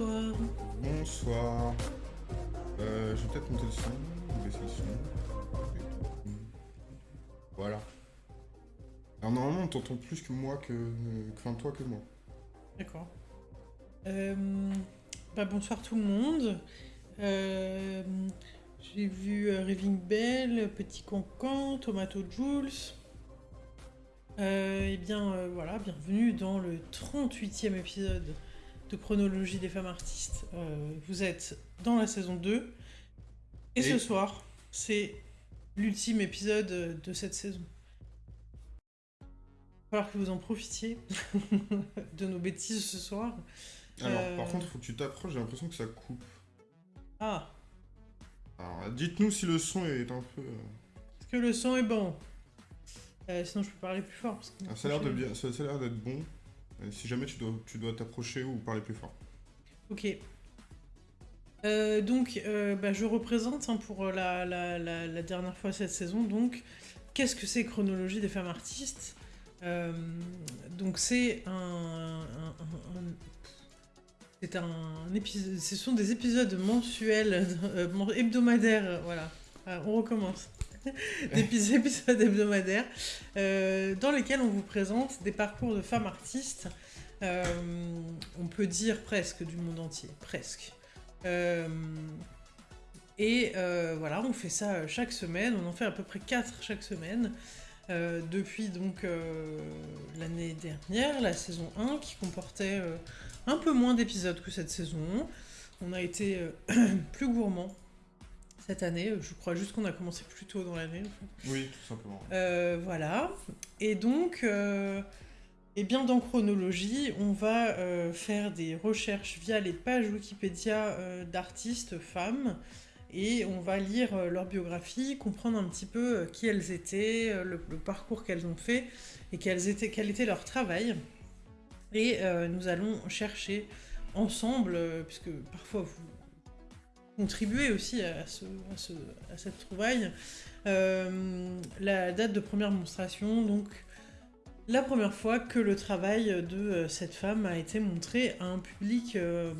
Bonsoir. Bonsoir. Euh, je vais peut-être monter le son, baisser le son. Voilà. Alors normalement on t'entend plus que moi que... Enfin toi que moi. D'accord. Euh, bah, bonsoir tout le monde. Euh, J'ai vu euh, Raving Bell, Petit Cancan, Tomato Jules. Euh, eh bien euh, voilà, bienvenue dans le 38e épisode de Chronologie des femmes artistes. Euh, vous êtes dans la saison 2. Et, Et- ce soir, c'est l'ultime épisode de cette saison. Il va falloir que vous en profitiez de nos bêtises ce soir. Alors Euh. par contre faut que tu t'approches, j'ai l'impression que ça coupe. Ah, Alors dites-nous si le son est un peu... euh, est-ce que le son est bon? Euh, Sinon, je peux parler plus fort. Parce que ah, ça a l'air de bien, ça, ça a l'air d'être bon. Euh, si jamais tu dois tu dois t'approcher ou parler plus fort. Ok. Euh, donc, euh, bah, je représente hein, pour la, dernière fois cette saison. Donc, qu'est-ce que c'est Chronologie des femmes artistes Donc, c'est un, c'est un épisode. Ce sont des épisodes mensuels, men- hebdomadaires. Voilà. On recommence. des épis- épisodes hebdomadaires dans lesquels on vous présente des parcours de femmes artistes euh, on peut dire presque du monde entier, presque. Euh, et euh, voilà, on fait ça chaque semaine, on en fait à peu près 4 chaque semaine, depuis donc l'année dernière, la saison 1, qui comportait un peu moins d'épisodes que cette saison. On a été plus gourmand cette année, je crois juste qu'on a commencé plus tôt dans l'année. en fait. Oui, tout simplement. Euh, voilà. Et donc, euh, eh bien, dans Chronologie, on va euh, faire des recherches via les pages Wikipédia euh, d'artistes femmes. Et on va lire euh, leur biographie, comprendre un petit peu qui elles étaient, le, parcours qu'elles ont fait et quel était leur travail. Et nous allons chercher ensemble, puisque parfois vous contribuez aussi à, à ce- à cette trouvaille, la date de première monstration, donc la première fois que le travail de euh, cette femme a été montré à un public euh,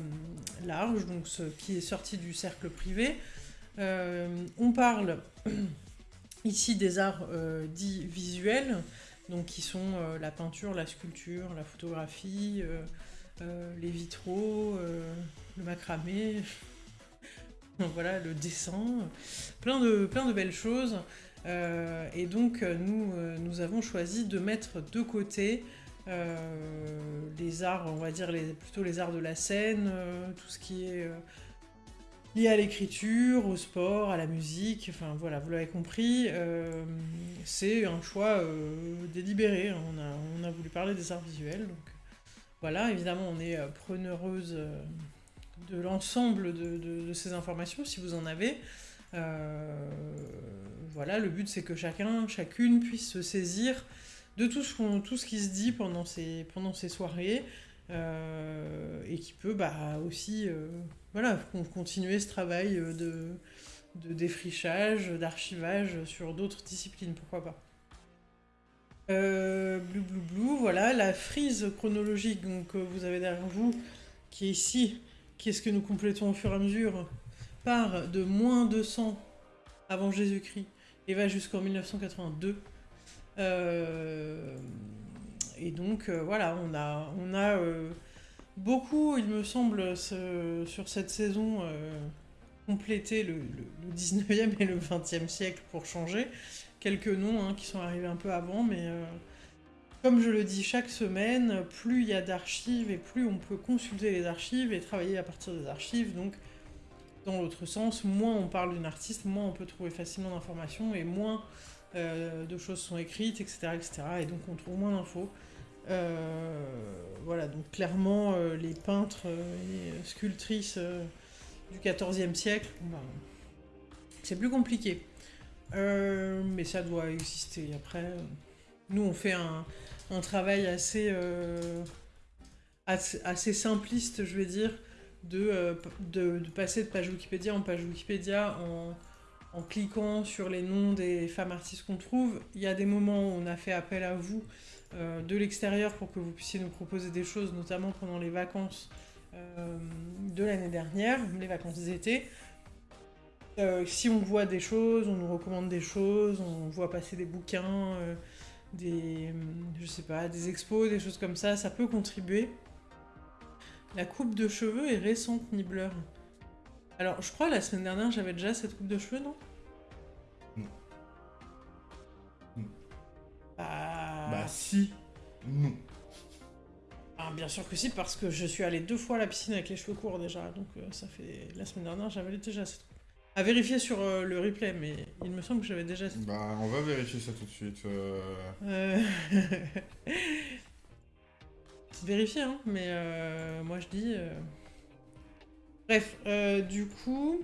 large, donc ce qui est sorti du cercle privé. Euh, on parle ici des arts dits visuels, donc qui sont la peinture, la sculpture, la photographie, les vitraux, le macramé, voilà, le dessin, plein de, plein de belles choses. Euh, et donc, euh, nous, euh, nous avons choisi de mettre de côté les arts, on va dire plutôt les arts de la scène, tout ce qui est lié à l'écriture, au sport, à la musique, enfin voilà, vous l'avez compris, c'est un choix délibéré. hein. On, a, on a voulu parler des arts visuels, donc voilà, évidemment, on est preneureuse de l'ensemble de ces informations, si vous en avez. Euh, voilà, le but c'est que chacun, chacune puisse se saisir de tout ce, qui se dit pendant ces, soirées euh, et qui peut bah, aussi euh, voilà, con- continuer ce travail de, défrichage, d'archivage sur d'autres disciplines, pourquoi pas. Euh, blou blou, voilà, la frise chronologique que vous avez derrière vous, qui est ici, qui est ce que nous complétons au fur et à mesure, part de moins 200 avant Jésus-Christ et va jusqu'en 1982. Euh, et donc euh, voilà, on a, euh, beaucoup, il me semble, sur cette saison, complété le, le- le 19e et le 20e siècle pour changer. Quelques noms hein, qui sont arrivés un peu avant, mais comme je le dis chaque semaine, plus il y a d'archives et plus on peut consulter les archives et travailler à partir des archives. Donc, dans l'autre sens, moins on parle d'une artiste, moins on peut trouver facilement d'informations et moins euh, de choses sont écrites, etc., etc. Et donc on trouve moins d'infos. Euh, voilà, donc clairement, euh, les peintres et sculptrices du XIVe siècle, ben, c'est plus compliqué. Mais ça doit exister. Après, nous, on fait un, travail assez, assez simpliste, je vais dire, de, euh, de, passer de page Wikipédia en page Wikipédia en, en cliquant sur les noms des femmes artistes qu'on trouve. Il y a des moments où on a fait appel à vous euh, de l'extérieur pour que vous puissiez nous proposer des choses, notamment pendant les vacances, euh, de l'année dernière, les vacances d'été. Si on voit des choses, on nous recommande des choses, on voit passer des bouquins, des, je sais pas, des expos, des choses comme ça, ça peut contribuer. La coupe de cheveux est récente, Nibbler. Alors, je crois la semaine dernière, j'avais déjà cette coupe de cheveux, non? Non. Non. Bah... Bah si, non. Ah, bien sûr que si, parce que je suis allée deux fois à la piscine avec les cheveux courts déjà, donc euh, ça fait... La semaine dernière, j'avais déjà cette coupe. À vérifier sur euh, le replay, mais il me semble que j'avais déjà cette Bah on va vérifier ça tout de suite. euh. Vérifier, hein, mais euh, moi je dis. euh. Bref, euh, du coup.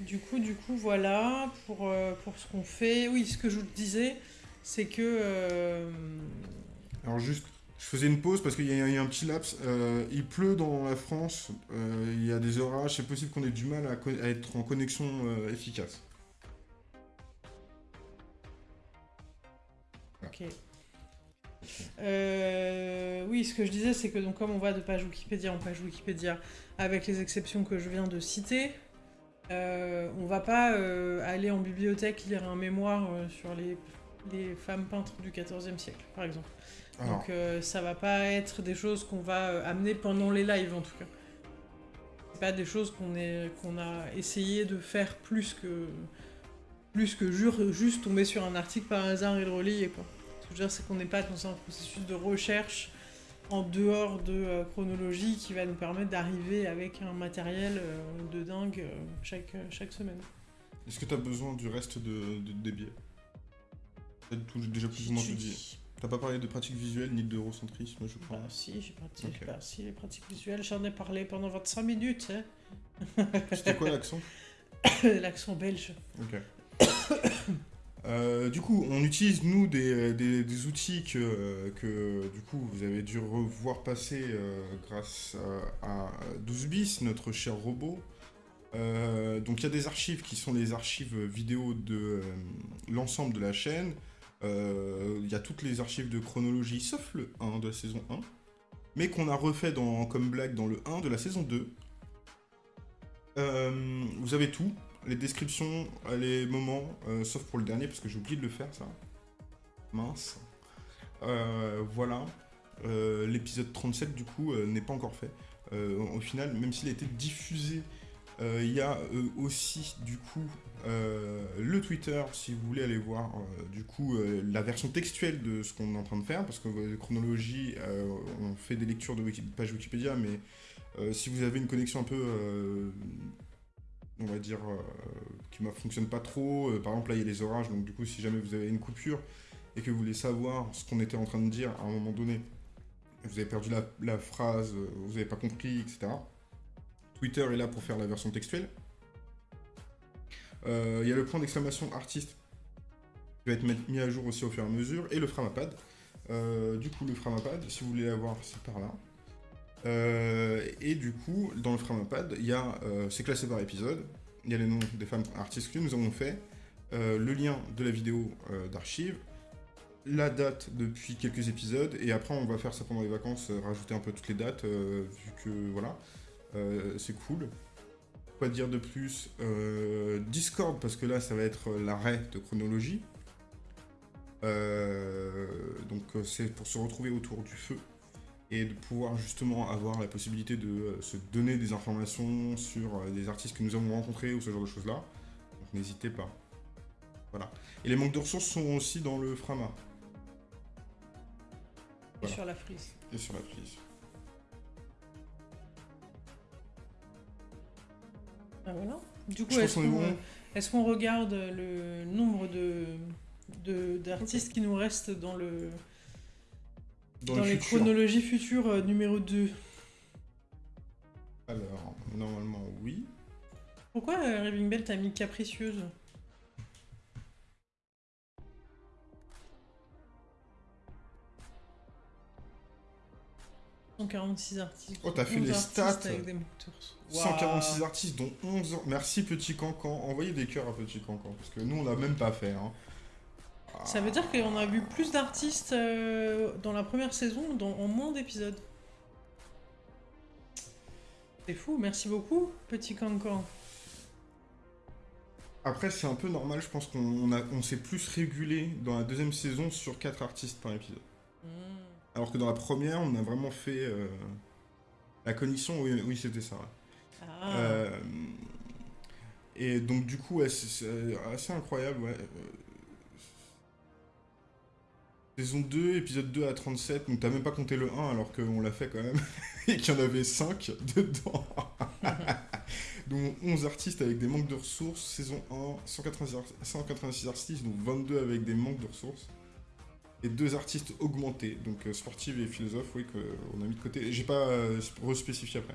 Du coup, du coup, voilà, pour, pour ce qu'on fait. Oui, ce que je vous disais, c'est que. Alors juste, je faisais une pause parce qu'il y, a il y a un petit laps. Il pleut dans la France, il y a des orages, c'est possible qu'on ait du mal à, être en connexion efficace. Ok. Euh, oui, ce que je disais, c'est que donc comme on va de page Wikipédia en page Wikipédia, avec les exceptions que je viens de citer, euh, on va pas euh, aller en bibliothèque lire un mémoire euh, sur les, les femmes peintres du XIVe siècle, par exemple. Alors, Donc ça va pas être des choses qu'on va amener pendant les lives en tout cas. C'est pas des choses qu'on a essayé de faire plus que plus que jure, juste tomber sur un article par hasard et le relayer quoi. Je veux dire c'est qu'on n'est pas dans un processus de recherche en dehors de euh, chronologie qui va nous permettre d'arriver avec un matériel euh, de dingue euh, chaque, chaque semaine. est-ce que tu as besoin du reste de, de- des biais T'as déjà plus ou moins tout dit. T'as pas parlé de pratique visuelle ni d'eurocentrisme, je crois. Bah si, j'ai bah, si, les pratiques visuelles, j'en ai parlé pendant 25 minutes. hein. C'était quoi l'accent? L'accent belge. Ok. Euh, du coup, on utilise nous des, des- outils que, que, du coup vous avez dû revoir passer euh, grâce à, à 12 bis, notre cher robot. Euh, donc il y a des archives qui sont les archives vidéo de euh, l'ensemble de la chaîne. Euh, Il y a toutes les archives de chronologie sauf le 1 de la saison 1, mais qu'on a refait dans, comme blague dans le 1 de la saison 2. Euh, vous avez tout, les descriptions, les moments, euh, sauf pour le dernier, parce que j'ai oublié de le faire, ça. Mince. Euh, voilà. Euh, L'épisode 37, du coup, n'est pas encore fait. Au final, même s'il a été diffusé, il y a aussi, du coup, le Twitter, si vous voulez aller voir, du coup, la version textuelle de ce qu'on est en train de faire, parce que chronologie, on fait des lectures de Wiki- page Wikipédia, mais si vous avez une connexion un peu on va dire, euh, qui ne fonctionne pas trop. Euh, par exemple, là, il y a les orages, donc du coup, si jamais vous avez une coupure et que vous voulez savoir ce qu'on était en train de dire à un moment donné, vous avez perdu la, phrase, euh, vous n'avez pas compris, etc. Twitter est là pour faire la version textuelle. Il y a le point d'exclamation artiste qui va être mis à jour aussi au fur et à mesure, et le Framapad. Du coup, le Framapad, si vous voulez l'avoir, c'est par là. Euh, et du coup, dans le Framapad, il y a, euh, c'est classé par épisode. Il y a les noms des femmes artistes que nous avons fait, euh, le lien de la vidéo d'archives, la date depuis quelques épisodes, et après on va faire ça pendant les vacances, rajouter un peu toutes les dates, vu que voilà, c'est cool. Quoi dire de plus Discord, parce que là ça va être l'arrêt de chronologie. Donc c'est pour se retrouver autour du feu et de pouvoir justement avoir la possibilité de euh, se donner des informations sur euh, des artistes que nous avons rencontrés ou ce genre de choses-là. Donc n'hésitez pas. Voilà. Et les manques de ressources sont aussi dans le Frama Et sur la frise. et sur la prise. Ah, voilà. Du coup, est-ce qu'on bon. euh, est-ce qu'on regarde le nombre de de- d'artistes qui nous restent dans le Dans, dans, le les futur. chronologies futures euh, numéro 2 Alors, normalement, oui. Pourquoi euh, Raving Bell t'a mis capricieuse « 146 artistes. Oh, t'as fait 11 les stats. avec des moteurs. 146 artistes, dont 11 ans. Merci Petit Cancan. Envoyez des cœurs à Petit Cancan. Parce que nous, on l'a même pas fait. hein. Ça veut dire qu'on a vu plus d'artistes euh, dans la première saison dans, en moins d'épisodes. C'est fou, merci beaucoup, petit cancan. Après, c'est un peu normal, je pense qu'on on s'est plus régulé dans la deuxième saison sur quatre artistes par épisode. Hmm. Alors que dans la première, on a vraiment fait euh, la connexion, oui, oui c'était ça. ouais. Ah, Euh, et donc, du coup, ouais, c'est assez incroyable, ouais. Saison 2, épisode 2 à 37, donc t'as même pas compté le 1 alors qu'on l'a fait quand même, et qu'il y en avait 5 dedans. donc 11 artistes avec des manques de ressources, saison 1, 186, ar- 186 artistes, donc 22 avec des manques de ressources. Et deux artistes augmentés, donc euh, sportifs et philosophes, oui, qu'on a mis de côté. J'ai pas euh, respécifié après.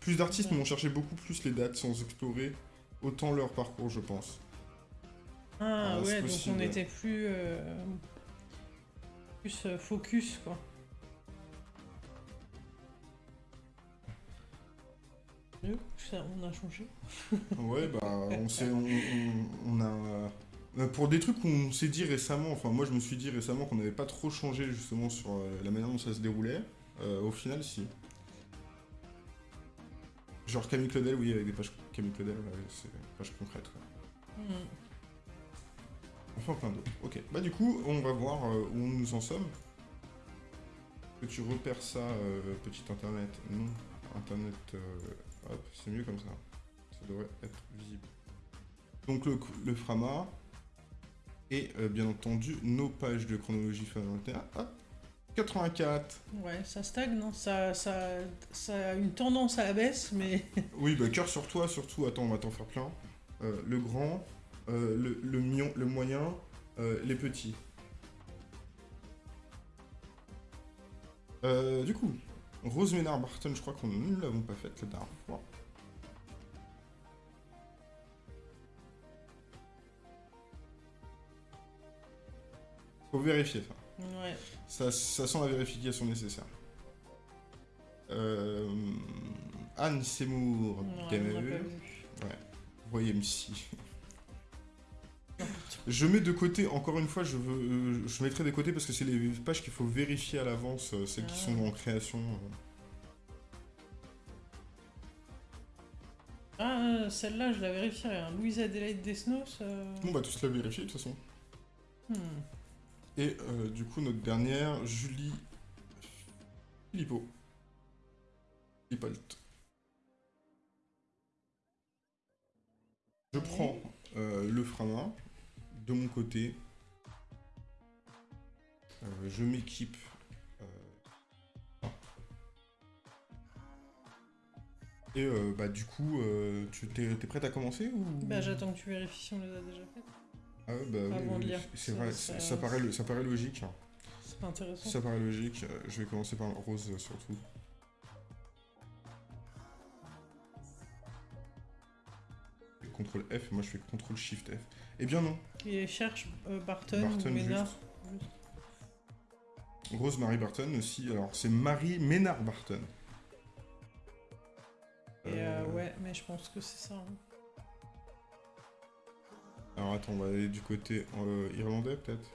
Plus d'artistes, mais on cherchait beaucoup plus les dates sans explorer autant leur parcours, je pense. Ah, Ah, ouais, donc on était plus, euh, plus euh, focus, quoi. Ça, on a changé. Ouais, bah, on, s'est- on, on- on a. euh, Pour des trucs qu'on s'est dit récemment, enfin, moi je me suis dit récemment qu'on n'avait pas trop changé justement sur euh, la manière dont ça se déroulait. Euh, au final, si. Genre Camille Claudel, oui, avec des pages Camille Claudel, ouais, c'est des pages concrètes. quoi. Hmm. Enfin, plein d'autres. Ok, bah, du coup, on va voir euh, où nous en sommes. Que tu repères ça, euh, petit internet Non, internet. euh, hop, c'est mieux comme ça. Ça devrait être visible. Donc, le, le Frama. Et euh, bien entendu, nos pages de chronologie fin 21. Hop, 84. Ouais, ça stagne, non? Ça, ça, ça a une tendance à la baisse, mais... Oui, bah, cœur sur toi, surtout. Attends, on va t'en faire plein. Le grand, euh, le, le, mion- le moyen, euh, les petits. Euh, du coup, Rose Ménard Barton, je crois qu'on ne l'avons pas faite la dernière fois. Faut vérifier ça. Ouais. Ça, ça sent la vérification nécessaire. Euh, Anne Seymour, on Gamer. vu. Voyez MC. Je mets de côté, encore une fois, je, veux, euh, je mettrai de côté parce que c'est les pages qu'il faut vérifier à l'avance, euh, celles qui sont en création. euh. Ah, celle-là, je la vérifierai. Hein. Louise Adélaïde Desnos. euh, On va tous la vérifier de toute façon. hmm. Et euh, du coup, notre dernière, Julie Philippot. Philippolt. Je prends euh, le Frama de mon côté. Euh, je m'équipe. euh, ah. Et euh, bah du coup, tu t'es, t'es prête à commencer ou? Bah, j'attends que tu vérifies si on les a déjà faites. Ah bah oui, avant oui, de oui, lire. c'est Ça- vrai, ça- paraît, ça paraît logique. hein. C'est pas intéressant. Ça paraît logique. je vais commencer par Rose surtout. CTRL F, moi je fais CTRL SHIFT F. Eh bien non, Et cherche euh, Barton, Barton, ou Ménard. Rose Marie Barton aussi. Alors c'est Marie Ménard Barton. Et euh, Euh, ouais, mais je pense que c'est ça. hein. Alors attends, on va aller du côté euh, irlandais peut-être?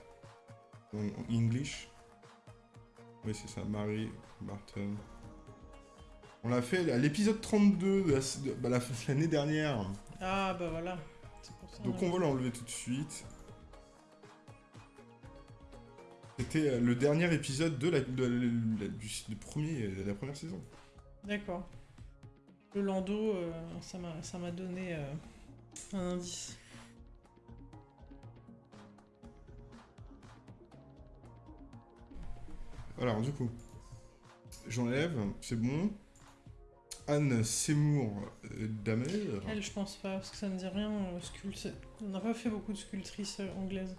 En English? Oui, c'est ça, Marie Barton. On l'a fait à l'épisode 32 de la- de- bah, la- l'année dernière. Ah, bah voilà. Donc on va l'enlever tout de suite. C'était euh, le dernier épisode de la, de la- du, du premier, de la première saison. D'accord. Le Lando, euh, ça m'a ça m'a donné euh, un indice. Alors du coup, j'enlève, c'est bon. Anne Seymour euh, Damer. Elle, je pense pas, parce que ça ne dit rien. sculpte- On n'a pas fait beaucoup de sculptrices euh, anglaises.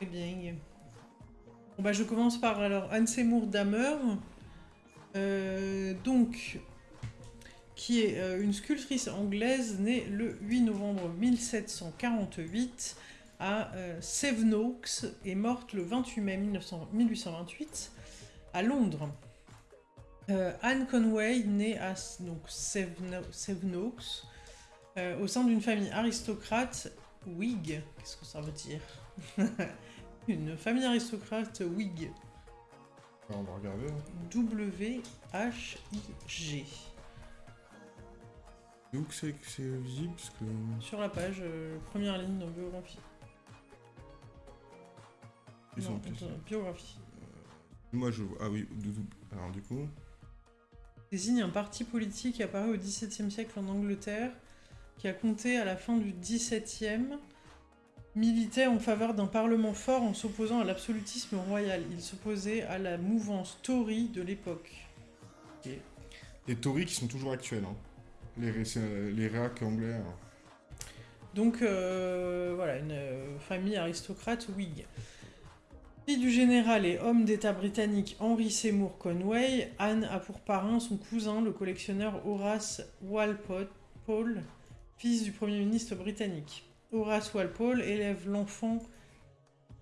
Eh bien. Bon, bah, je commence par alors Anne Seymour Damer. Euh, donc, qui est une sculptrice anglaise née le 8 novembre 1748 à euh, Sevenoaks et morte le 28 mai 1900 1828 à Londres. Euh, Anne Conway, née à donc, Seveno- Sevenoaks, euh, au sein d'une famille aristocrate Whig, qu'est-ce que ça veut dire? Une famille aristocrate Whig. on va regarder. hein. W-H-I-G. Que c'est visible Parce que. Sur la page, euh, première ligne dans biographie. Ils Non, sont plus- attends, biographie. Moi je vois. Ah oui. Alors du coup. désigne un parti politique apparu au XVIIe siècle en Angleterre, qui a compté à la fin du XVIIe, militait en faveur d'un parlement fort en s'opposant à l'absolutisme royal. Il s'opposait à la mouvance Tory de l'époque. Les Tories qui sont toujours actuels. Hein. Les, euh, les réacs anglais. hein. Donc euh, voilà, une euh, famille aristocrate Whig. Fille du général et homme d'État britannique Henry Seymour Conway, Anne a pour parrain son cousin, le collectionneur Horace Walpole, fils du Premier ministre britannique. Horace Walpole élève l'enfant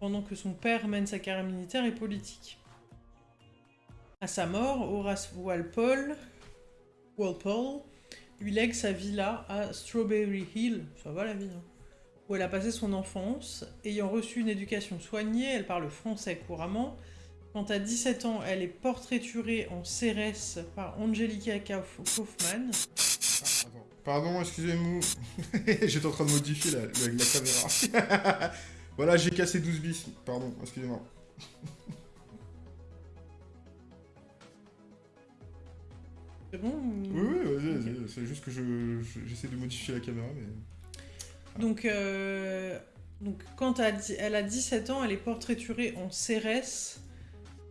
pendant que son père mène sa carrière militaire et politique. À sa mort, Horace Walpole, lui lègue sa villa à Strawberry Hill, ça va la vie, hein, où elle a passé son enfance. Ayant reçu une éducation soignée, elle parle français couramment. Quand à 17 ans, elle est portraiturée en CRS par Angelica Kauf- Kaufmann. Pardon, excusez-moi. J'étais en train de modifier la, la- la caméra. voilà, j'ai cassé 12 bis. Pardon, excusez-moi. C'est bon ou- Oui, oui, vas-y, Ok. vas-y. C'est juste que je, je- j'essaie de modifier la caméra, mais. Donc, euh, donc quand elle a dix- elle a 17 ans, elle est portraiturée en CRS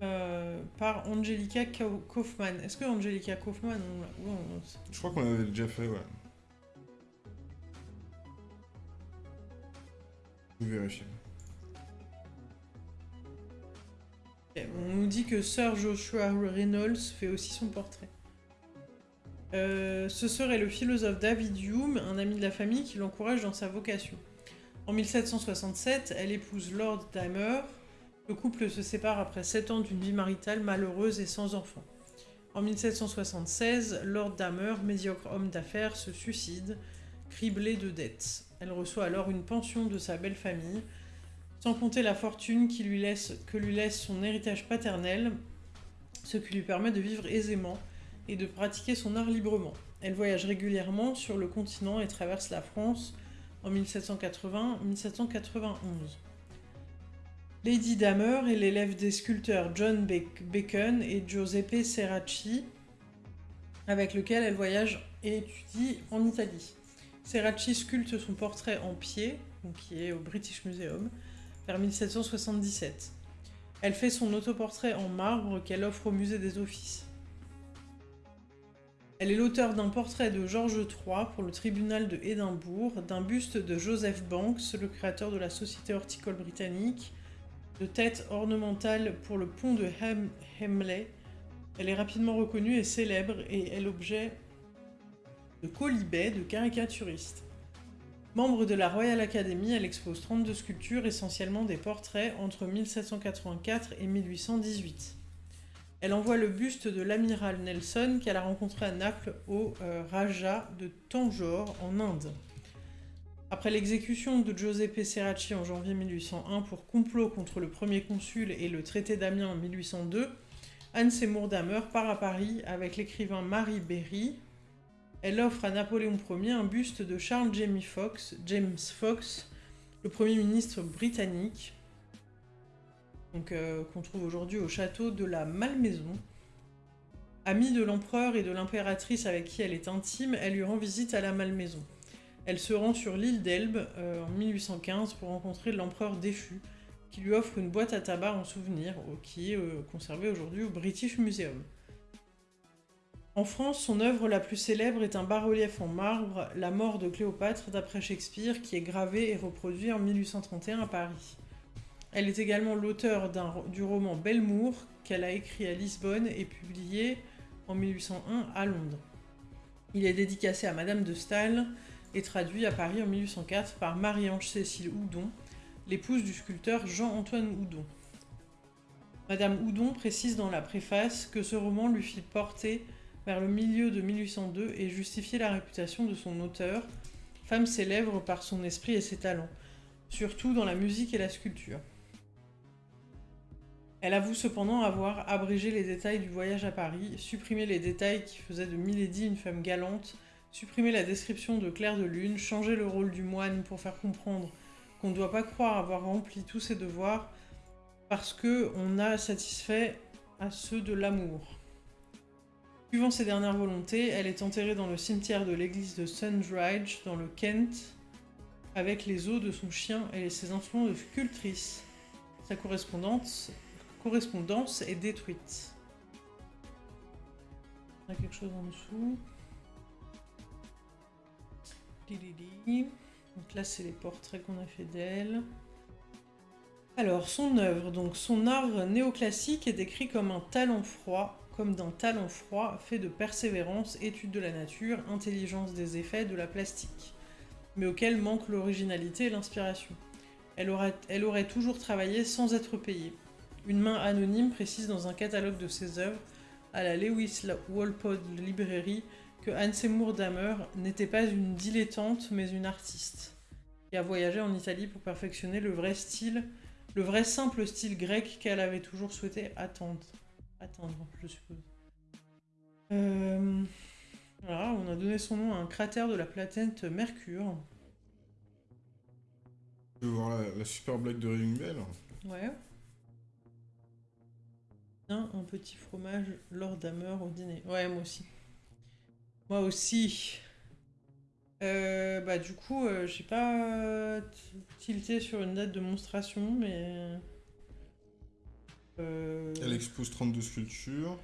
euh, par Angelica Kau- Kaufmann. Est-ce que Angelica Kaufmann, on Je crois qu'on l'avait déjà fait, ouais. Je vais vérifier. On nous dit que Sir Joshua Reynolds fait aussi son portrait. Euh, ce serait le philosophe David Hume, un ami de la famille, qui l'encourage dans sa vocation. En 1767, elle épouse Lord Damer. Le couple se sépare après 7 ans d'une vie maritale malheureuse et sans enfants. En 1776, Lord Damer, médiocre homme d'affaires, se suicide, criblé de dettes. Elle reçoit alors une pension de sa belle famille, sans compter la fortune qui lui laisse, que lui laisse son héritage paternel, ce qui lui permet de vivre aisément et de pratiquer son art librement. Elle voyage régulièrement sur le continent et traverse la France en 1780-1791. Lady Damer est l'élève des sculpteurs John Bacon et Giuseppe Serracci, avec lequel elle voyage et étudie en Italie. Serracci sculpte son portrait en pied, qui est au British Museum, vers 1777. Elle fait son autoportrait en marbre qu'elle offre au musée des Offices. Elle est l'auteur d'un portrait de George III pour le tribunal de Édimbourg, d'un buste de Joseph Banks, le créateur de la Société horticole britannique, de têtes ornementales pour le pont de Hem- Hemley. Elle est rapidement reconnue et célèbre et est l'objet de colibets de caricaturistes. Membre de la Royal Academy, elle expose 32 sculptures, essentiellement des portraits, entre 1784 et 1818. Elle envoie le buste de l'amiral Nelson qu'elle a rencontré à Naples au euh, Raja de Tanjore en Inde. Après l'exécution de Giuseppe Serracci en janvier 1801 pour complot contre le premier consul et le traité d'Amiens en 1802, Anne Seymour Damer part à Paris avec l'écrivain Marie Berry. Elle offre à Napoléon Ier un buste de Charles James Fox, James Fox, le Premier ministre britannique, euh, qu'on trouve aujourd'hui au château de la Malmaison. Amie de l'empereur et de l'impératrice avec qui elle est intime, elle lui rend visite à la Malmaison. Elle se rend sur l'île d'Elbe euh, en 1815 pour rencontrer l'empereur déchu, qui lui offre une boîte à tabac en souvenir, qui est euh, conservée aujourd'hui au British Museum. En France, son œuvre la plus célèbre est un bas-relief en marbre, La mort de Cléopâtre d'après Shakespeare, qui est gravé et reproduit en 1831 à Paris. Elle est également l'auteur du roman Belmour, qu'elle a écrit à Lisbonne et publié en 1801 à Londres. Il est dédicacé à Madame de Staël et traduit à Paris en 1804 par Marie-Ange Cécile Houdon, l'épouse du sculpteur Jean-Antoine Houdon. Madame Houdon précise dans la préface que ce roman lui fit porter vers le milieu de 1802 et justifier la réputation de son auteur, femme célèbre par son esprit et ses talents, surtout dans la musique et la sculpture. Elle avoue cependant avoir abrégé les détails du voyage à Paris, supprimé les détails qui faisaient de Milady une femme galante, supprimé la description de Claire de Lune, changé le rôle du moine pour faire comprendre qu'on ne doit pas croire avoir rempli tous ses devoirs parce que on a satisfait à ceux de l'amour. Suivant ses dernières volontés, elle est enterrée dans le cimetière de l'église de Sundridge, dans le Kent, avec les os de son chien et ses instruments de sculptrice. Sa correspondance, correspondance est détruite. On a quelque chose en dessous. Donc là, c'est les portraits qu'on a fait d'elle. Alors, son œuvre, donc son art néoclassique est décrit comme un talent froid, comme d'un talent froid fait de persévérance, étude de la nature, intelligence des effets, de la plastique, mais auquel manque l'originalité et l'inspiration. Elle aurait toujours travaillé sans être payée. Une main anonyme précise dans un catalogue de ses œuvres, à la Lewis Walpole Library, que Anne Seymour Damer n'était pas une dilettante, mais une artiste, qui a voyagé en Italie pour perfectionner le vrai style le vrai simple style grec qu'elle avait toujours souhaité attendre. Attendre, je suppose. Euh, voilà, on a donné son nom à un cratère de la planète Mercure. Tu veux voir la, super blague de Ring Bell Ouais. Un, un petit fromage Lord Hammer au dîner. Ouais, moi aussi. Moi aussi. Euh, bah du coup, euh, j'ai pas tilté sur une date de monstration, mais... Euh, Elle expose 32 sculptures.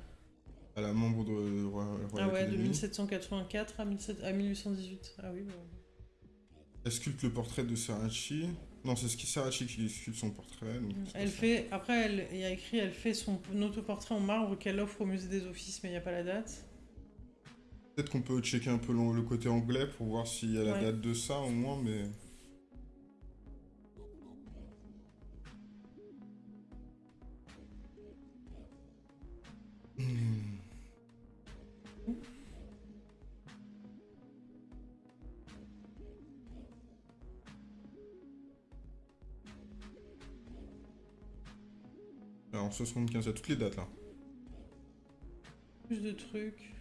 Elle a membre de Royal Ah ouais, de 1784 à, 1818. Ah oui, bah... Elle sculpte le portrait de Sarachi. Non, c'est Sarachi qui sculpte son portrait. elle fait... Après, elle... il y a écrit, elle fait son autoportrait en marbre qu'elle offre au musée des offices, mais il n'y a pas la date. Peut-être qu'on peut checker un peu le, côté anglais pour voir s'il y a la date de ça au moins, mais... Alors 75, à toutes les dates là. Plus de trucs.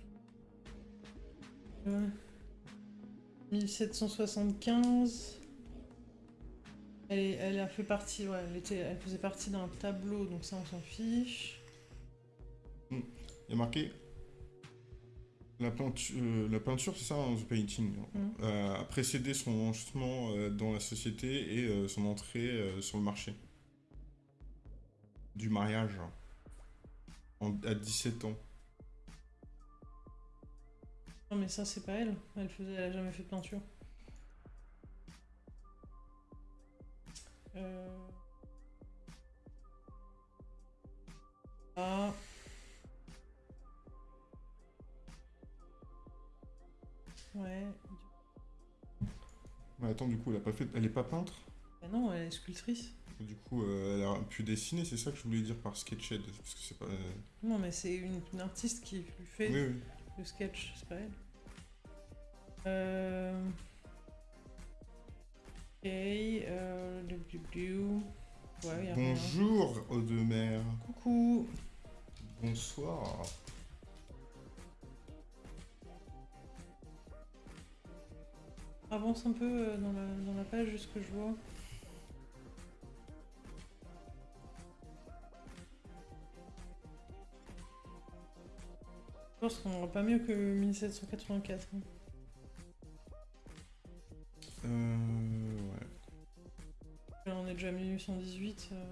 1775. Elle, a fait partie, ouais, elle, était, elle faisait partie d'un tableau, donc ça on s'en fiche. Hmm. Il y a marqué la peinture, euh, la peinture c'est ça, hein, the painting, hmm. euh, a précédé son lancement euh, dans la société et son entrée sur le marché. Du mariage. à 17 ans. Non mais ça c'est pas elle. Elle faisait, elle a jamais fait de peinture. Euh... Ah. Ouais. Mais attends, du coup, elle a pas fait, elle est pas peintre? Bah non, elle est sculptrice. Du coup, euh, elle a pu dessiner, c'est ça que je voulais dire par sketched, parce que c'est pas. Euh, non, mais c'est une, artiste qui lui fait. Oui, oui. Le sketch, c'est pas elle. Euh... Ok, euh... Ouais, Bonjour, Audemer. Coucou. Bonsoir. Avance un peu euh, dans la, dans la page, juste que je vois. Je pense qu'on n'aura pas mieux que 1784. Hein. Euh... Ouais. on est déjà 1818. Euh...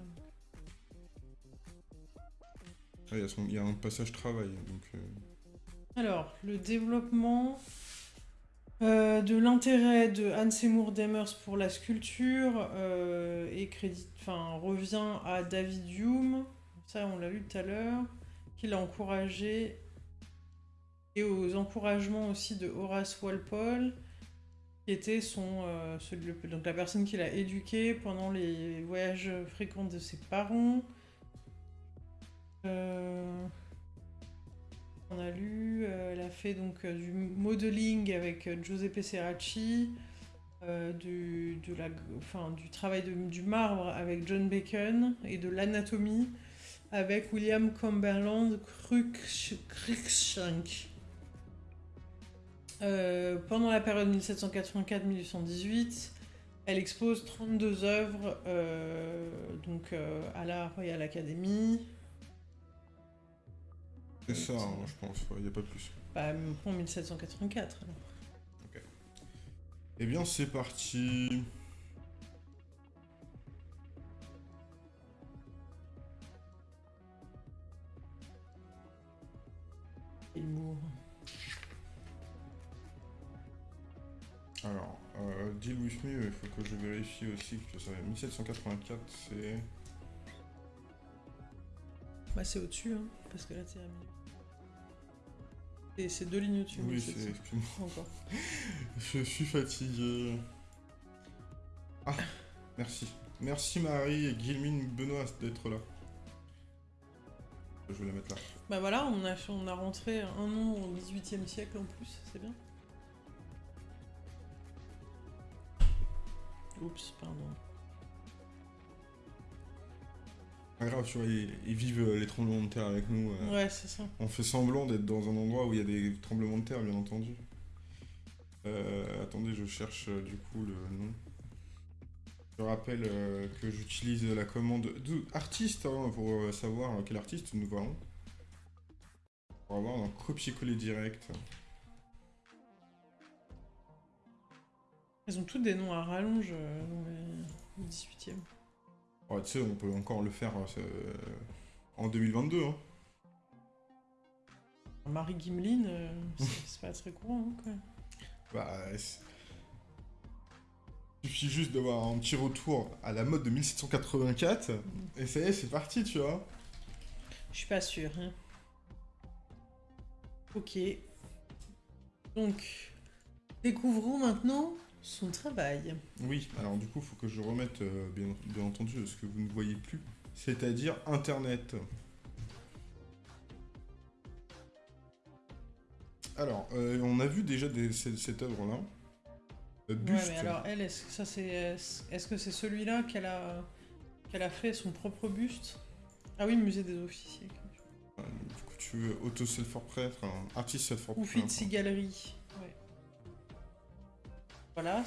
Ah, il, y a un passage travail. Donc, euh... Alors, le développement euh, de l'intérêt de Anne Seymour Demers pour la sculpture et crédit, enfin, revient à David Hume, ça on l'a vu tout à l'heure, qui l'a encouragé et aux encouragements aussi de Horace Walpole, qui était son, euh, donc la personne qui l'a éduqué pendant les voyages fréquents de ses parents. Euh, on a lu, euh, elle a fait donc du modeling avec Giuseppe Serracci, du, travail du marbre avec John Bacon et de l'anatomie avec William Cumberland Cruikshank. Euh, pendant la période 1784-1818, elle expose 32 œuvres euh, donc, euh, à la Royal Academy. C'est ça, hein, je pense, il n'y a pas plus. Bah, en 1784 alors. Ok. Eh bien, c'est parti. Il mourra. Alors, euh, deal with me, il faut que je vérifie aussi que ça 1784, c'est... Bah c'est au-dessus, hein, parce que là c'est à milieu. Et c'est deux lignes au-dessus. Oui, c'est... excuse-moi. Encore. Je suis fatigué. Ah, merci. Merci Marie et Guilmine Benoît d'être là. Je vais la mettre là. Bah voilà, on a, on a rentré un nom au 18e siècle en plus, c'est bien. Oups, pardon. Pas grave, tu vois, ils, ils vivent euh, les tremblements de terre avec nous. euh. Ouais, c'est ça. On fait semblant d'être dans un endroit où il y a des tremblements de terre, bien entendu. Euh, attendez, je cherche euh, du coup le nom. Je rappelle que j'utilise la commande de artiste hein, pour savoir quel artiste nous voyons. Pour avoir un copier-coller direct. Ils ont tous des noms à rallonge euh, dans les- au 18e. Ouais, tu sais, on peut encore le faire euh, en 2022. Hein. Marie Gimlin, euh, c'est pas très courant, hein. Bah, il suffit juste d'avoir un petit retour à la mode de 1784, et ça y est, c'est parti, tu vois. Je suis pas sûre. Hein. Ok. Donc, découvrons maintenant son travail. Oui, alors du coup, il faut que je remette, euh, bien, bien entendu, ce que vous ne voyez plus, c'est-à-dire Internet. Alors, euh, on a vu déjà des- cette, cette œuvre-là. Euh, Ouais, mais alors elle, est-ce que c'est, est-ce que c'est celui-là qu'elle a, qu'elle a fait son propre buste? Ah oui, musée des officiers. Euh, du coup, tu veux auto self portrait enfin, artiste self Ou Fitzy Galerie. Voilà.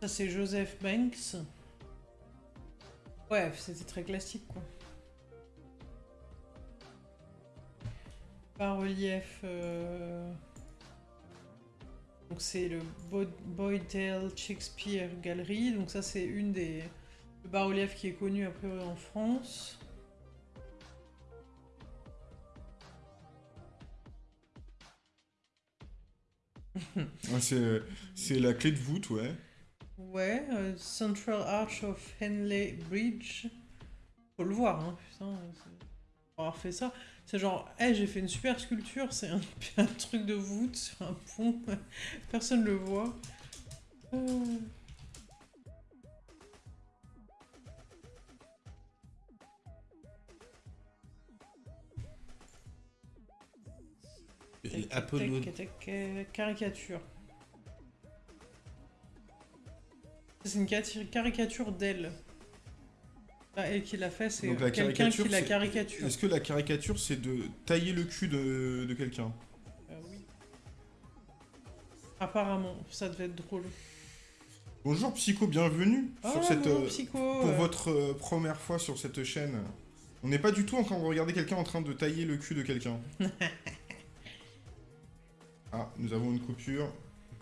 Ça c'est Joseph Banks. Ouais, c'était très classique quoi. Bas relief. euh, Donc c'est le Bo- Boydell Shakespeare Gallery. Donc ça c'est une des le bas-relief qui est connu a priori en France. C'est, la clé de voûte, ouais. Ouais, euh, Central Arch of Henley Bridge. Faut le voir, hein, putain. Pour avoir fait ça, c'est genre, hey, j'ai fait une super sculpture, c'est un, un truc de voûte sur un pont, personne le voit. Euh, Apollo. euh, caricature. C'est une caricature d'elle. Ah, elle qui l'a fait, c'est quelqu'un qui la caricature. Est-ce que la caricature, c'est de tailler le cul de, de quelqu'un? Euh, oui. Apparemment, ça devait être drôle. Bonjour Psycho, bienvenue Ah, sur cette, bonjour, euh, psycho pour euh, votre euh, première fois sur cette chaîne. On n'est pas du tout en train de regarder quelqu'un en train de tailler le cul de quelqu'un. ah, nous avons une coupure.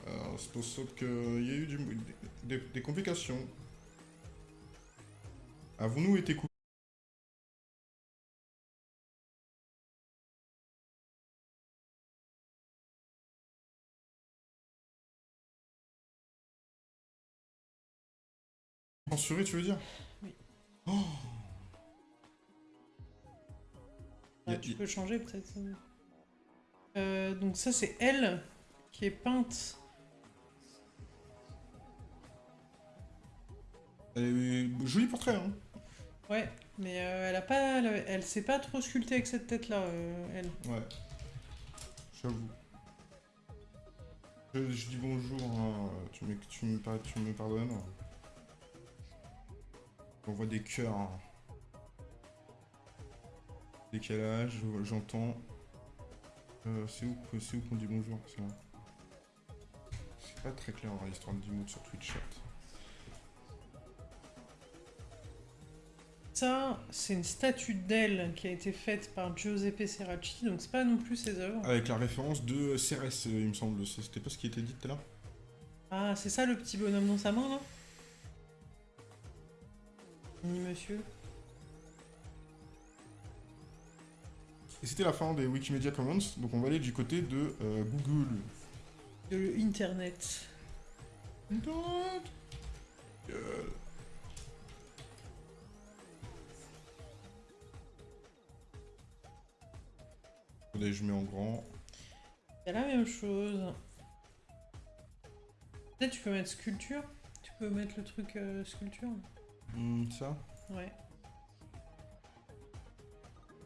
Euh, C'est pour ça qu'il y a eu du- des, des complications. Avons-nous été coupés? Censuré, tu veux dire? Oui. Oh ah, a- tu y- peux changer peut-être. Euh, donc ça, c'est elle qui est peinte. Euh, joli portrait, hein Ouais, mais euh, elle a pas, elle, elle s'est pas trop sculptée avec cette tête-là, euh, elle. Ouais. J'avoue. Je, je dis bonjour, hein. tu, me, tu, me, tu me pardonnes. J'envoie des cœurs. hein. Décalage, je- j'entends. Euh, c'est où, qu'on dit bonjour C'est pas très clair hein, l'histoire de mots sur Twitch chat. Ça, c'est une statue d'elle qui a été faite par Giuseppe Serracci, donc c'est pas non plus ses œuvres. Avec la référence de CRS, euh, il me semble. C'était pas ce qui était dit tout à l'heure Ah, c'est ça le petit bonhomme dans sa main là? Ni monsieur. Et c'était la fin des Wikimedia Commons, donc on va aller du côté de euh, Google. De internet. Internet. Attendez, je mets en grand. C'est la même chose. Peut-être tu peux mettre sculpture Tu peux mettre le truc euh, sculpture Hmm, ça Ouais.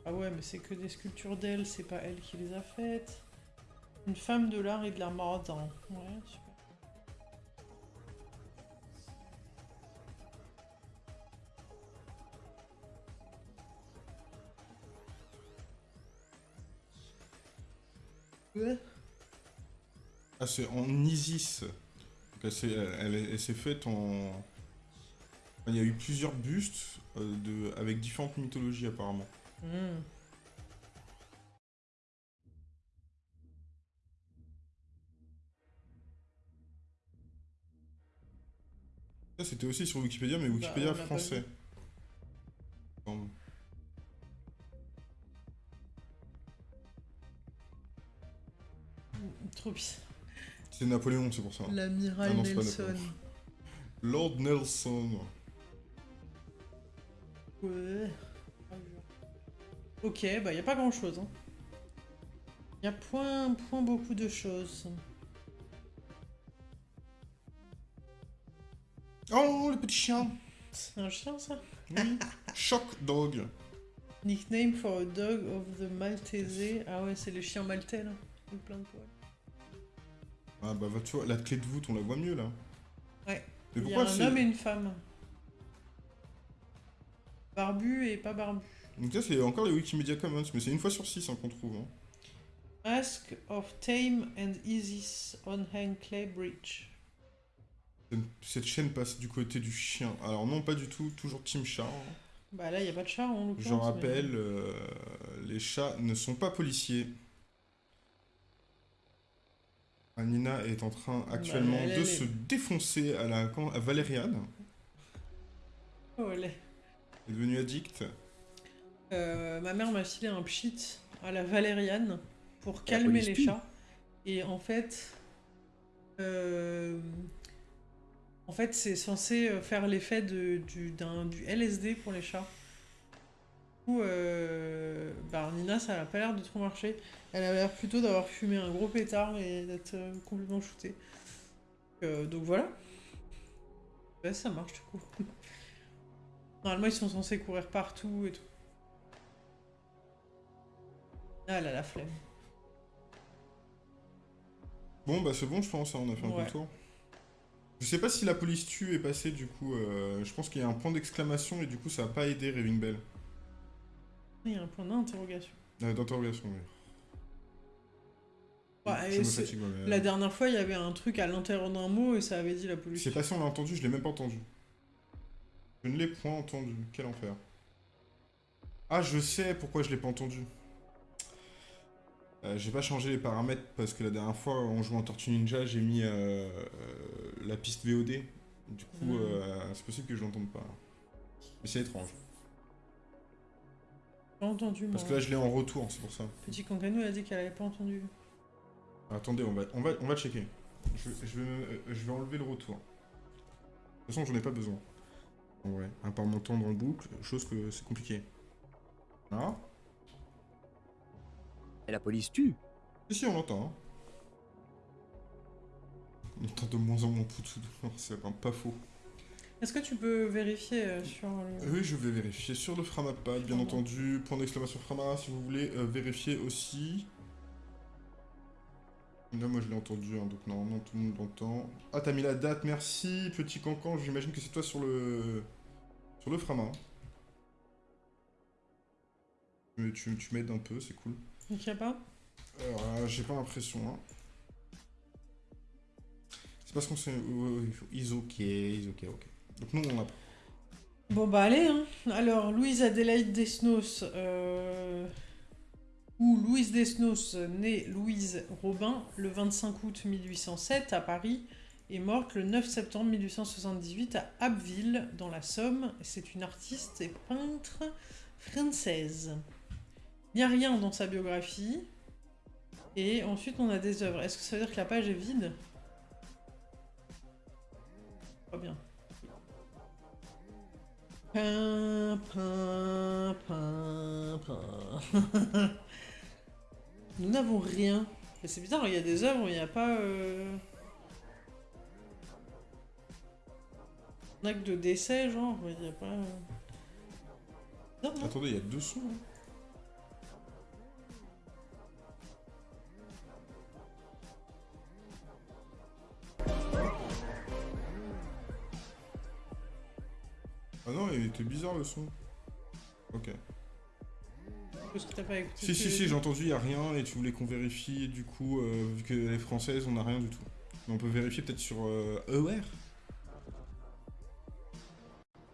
Ah ouais, mais c'est que des sculptures d'elle, c'est pas elle qui les a faites. Une femme de l'art et de la mode. hein. Ouais, super. Ouais. Ah, c'est en Isis. Donc, elle s'est elle- elle- elle s'est faite en. Il y a eu plusieurs bustes euh, de... avec différentes mythologies apparemment. Hmm. Ça, c'était aussi sur Wikipédia, mais Wikipédia pas français. Pardon. Trop bien. C'est Napoléon, c'est pour ça. L'amiral Ah Nelson. Lord Nelson. Ouais. Ok, bah y a pas grand chose. Hein. Y a point, point beaucoup de choses. Oh, le petit chien C'est un chien ça Oui. Shock Dog. Nickname for a dog of the Maltese. Ah ouais, c'est les chiens maltais là. Avec plein de poils. Ah bah, tu vois, la clé de voûte, on la voit mieux là. Ouais. Mais Il y a pourquoi un homme et une femme. Barbu et pas barbu. Donc ça, c'est encore les Wikimedia Commons, mais c'est une fois sur six hein, qu'on trouve. hein. Mask of Tame and Isis on Hang Clay Bridge. Cette chaîne passe du côté du chien. Alors non, pas du tout, toujours Team Chat. hein. Bah là, y a pas de chat en l'occurrence. J'en mais- rappelle, euh, les chats ne sont pas policiers. Anina est en train actuellement elle, de se défoncer à la à Valériane. Oh, elle est- Elle est devenue addict. Euh, ma mère m'a filé un pchit à la valériane pour calmer les chats. Et en fait, euh, en fait, c'est censé euh, faire l'effet du, du LSD pour les chats. Du coup, euh, bah, Nina, ça n'a pas l'air de trop marcher. Elle a l'air plutôt d'avoir fumé un gros pétard et d'être complètement shootée. Donc voilà. Ça marche du coup. Normalement, ils sont censés courir partout et tout. Ah, la flemme. Bon, bah c'est bon, je pense, hein, on a fait un peu Ouais. le tour. Je sais pas si la police tue est passée, du coup. euh, je pense qu'il y a un point d'exclamation et du coup, ça a pas aidé Raving Bell. Il y a un point d'interrogation. Euh, D'interrogation, oui. Ouais, je et me c'est- fatigue, ouais, mais, La dernière fois, il y avait un truc à l'intérieur d'un mot et ça avait dit la police. C'est passé, on l'a entendu, je l'ai même pas entendu. Je ne l'ai point entendu. Quel enfer. Ah, je sais pourquoi je l'ai pas entendu. Euh, j'ai pas changé les paramètres parce que la dernière fois, en jouant en Tortue Ninja, j'ai mis euh, euh, la piste VOD. Du coup, euh, c'est possible que je l'entende pas. Mais c'est étrange. Pas entendu, moi. Parce que là, je l'ai en retour, c'est pour ça. Petit Cancano a dit qu'elle avait pas entendu. Attendez, on va, on va, on va checker. Je, vais- je, vais, je vais enlever le retour. De toute façon, j'en ai pas besoin. En vrai, à part m'entendre en boucle, chose que c'est compliqué. Ah Et la police tue. Si, si, on l'entend. hein. On entend de moins en moins Poutou. C'est vraiment pas faux. Est-ce que tu peux vérifier euh, sur le... Oui, je vais vérifier sur le Framapad, bien entendu. Point d'exclamation Frama, si vous voulez euh, vérifier aussi. Là, moi, je l'ai entendu, hein, donc normalement, tout le monde l'entend. Ah, t'as mis la date, merci, petit cancan. J'imagine que c'est toi sur le... Sur le frama. Tu, tu, tu m'aides un peu, c'est cool. Donc, y a pas Alors, euh, j'ai pas l'impression, hein. C'est parce qu'on s'est... Ils ok, ils ok, ok. Donc nous, on a... Bon bah allez, hein. Alors, Louise Adélaïde Desnos, euh... ou Louise Desnos, née Louise Robin, le 25 août 1807 à Paris, est morte le 9 septembre 1878 à Abbeville, dans la Somme. C'est une artiste et peintre française. Il n'y a rien dans sa biographie. Et ensuite, on a des œuvres. Est-ce que ça veut dire que la page est vide? Pas bien. Nous n'avons rien. C'est bizarre, il y a des œuvres, il n'y a pas... Euh... Un acte de décès, genre, il n'y a pas... Non, non. Attendez, il y a deux sons. Hein. Ah non, il était bizarre le son. Ok. Parce que t'as pas écouté. Si, si, si, j'ai entendu, il a rien et tu voulais qu'on vérifie. Et du coup, euh, vu que les françaises, on n'a rien du tout. Mais on peut vérifier peut-être sur euh, ER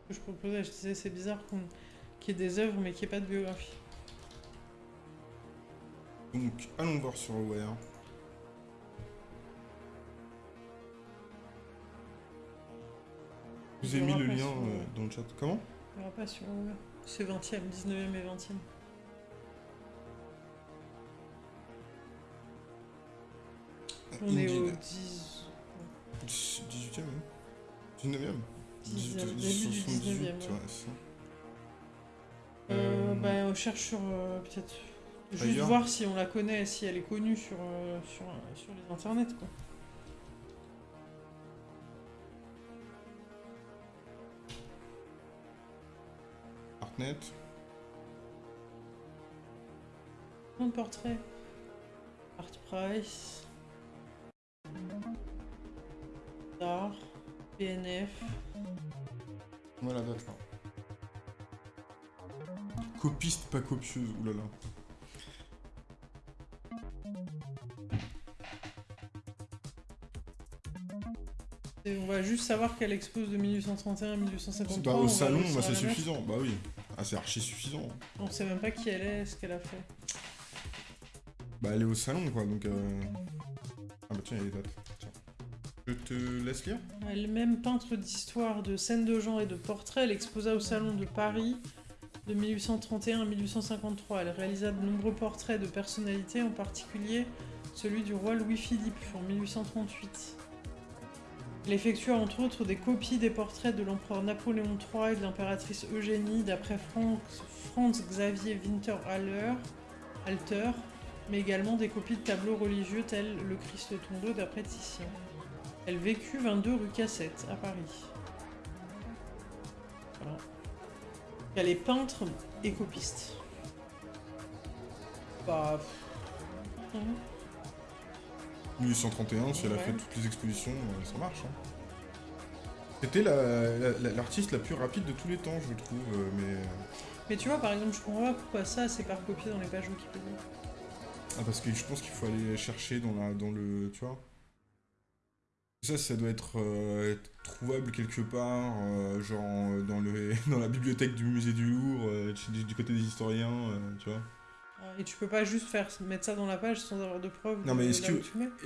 que je proposais, je disais, c'est bizarre qu'il y ait des œuvres mais qu'il n'y ait pas de biographie. Donc, allons voir sur ER. Vous ai mis le lien euh, dans le chat. Comment? Il n'y aura pas sur C'est 20e, 19e et 20e. On est au 10... 18e, 19e 18, début du 19e. Ouais. Euh, euh, bah, on cherche sur... Euh, peut-être... Juste voir si on la connaît, si elle est connue sur, euh, sur, sur les internets, quoi. Net. Mon portrait. Art Price. Star. PNF. Voilà, là. Copiste, pas copieuse, oulala. on va juste savoir qu'elle expose de 1831 à 1853. Bah, au salon, bah, c'est suffisant. Bah oui. Ah, c'est archi suffisant. On sait même pas qui elle est, ce qu'elle a fait. Bah, elle est au salon, quoi, donc... Euh... Ah bah tiens, il y a les dates. Tiens. Je te laisse lire Elle-même peintre d'histoire, de scènes de genre et de portraits, elle exposa au salon de Paris de 1831 à 1853. Elle réalisa de nombreux portraits de personnalités, en particulier celui du roi Louis-Philippe en 1838. Il effectua entre autres des copies des portraits de l'empereur Napoléon III et de l'impératrice Eugénie d'après Franz Xavier Winterhalter, Alter, mais également des copies de tableaux religieux tels le Christ tombeau d'après Titien. Elle vécut 22 rue Cassette à Paris. Voilà. Elle est peintre et copiste. Bah... 1831, si elle a fait toutes les expositions, euh, ça marche. Hein. C'était l'artiste la, plus rapide de tous les temps, je trouve, euh, mais... Euh. Mais tu vois, par exemple, je comprends pas pourquoi ça, c'est pas recopié dans les pages Wikipédia. Ah, parce que je pense qu'il faut aller chercher dans, la, dans le... tu vois ça, ça doit être, trouvable quelque part, genre dans, le, dans la bibliothèque du musée du Louvre, du, du, côté des historiens, tu vois. Et tu peux pas juste faire mettre ça dans la page sans avoir de preuves. Non, mais est-ce que,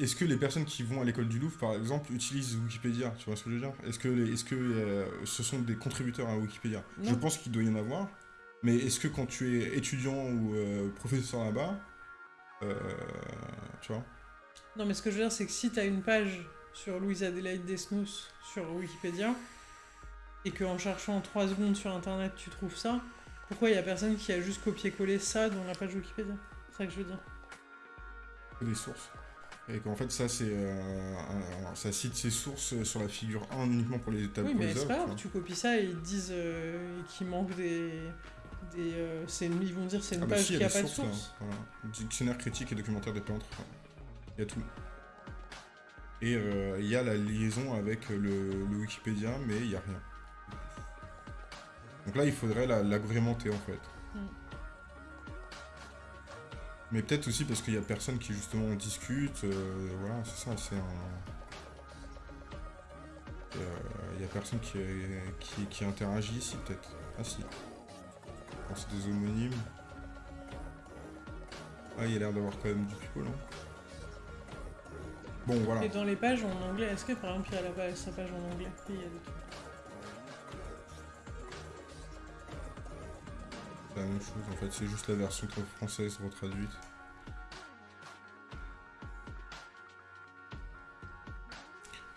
est que les personnes qui vont à l'école du Louvre, par exemple, utilisent Wikipédia? Tu vois ce que je veux dire? Est-ce que, est -ce que euh, ce sont des contributeurs à Wikipédia? Je pense qu'il doit y en avoir. Mais est-ce que quand tu es étudiant ou euh, professeur là-bas, euh, tu vois? Non, mais ce que je veux dire, c'est que si tu as une page sur Louise Adélaïde Desnos sur Wikipédia, et qu'en cherchant 3 secondes sur Internet, tu trouves ça, pourquoi il y a personne qui a juste copié-collé ça dans la page Wikipédia? C'est ça que je veux dire. Des sources. Et qu'en fait, ça, c'est. Euh, ça cite ses sources sur la figure 1 uniquement pour les étapes Oui, mais c'est pas grave, tu copies ça et ils disent euh, qu'il manque des. des euh, ils vont dire c'est une ah bah page qui a, pas de source. Dictionnaire critique et documentaire des peintres. Il y a tout. Et euh, il y a la liaison avec le, Wikipédia, mais il n'y a rien. Donc là, il faudrait l'agrémenter en fait. Mm. Mais peut-être aussi parce qu'il y a personne qui justement discute. Euh, voilà, c'est ça, c'est un. Il n'y a personne qui, qui, qui interagit ici, peut-être. Ah si. C'est des homonymes. Ah, il y a l'air d'avoir quand même du people, hein. Bon, voilà. Et dans les pages en anglais, est-ce que par exemple il y a la page, sa page en anglais? Il y a des trucs. C'est la même chose, en fait, c'est juste la version française retraduite.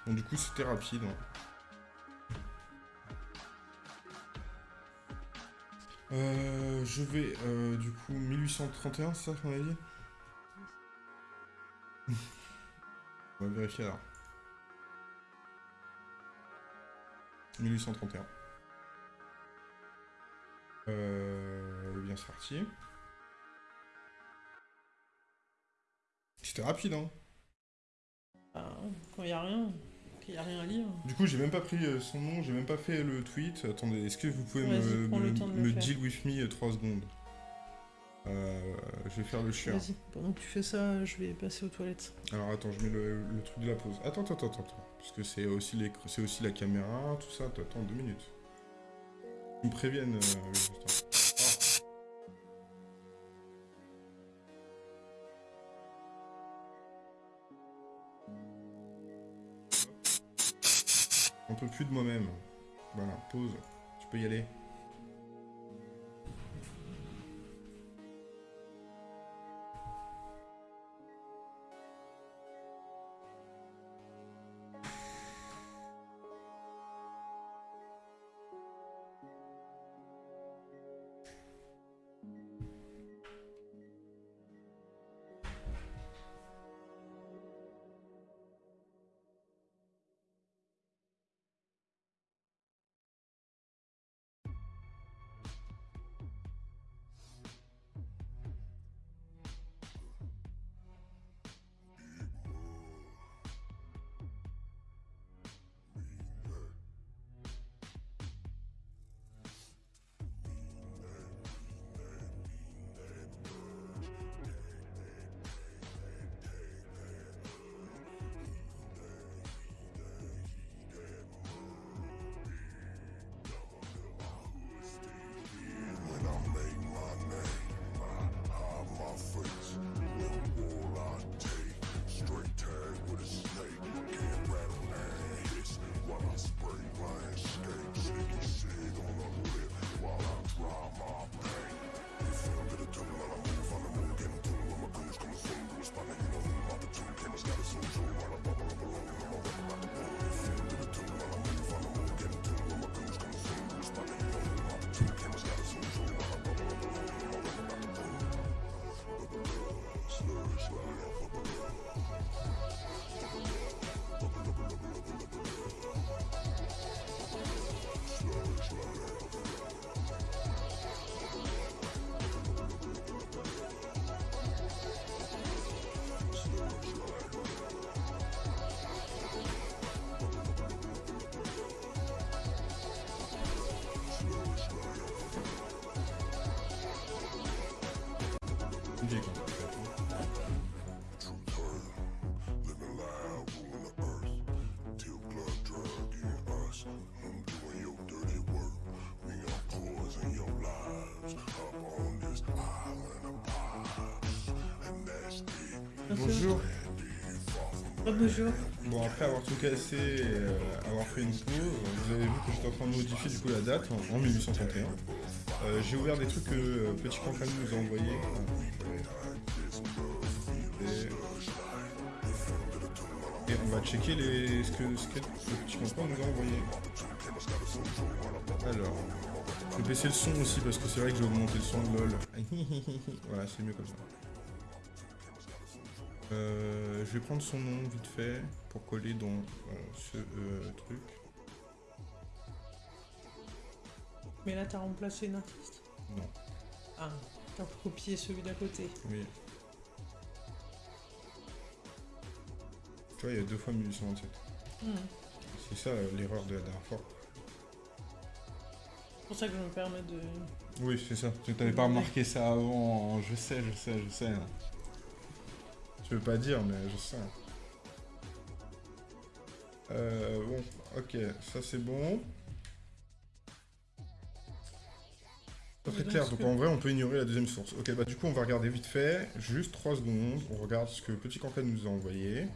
Bon, du coup, c'était rapide. Hein. Euh, je vais, euh, du coup, 1831, c'est ça qu'on a dit? On va vérifier alors. 1831. Euh, C'était rapide, hein ah, Quand il n'y a rien, il n'y a rien à lire. Du coup, j'ai même pas pris euh, son nom, j'ai même pas fait le tweet. Attendez, est-ce que vous pouvez me, me, deal with me 3 euh, secondes euh, je vais faire le chien. Vas-y, pendant que tu fais ça, je vais passer aux toilettes. Alors attends, je mets le, truc de la pause. Attends, attends, attends, attends. Parce que c'est aussi, les, aussi la caméra, tout ça. Attends, deux minutes. Ils me préviennent. Euh, Un peu plus de moi-même. Voilà, pause. Tu peux y aller. Bon, après avoir tout cassé et euh, avoir fait une pause, vous avez vu que j'étais en train de modifier du coup la date en, 1831. Euh, j'ai ouvert des trucs que euh, Petit Campagne nous a envoyés. Et, on va checker les, ce, que, ce que Petit Campagne nous a envoyé. Alors, je vais baisser le son aussi parce que c'est vrai que j'ai augmenté le son de LOL. voilà, c'est mieux comme ça. Euh, je vais prendre son nom vite fait pour coller dans euh, ce euh, truc. Mais là, t'as remplacé une artiste Non. Ah, t'as copié celui d'à côté Oui. vois, il y a deux fois 1827. Hmm. C'est ça l'erreur de la dernière fois. C'est pour ça que je me permets de. Oui, c'est ça. Tu t'avais pas remarqué ça avant. Je sais, je sais, je sais. Je veux pas dire, mais je sais. Euh, bon, ok, ça c'est bon. Pas très clair, donc en vrai on peut ignorer la deuxième source. Ok, bah du coup on va regarder vite fait, juste 3 secondes, on regarde ce que Petit Cancade nous a envoyé.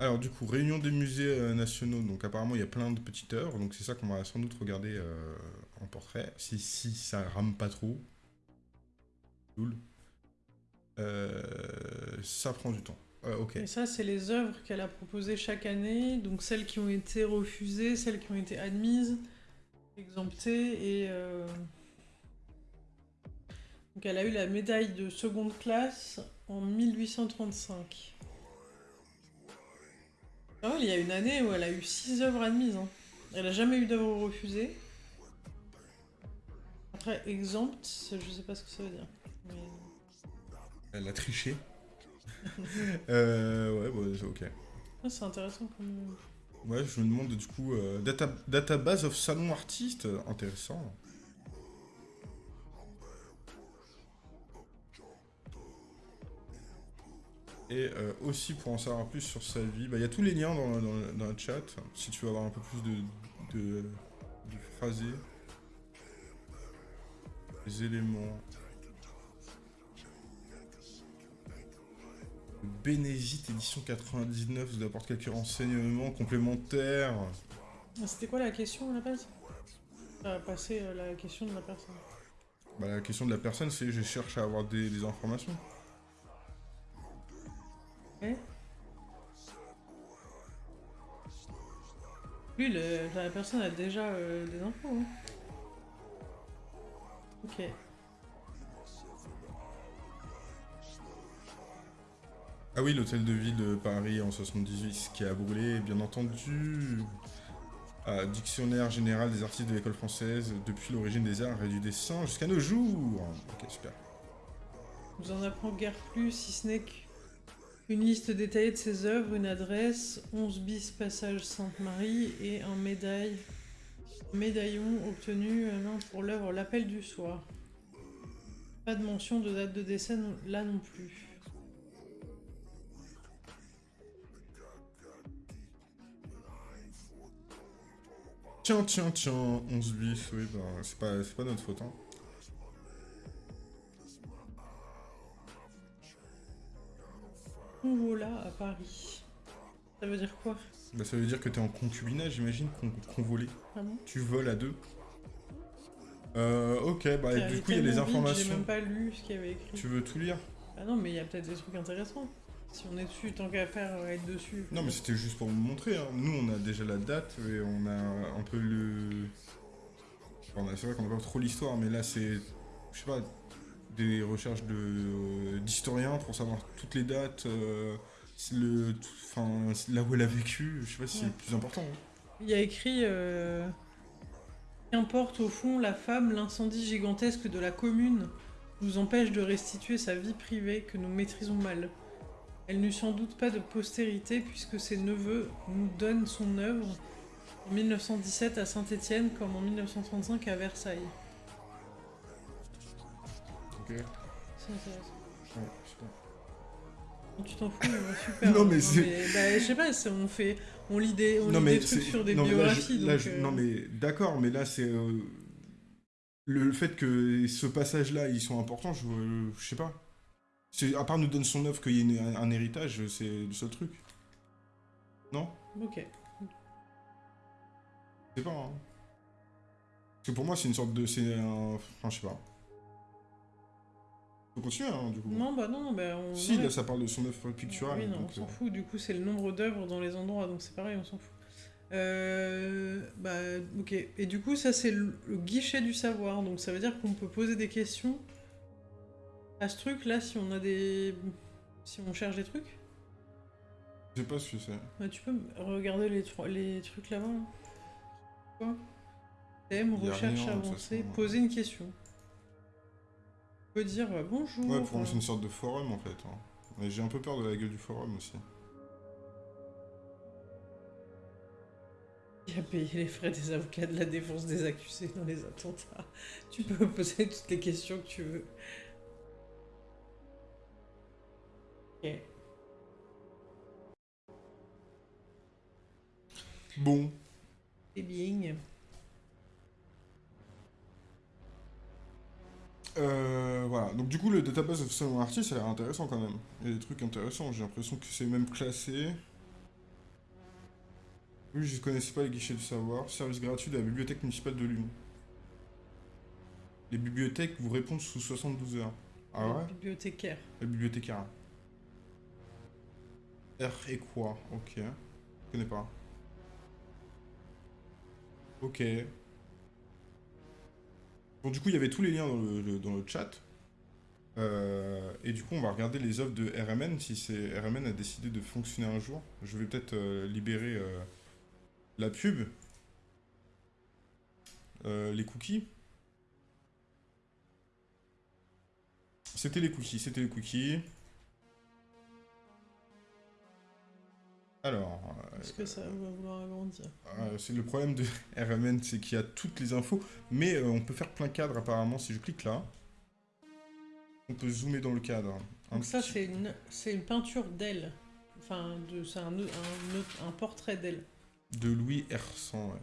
Alors du coup, réunion des musées euh, nationaux, donc apparemment il y a plein de petites œuvres, donc c'est ça qu'on va sans doute regarder euh, en portrait, si, si ça rame pas trop. Cool. Euh, ça prend du temps. Euh. Et ça, c'est les œuvres qu'elle a proposées chaque année, donc celles qui ont été refusées, celles qui ont été admises, exemptées, et... euh, Donc elle a eu la médaille de seconde classe en 1835. Ah il y a une année où elle a eu six œuvres admises. hein. Elle a jamais eu d'œuvre refusée. Après, exempte, je sais pas ce que ça veut dire. Elle a triché. euh, ouais, bah, c'est ok. Ah, c'est intéressant comme... Ouais, je me demande du coup, euh, data, database of salon artiste, euh, intéressant. Et euh, aussi pour en savoir plus sur sa vie, bah, il y a tous les liens dans, dans le chat, si tu veux avoir un peu plus de, de, de phrasé. Les éléments. Bénézite édition 99 vous apporte quelques renseignements complémentaires. Ah, C'était quoi la question à la base Ah, passer euh, la question de la personne. Bah, la question de la personne, c'est je cherche à avoir des, des informations. Ouais. Lui, le- la personne a déjà euh, des infos. hein. Ok. Ah oui, l'hôtel de ville de Paris en 78 qui a brûlé, bien entendu. Dictionnaire général des artistes de l'école française depuis l'origine des arts et du dessin jusqu'à nos jours. Ok, super. Vous en apprend guère plus, si ce n'est qu'une liste détaillée de ses œuvres, une adresse, 11 bis passage Sainte-Marie et un médaille, médaillon obtenu euh, pour l'œuvre L'appel du soir. Pas de mention de date de décès là non plus. Tiens, tiens, tiens, 11 bis, oui, bah, c'est pas, c'est pas notre faute. Hein. Convola à Paris. Ça veut dire quoi? Bah, ça veut dire que t'es en concubinage, j'imagine, qu'on qu'on volait. Ah bon? Tu voles à deux. Euh, ok, bah, du coup, il y a les vite, J'ai informations. même pas lu ce qu'il y avait écrit. Tu veux tout lire? Ah non, mais il y a peut-être des trucs intéressants. Si on est dessus, tant qu'à faire, euh, être dessus. Non, mais c'était juste pour vous montrer. hein. Nous, on a déjà la date et on a un peu le. Enfin, c'est vrai qu'on n'a pas trop l'histoire, mais là, c'est. Je sais pas. Des recherches de d'historiens pour savoir toutes les dates, euh, le, tout- enfin, là où elle a vécu. Je sais pas si c'est le plus important. hein. Il y a écrit euh, Qu'importe au fond la femme, l'incendie gigantesque de la commune nous empêche de restituer sa vie privée que nous maîtrisons mal. Elle n'eut sans doute pas de postérité puisque ses neveux nous donnent son œuvre en 1917 à Saint-Étienne comme en 1935 à Versailles. Ok. C'est intéressant. Ouais, sais pas. Tu t'en fous, mais super. Non, mais hein. c'est- bah, je sais pas, on fait, on lit des, on non, lit mais des trucs sur des non, mais biographies. là, donc, euh, Non, mais d'accord, mais là, c'est. euh, Le fait que ce passage-là, ils sont importants, je, je sais pas. C'est- À part nous donne son œuvre qu'il y ait une- un, un héritage, c'est le seul truc. Non? Ok. Je sais pas. Hein. Parce que pour moi, c'est une sorte de. C'est un. Enfin, je sais pas. Faut continuer, hein, du coup. Non, bah non, bah on. Si, là, ça parle de son œuvre picturale. Oui, non, donc, on s'en euh, fout. Du coup, c'est le nombre d'œuvres dans les endroits, donc c'est pareil, on s'en fout. Euh, bah, ok. Et du coup, ça, c'est le, le guichet du savoir. Donc, ça veut dire qu'on peut poser des questions à ce truc-là si on a des. Si on cherche des trucs. Je sais pas ce que c'est. Bah, tu peux regarder les, trucs là-bas. là. Quoi? Thème, a recherche rien, avancée, façon. poser une question. Tu peux dire euh, bonjour. Ouais, pour moi, c'est une sorte de forum, en fait. hein. Mais j'ai un peu peur de la gueule du forum aussi. Qui a payé les frais des avocats de la défense des accusés dans les attentats Tu peux poser toutes les questions que tu veux. Bon. C'est bien. Euh, voilà. Donc du coup, le database of Salon Artist, ça a l'air intéressant quand même. Il y a des trucs intéressants. J'ai l'impression que c'est même classé. Oui, je ne connaissais pas les guichets du savoir. Service gratuit de la bibliothèque municipale de Lyon. Les bibliothèques vous répondent sous 72 heures. Ah ouais? Bibliothécaire. Les bibliothécaires. R et quoi? Ok. Je connais pas. Ok. Bon, du coup, il y avait tous les liens dans le, chat. Euh, et du coup, on va regarder les offres de RMN, si c'est RMN a décidé de fonctionner un jour. Je vais peut-être euh, libérer euh, la pub. les cookies. C'était les cookies, c'était les cookies. Alors... Est-ce que ça va vouloir agrandir? euh, C'est le problème de RMN, c'est qu'il y a toutes les infos, mais euh, on peut faire plein cadre apparemment si je clique là. On peut zoomer dans le cadre. Donc ça, c'est une, une peinture d'elle. Enfin, c'est un, un, un, portrait d'elle. De Louis R100, ouais.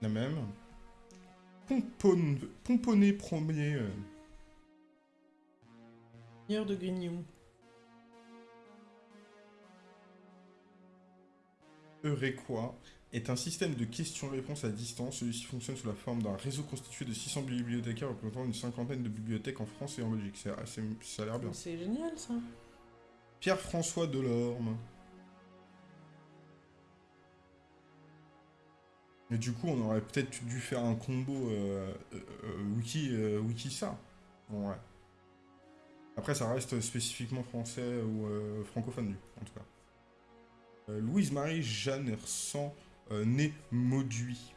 La même. Pomponné, premier. Euh. de Grignon. Eurequa est un système de questions-réponses à distance. Celui-ci fonctionne sous la forme d'un réseau constitué de 600 bibliothécaires représentant une cinquantaine de bibliothèques en France et en Belgique. ça a l'air bien. C'est génial ça. Pierre-François Delorme. Mais du coup, on aurait peut-être dû faire un combo euh, euh, euh, wiki, wiki ça. ouais. Après, ça reste spécifiquement français ou francophone, en tout cas. Euh, Louise-Marie Jeanne Hersan, euh, née Mauduit.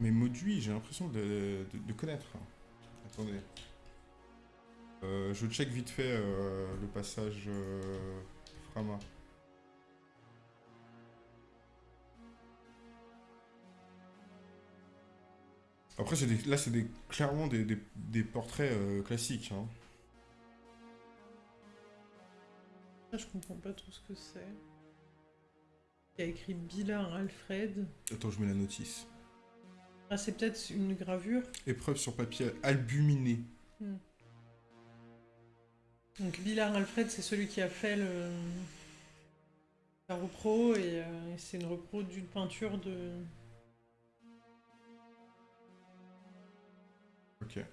Mais Mauduit, j'ai l'impression de, connaître. Attendez. Euh, je check vite fait le passage Frama. Après, là, c'est clairement des, portraits euh, classiques. Hein. je comprends pas tout ce que c'est. Il y a écrit Billard Alfred. Attends, je mets la notice. Ah, c'est peut-être une gravure Épreuve sur papier albuminé. Hmm. Donc, Billard Alfred, c'est celui qui a fait le... la repro, et euh, c'est une repro d'une peinture de... Ok.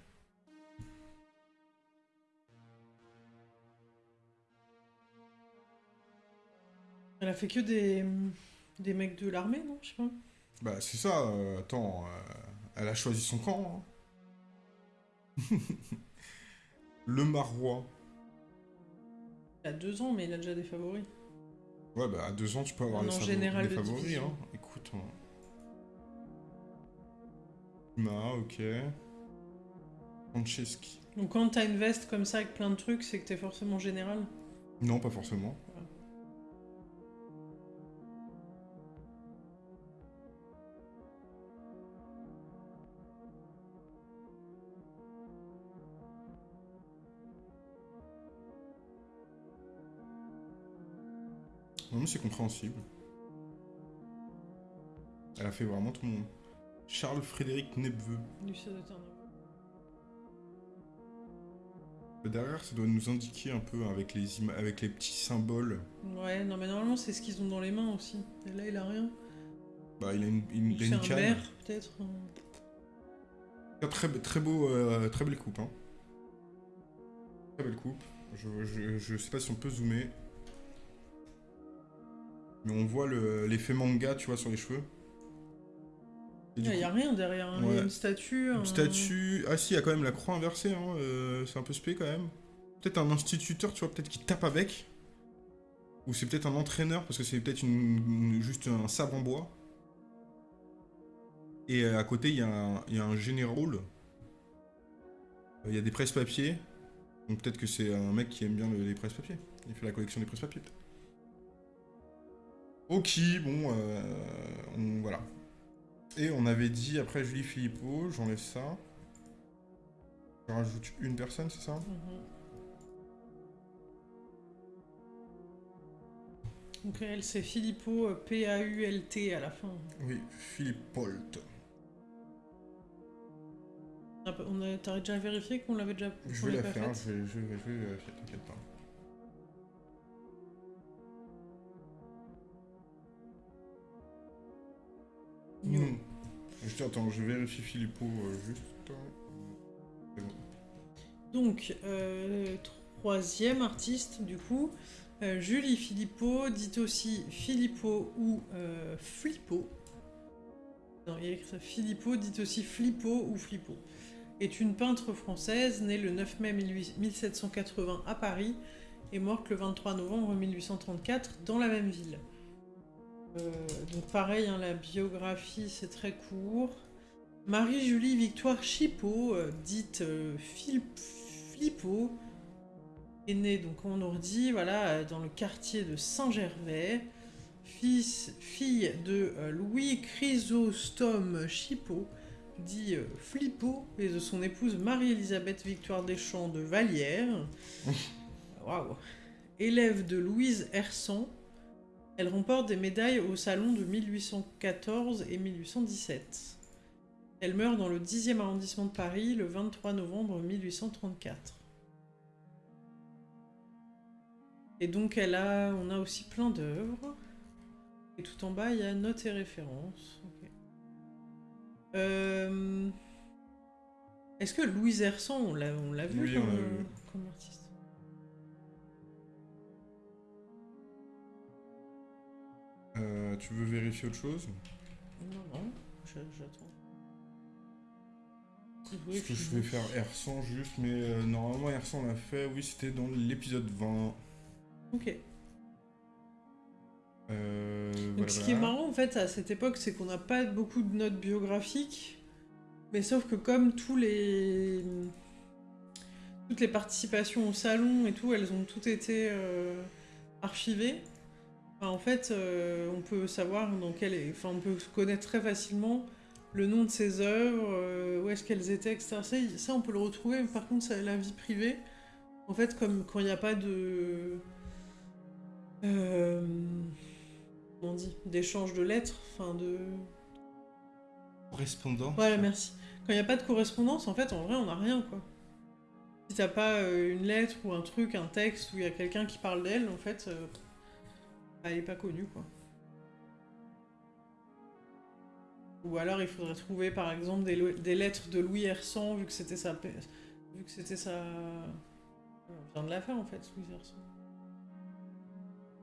Elle a fait que des, des mecs de l'armée, non Je sais pas. Bah, c'est ça. Euh, attends, euh, elle a choisi son camp. Hein. le Marois. Il a deux ans, mais il a déjà des favoris. Ouais, bah, à deux ans, tu peux avoir les général des favoris. Hein. Écoute. Hein. ok. Franceschi. Donc quand t'as une veste comme ça avec plein de trucs, c'est que t'es forcément général Non, pas forcément. Non, mais c'est compréhensible. Elle a fait vraiment tout le monde. Charles Frédéric Nebveux. Derrière, ça doit nous indiquer un peu avec les, avec les petits symboles. Ouais, non mais normalement c'est ce qu'ils ont dans les mains aussi. Et là, il a rien. Bah, il a une, une, il une canne. peut-être. Très, très beau, euh, très belle coupe. Hein. Très belle coupe. Je, je, je, sais pas si on peut zoomer. Mais on voit l'effet manga, tu vois, sur les cheveux. Il n'y a rien derrière, hein. il y a une statue. Une statue. Ah si, il y a quand même la croix inversée, hein. Euh, c'est un peu spé quand même. Peut-être un instituteur, tu vois, peut-être qui tape avec. Ou c'est peut-être un entraîneur, parce que c'est peut-être une... juste un sabre en bois. Et à côté, il y, a un- il y a un général. Il y a des presse-papiers. Donc peut-être que c'est un mec qui aime bien le- les presse-papiers. Il fait la collection des presse-papiers. peut-être. Ok, bon, euh, on- voilà. Et on avait dit, après Julie Philippot, j'enlève ça. Je rajoute une personne, c'est ça? Mhm. Donc elle, c'est Filippo, euh, P-A-U-L-T à la fin. Oui, Philippe Polt. On a pas- On a, t'as déjà vérifié qu'on l'avait déjà Je vais la faire, je vais, je vais, je vais vérifier, t'inquiète pas. Non. Juste, attends, je vérifie Philippot euh, juste. C'est bon. Donc, euh, troisième artiste, du coup, euh, Julie Philippot, dit aussi Filippo ou euh, Flippo. Non, il y a écrit ça, Filippo, dit aussi Flippo ou Flippo. Est une peintre française, née le 9 mai 18- 1780 à Paris et morte le 23 novembre 1834 dans la même ville. Euh, donc pareil, hein, la biographie c'est très court. Marie-Julie Victoire Chipot, euh, dite euh, Flippo, est née, donc on nous redit, voilà, euh, dans le quartier de Saint-Gervais, fils, fille de euh, Louis Chrysostome Chipot, dit euh, Flippo, et de son épouse Marie-Elisabeth Victoire Deschamps de Vallière. Waouh Élève de Louise Hersan, elle remporte des médailles au salon de 1814 et 1817. Elle meurt dans le 10e arrondissement de Paris le 23 novembre 1834. Et donc elle a, on a aussi plein d'œuvres. Et tout en bas, il y a notes et références. Euh, Est-ce que Louise Hersan, on l'a, vu, Oui, comme, vu. comme artiste? Euh, tu veux vérifier autre chose? Non, non, j'attends. Parce que je vais faire R100 juste, mais euh, normalement R100 on l'a fait, oui c'était dans l'épisode 20. Ok. Euh, Donc voilà, ce qui est marrant en fait à cette époque, c'est qu'on n'a pas beaucoup de notes biographiques, mais sauf que comme tous les toutes les participations au salon et tout, elles ont toutes été euh, archivées. Enfin, en fait, euh, on peut savoir dans quel, enfin on peut connaître très facilement le nom de ses œuvres, euh, où est-ce qu'elles étaient, etc. Ça, on peut le retrouver. mais Par contre, ça, la vie privée, en fait, comme quand il n'y a pas de euh, comment on dit d'échange de lettres, enfin de Correspondant. voilà merci. Quand il n'y a pas de correspondance, en fait, en vrai, on n'a rien quoi. Si t'as pas une lettre ou un truc, un texte où il y a quelqu'un qui parle d'elle, en fait, elle est pas connue quoi. Ou alors il faudrait trouver par exemple des, lettres de Louis Hersan vu que c'était sa vu que c'était sa on vient de la faire en fait Louis Hersan.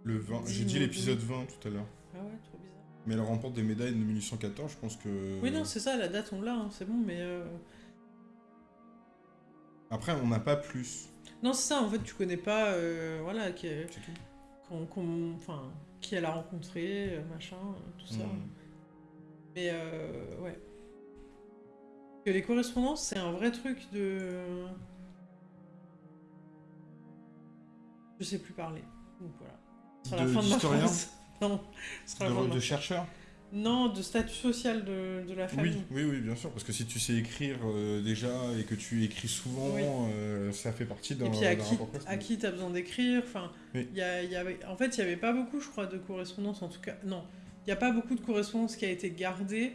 Le 20. J'ai dit l'épisode 20 tout à l'heure. Ah ouais, trop bizarre. Mais elle remporte des médailles de 1814, je pense que. Oui non, c'est ça, la date on l'a, hein, c'est bon mais euh, Après, on n'a pas plus. non, c'est ça en fait, tu connais pas euh, voilà qui C'est tout. Qu'on- enfin qui elle a rencontré, euh, machin, euh, tout ça. Hmm. Mais euh, ouais. Que les correspondances, c'est un vrai truc de. Je sais plus parler. Donc voilà. Ce sera De- la fin de ma phrase. Non, ce sera la fin de De, ma de phrase. chercheur Non, de statut social de, de la famille. Oui, oui, oui, bien sûr. Parce que si tu sais écrire euh, déjà et que tu écris souvent, Oui. euh, ça fait partie d'un Et puis à qui, à qui t'as besoin d'écrire Enfin, Oui. y a- il y avait, en fait, il y avait pas beaucoup, je crois, de correspondance. En tout cas, non, il y a pas beaucoup de correspondance qui a été gardée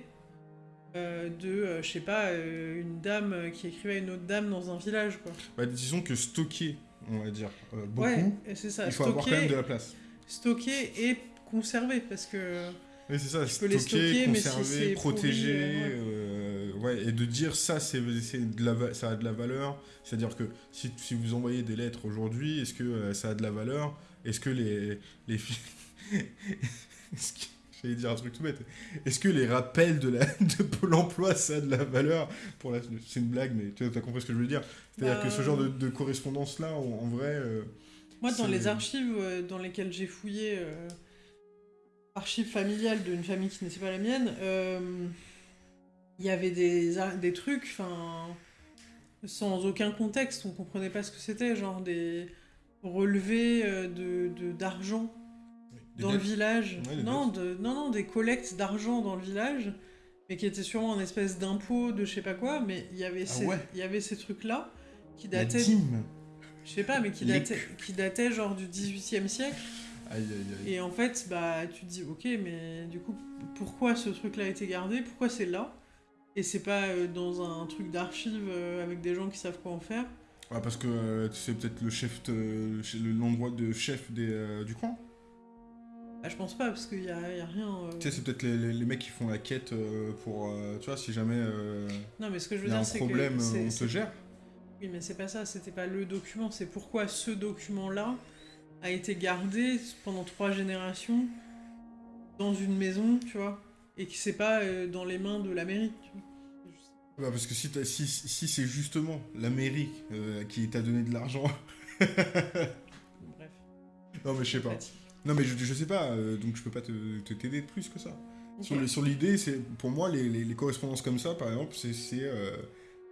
euh, de, je sais pas, une dame qui écrivait à une autre dame dans un village, quoi. Bah, disons que stocker, on va dire, beaucoup, Ouais, c'est ça. il faut avoir quand même de la place. stocker et conserver, parce que Oui, c'est ça, stocker, stocker, mais si conserver, protéger, pourri, euh, ouais, et de dire ça, c'est de la, ça a de la valeur. C'est-à-dire que si, si vous envoyez des lettres aujourd'hui, est-ce que euh, ça a de la valeur? Est-ce que les, les J'allais dire un truc tout bête. Est-ce que les rappels de, la, de Pôle emploi, ça a de la valeur pour la... C'est une blague, mais tu as compris ce que je veux dire? C'est-à-dire Bah, que ce genre de, de correspondance-là, en, en vrai... euh, moi, dans les archives euh, dans lesquelles j'ai fouillé, euh, archives familiales d'une famille qui n'était pas la mienne, euh, il y avait des, des trucs, enfin, sans aucun contexte, on comprenait pas ce que c'était, genre des relevés euh, de de- d'argent dans le village. Ouais, non, de, non, non, des collectes d'argent dans le village, mais qui étaient sûrement une espèce d'impôt de je sais pas quoi, mais il y avait Ah ces, ouais. y avait ces trucs-là qui dataient, je sais pas, mais qui dataient, qui dataient genre du 18e siècle. Aïe, aïe, aïe. Et en fait, bah, tu te dis, ok, mais du coup, pourquoi ce truc-là a été gardé? Pourquoi c'est là? Et c'est pas euh, dans un truc d'archives euh, avec des gens qui savent quoi en faire? Ouais, parce que euh, c'est peut-être le chef, l'endroit de chef des, euh, du coin? bah, Je pense pas, parce qu'il y a, y a rien. euh. Tu sais, c'est peut-être les, les- les mecs qui font la quête euh, pour, euh, tu vois, si jamais euh, Non, mais ce que je veux dire, un c'est problème, que. c'est- on te gère. Oui, mais c'est pas ça, c'était pas le document, c'est pourquoi ce document-là a été gardé pendant trois générations dans une maison, tu vois, et qui c'est pas euh, dans les mains de la mairie. Tu vois. Bah, parce que si, si, si c'est justement la mairie euh, qui t'a donné de l'argent. Bref. non, mais je sais pas. Non, mais je, je sais pas, euh, donc je peux pas te t'aider de plus que ça. Sur l'idée, c'est pour moi, les, les- les correspondances comme ça, par exemple, c'est c'est, euh,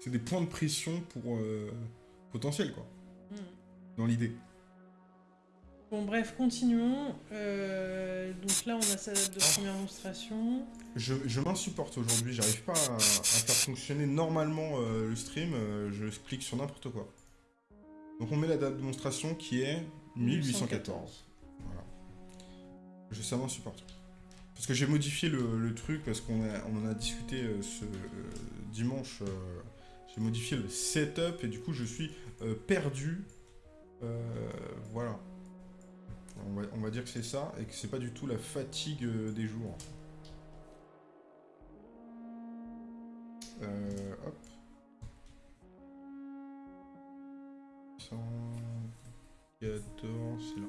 des points de pression pour potentiel, quoi, Hmm. dans l'idée. Bon, bref, continuons. Euh, donc là, on a sa date de première démonstration. Je, je m'insupporte aujourd'hui, j'arrive pas à, à faire fonctionner normalement euh, le stream, euh, je clique sur n'importe quoi. Donc on met la date de démonstration qui est 1814. Voilà. Je, ça m'insupporte. Parce que j'ai modifié le, le truc, parce qu'on on en a discuté ce dimanche, j'ai modifié le setup et du coup je suis perdu. Voilà. On va, dire que c'est ça et que c'est pas du tout la fatigue euh, des jours. Euh, hop. 114, c'est là.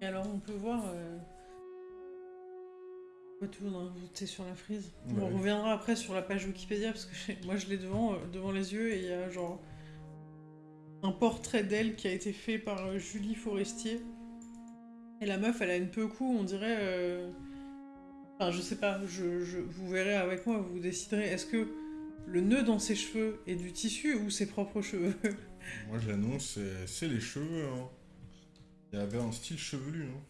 Et alors, on peut voir. Euh... tout sur la frise. Ouais. On reviendra après sur la page Wikipédia parce que moi je l'ai devant, euh, devant les yeux et il y a genre un portrait d'elle qui a été fait par euh, Julie Forestier. Et la meuf, elle a une peu cou, on dirait. euh, Enfin, je sais pas, je, je- vous verrez avec moi, vous déciderez. Est-ce que le nœud dans ses cheveux est du tissu ou ses propres cheveux? Moi j'annonce, c'est les cheveux. hein. Il y avait un style chevelu. hein.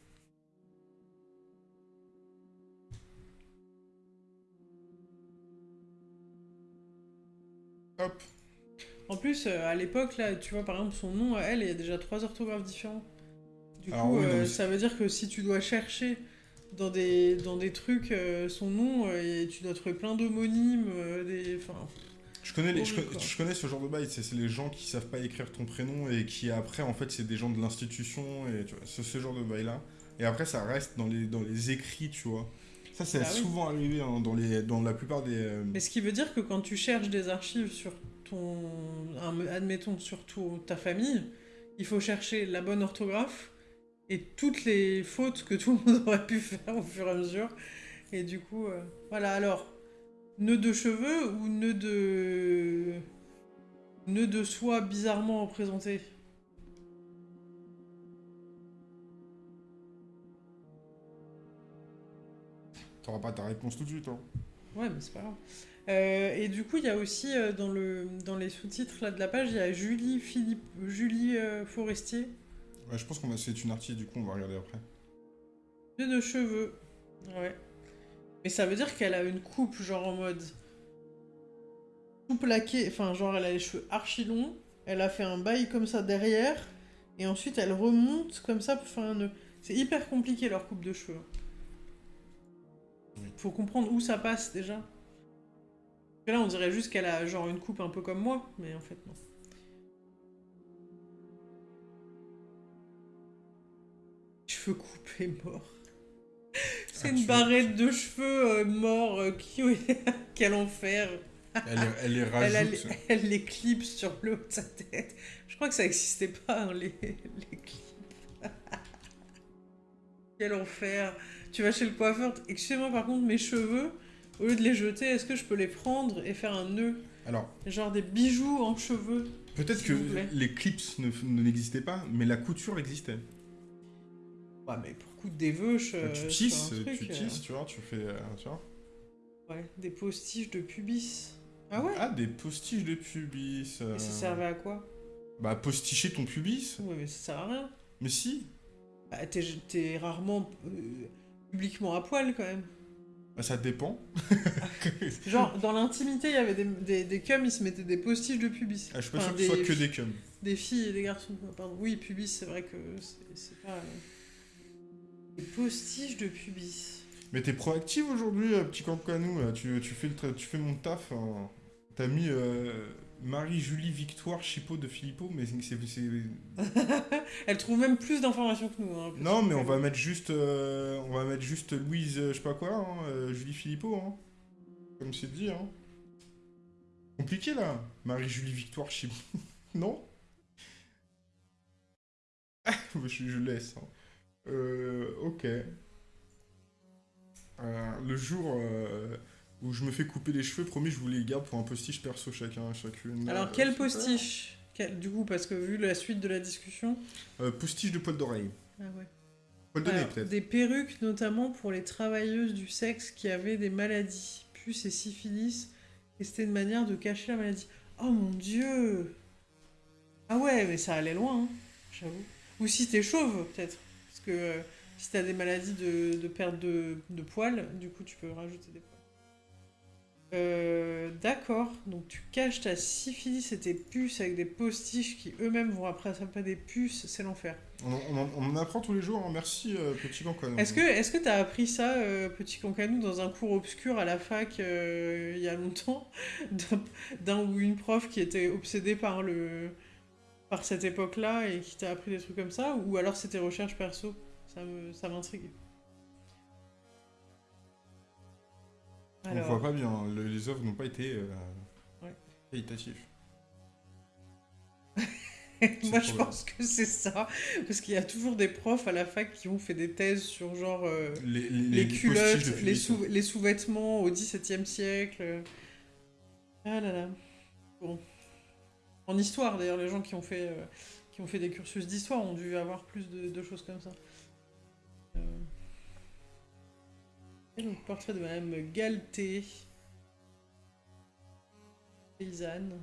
Hop. En plus, euh, à l'époque, là, tu vois, par exemple, son nom, à elle, il y a déjà trois orthographes différents. Du Alors coup, oui, euh, ça veut dire que si tu dois chercher dans des, dans des trucs euh, son nom, euh, et tu dois trouver plein d'homonymes, euh, des... Enfin, Je connais, les, je, connais ce genre de bail, c'est c'est les gens qui savent pas écrire ton prénom et qui après en fait c'est des gens de l'institution et tu vois, ce, ce genre de bail là. Et après ça reste dans les, dans les écrits, tu vois. Ça c'est Bah oui. souvent arrivé hein, dans, les, dans la plupart des... euh, Mais ce qui veut dire que quand tu cherches des archives sur ton... admettons, sur tout- ta famille, il faut chercher la bonne orthographe et toutes les fautes que tout le monde aurait pu faire au fur et à mesure. Et du coup, euh, voilà, alors, nœud de cheveux ou nœud de... nœud de soie bizarrement représenté? T'auras pas ta réponse tout de suite. Hein. Ouais, mais c'est pas grave. Euh, et du coup, il y a aussi euh, dans, le, dans les sous-titres là, de la page, il y a Julie, Philippe, Julie euh, Forestier, Ouais, je pense qu'on va c'est une artiste du coup on va regarder après. de cheveux. Ouais. Mais ça veut dire qu'elle a une coupe, genre en mode. tout plaqué, enfin, genre elle a les cheveux archi longs, elle a fait un bail comme ça derrière, et ensuite elle remonte comme ça pour faire un nœud. C'est hyper compliqué leur coupe de cheveux. Oui. Faut comprendre où ça passe déjà. Parce que là, on dirait juste qu'elle a genre une coupe un peu comme moi, mais en fait, non. Cheveux coupés morts. C'est Ah, une tu- barrette de cheveux euh, morts. euh, qui... Quel enfer. Elle, les- elle les Elle, rajoute. les- elle les clips sur le haut de sa tête. Je crois que ça n'existait pas, hein, les, les clips. Quel enfer. Tu vas chez le coiffeur. Excusez-moi, par contre, mes cheveux, au lieu de les jeter, est-ce que je peux les prendre et faire un nœud? Alors, Genre des bijoux en cheveux. Peut-être S'il que vous plaît. les clips ne ne- n'existaient pas, mais la couture existait. Ouais, mais pour coudre des veuches. euh, tu sur tisses, un truc, tu euh, tisses, tu vois, tu fais, euh, tu vois. Ouais, des postiches de pubis. Ah ouais? Ah, des postiches de pubis. euh, Et ça servait à quoi? Bah, posticher ton pubis. Ouais, mais ça sert à rien. Mais si. Bah, t'es, t'es rarement euh, publiquement à poil quand même. Bah, ça dépend. Genre, dans l'intimité, il y avait des, des, des cums, ils se mettaient des postiches de pubis. Ah, je suis pas Enfin, sûr que ce soit que des cums. Des filles et des garçons, pardon. Oui, pubis, c'est vrai que c'est, pas. euh, Des postiches de pubis. Mais t'es proactif aujourd'hui, euh, petit campanou, là. Tu, tu, fais le tu fais mon taf. hein. T'as mis euh, Marie-Julie Victoire Chipot de Philippot, mais c'est... Elle trouve même plus d'informations que nous. Hein, Non, mais on va mettre juste... euh, on va mettre juste Louise, euh, je sais pas quoi, hein, euh, Julie Philippot, hein. Comme c'est dit, hein. Compliqué, là. Marie-Julie Victoire Chipot. non? Ah, je, je laisse. hein. Euh, ok. Le jour où je me fais couper les cheveux, promis, je vous les garde pour un postiche perso chacun, chacune. Alors, Euh, quel super. postiche Quel- Du coup, parce que vu la suite de la discussion. Euh, Postiche de poil d'oreille. Ah ouais. Poil de nez, Alors, peut-être. des perruques, notamment pour les travailleuses du sexe qui avaient des maladies, puces et syphilis, et c'était une manière de cacher la maladie. Oh mon dieu Ah ouais, mais ça allait loin, hein, j'avoue. Ou si t'es chauve, peut-être. Parce que euh, si t'as des maladies de, de perte de, de poils, du coup, tu peux rajouter des poils. Euh, D'accord, donc tu caches ta syphilis et tes puces avec des postiches qui eux-mêmes vont après attraper des puces, c'est l'enfer. On, on en- on en apprend tous les jours, hein. merci euh, petit campanou. Est-ce que est-ce que t'as appris ça, euh, petit cancanou, dans un cours obscur à la fac il y a longtemps, d'un- ou une prof qui était obsédée par le par cette époque-là et qui t'a appris des trucs comme ça, ou alors c'était recherche perso? Ça me ça m'intrigue. On voit pas bien, le- les œuvres n'ont pas été euh, Ouais. qualitatives. moi je pense que c'est ça, parce qu'il y a toujours des profs à la fac qui ont fait des thèses sur genre euh, Les, culottes, les, Philippe. sous, les sous-vêtements au XVIIe siècle. Ah là là. Bon. En histoire, d'ailleurs, les gens qui ont fait, euh, qui ont fait des cursus d'histoire ont dû avoir plus de, de choses comme ça. Donc, portrait de Madame Galté. Paysanne.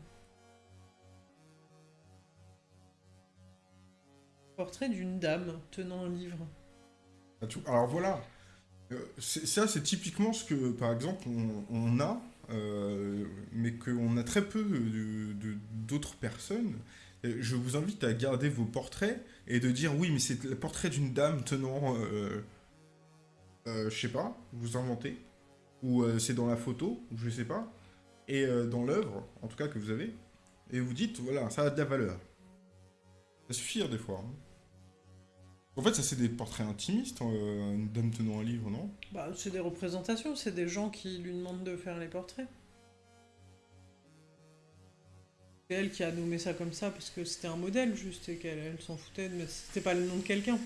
Portrait d'une dame tenant un livre. Alors voilà, Euh, ça c'est typiquement ce que par exemple on, a, euh, mais qu'on a très peu d'autres personnes. Je vous invite à garder vos portraits et de dire oui mais c'est le portrait d'une dame tenant, euh, euh, je sais pas, vous inventez, ou euh, c'est dans la photo, je sais pas, et euh, dans l'œuvre en tout cas que vous avez, et vous dites voilà ça a de la valeur. Ça suffit des fois. hein. En fait, ça c'est des portraits intimistes, euh, une dame tenant un livre, non? Bah, c'est des représentations, c'est des gens qui lui demandent de faire les portraits. C'est elle qui a nommé ça comme ça parce que c'était un modèle juste et qu'elle elle s'en foutait, mais c'était pas le nom de quelqu'un.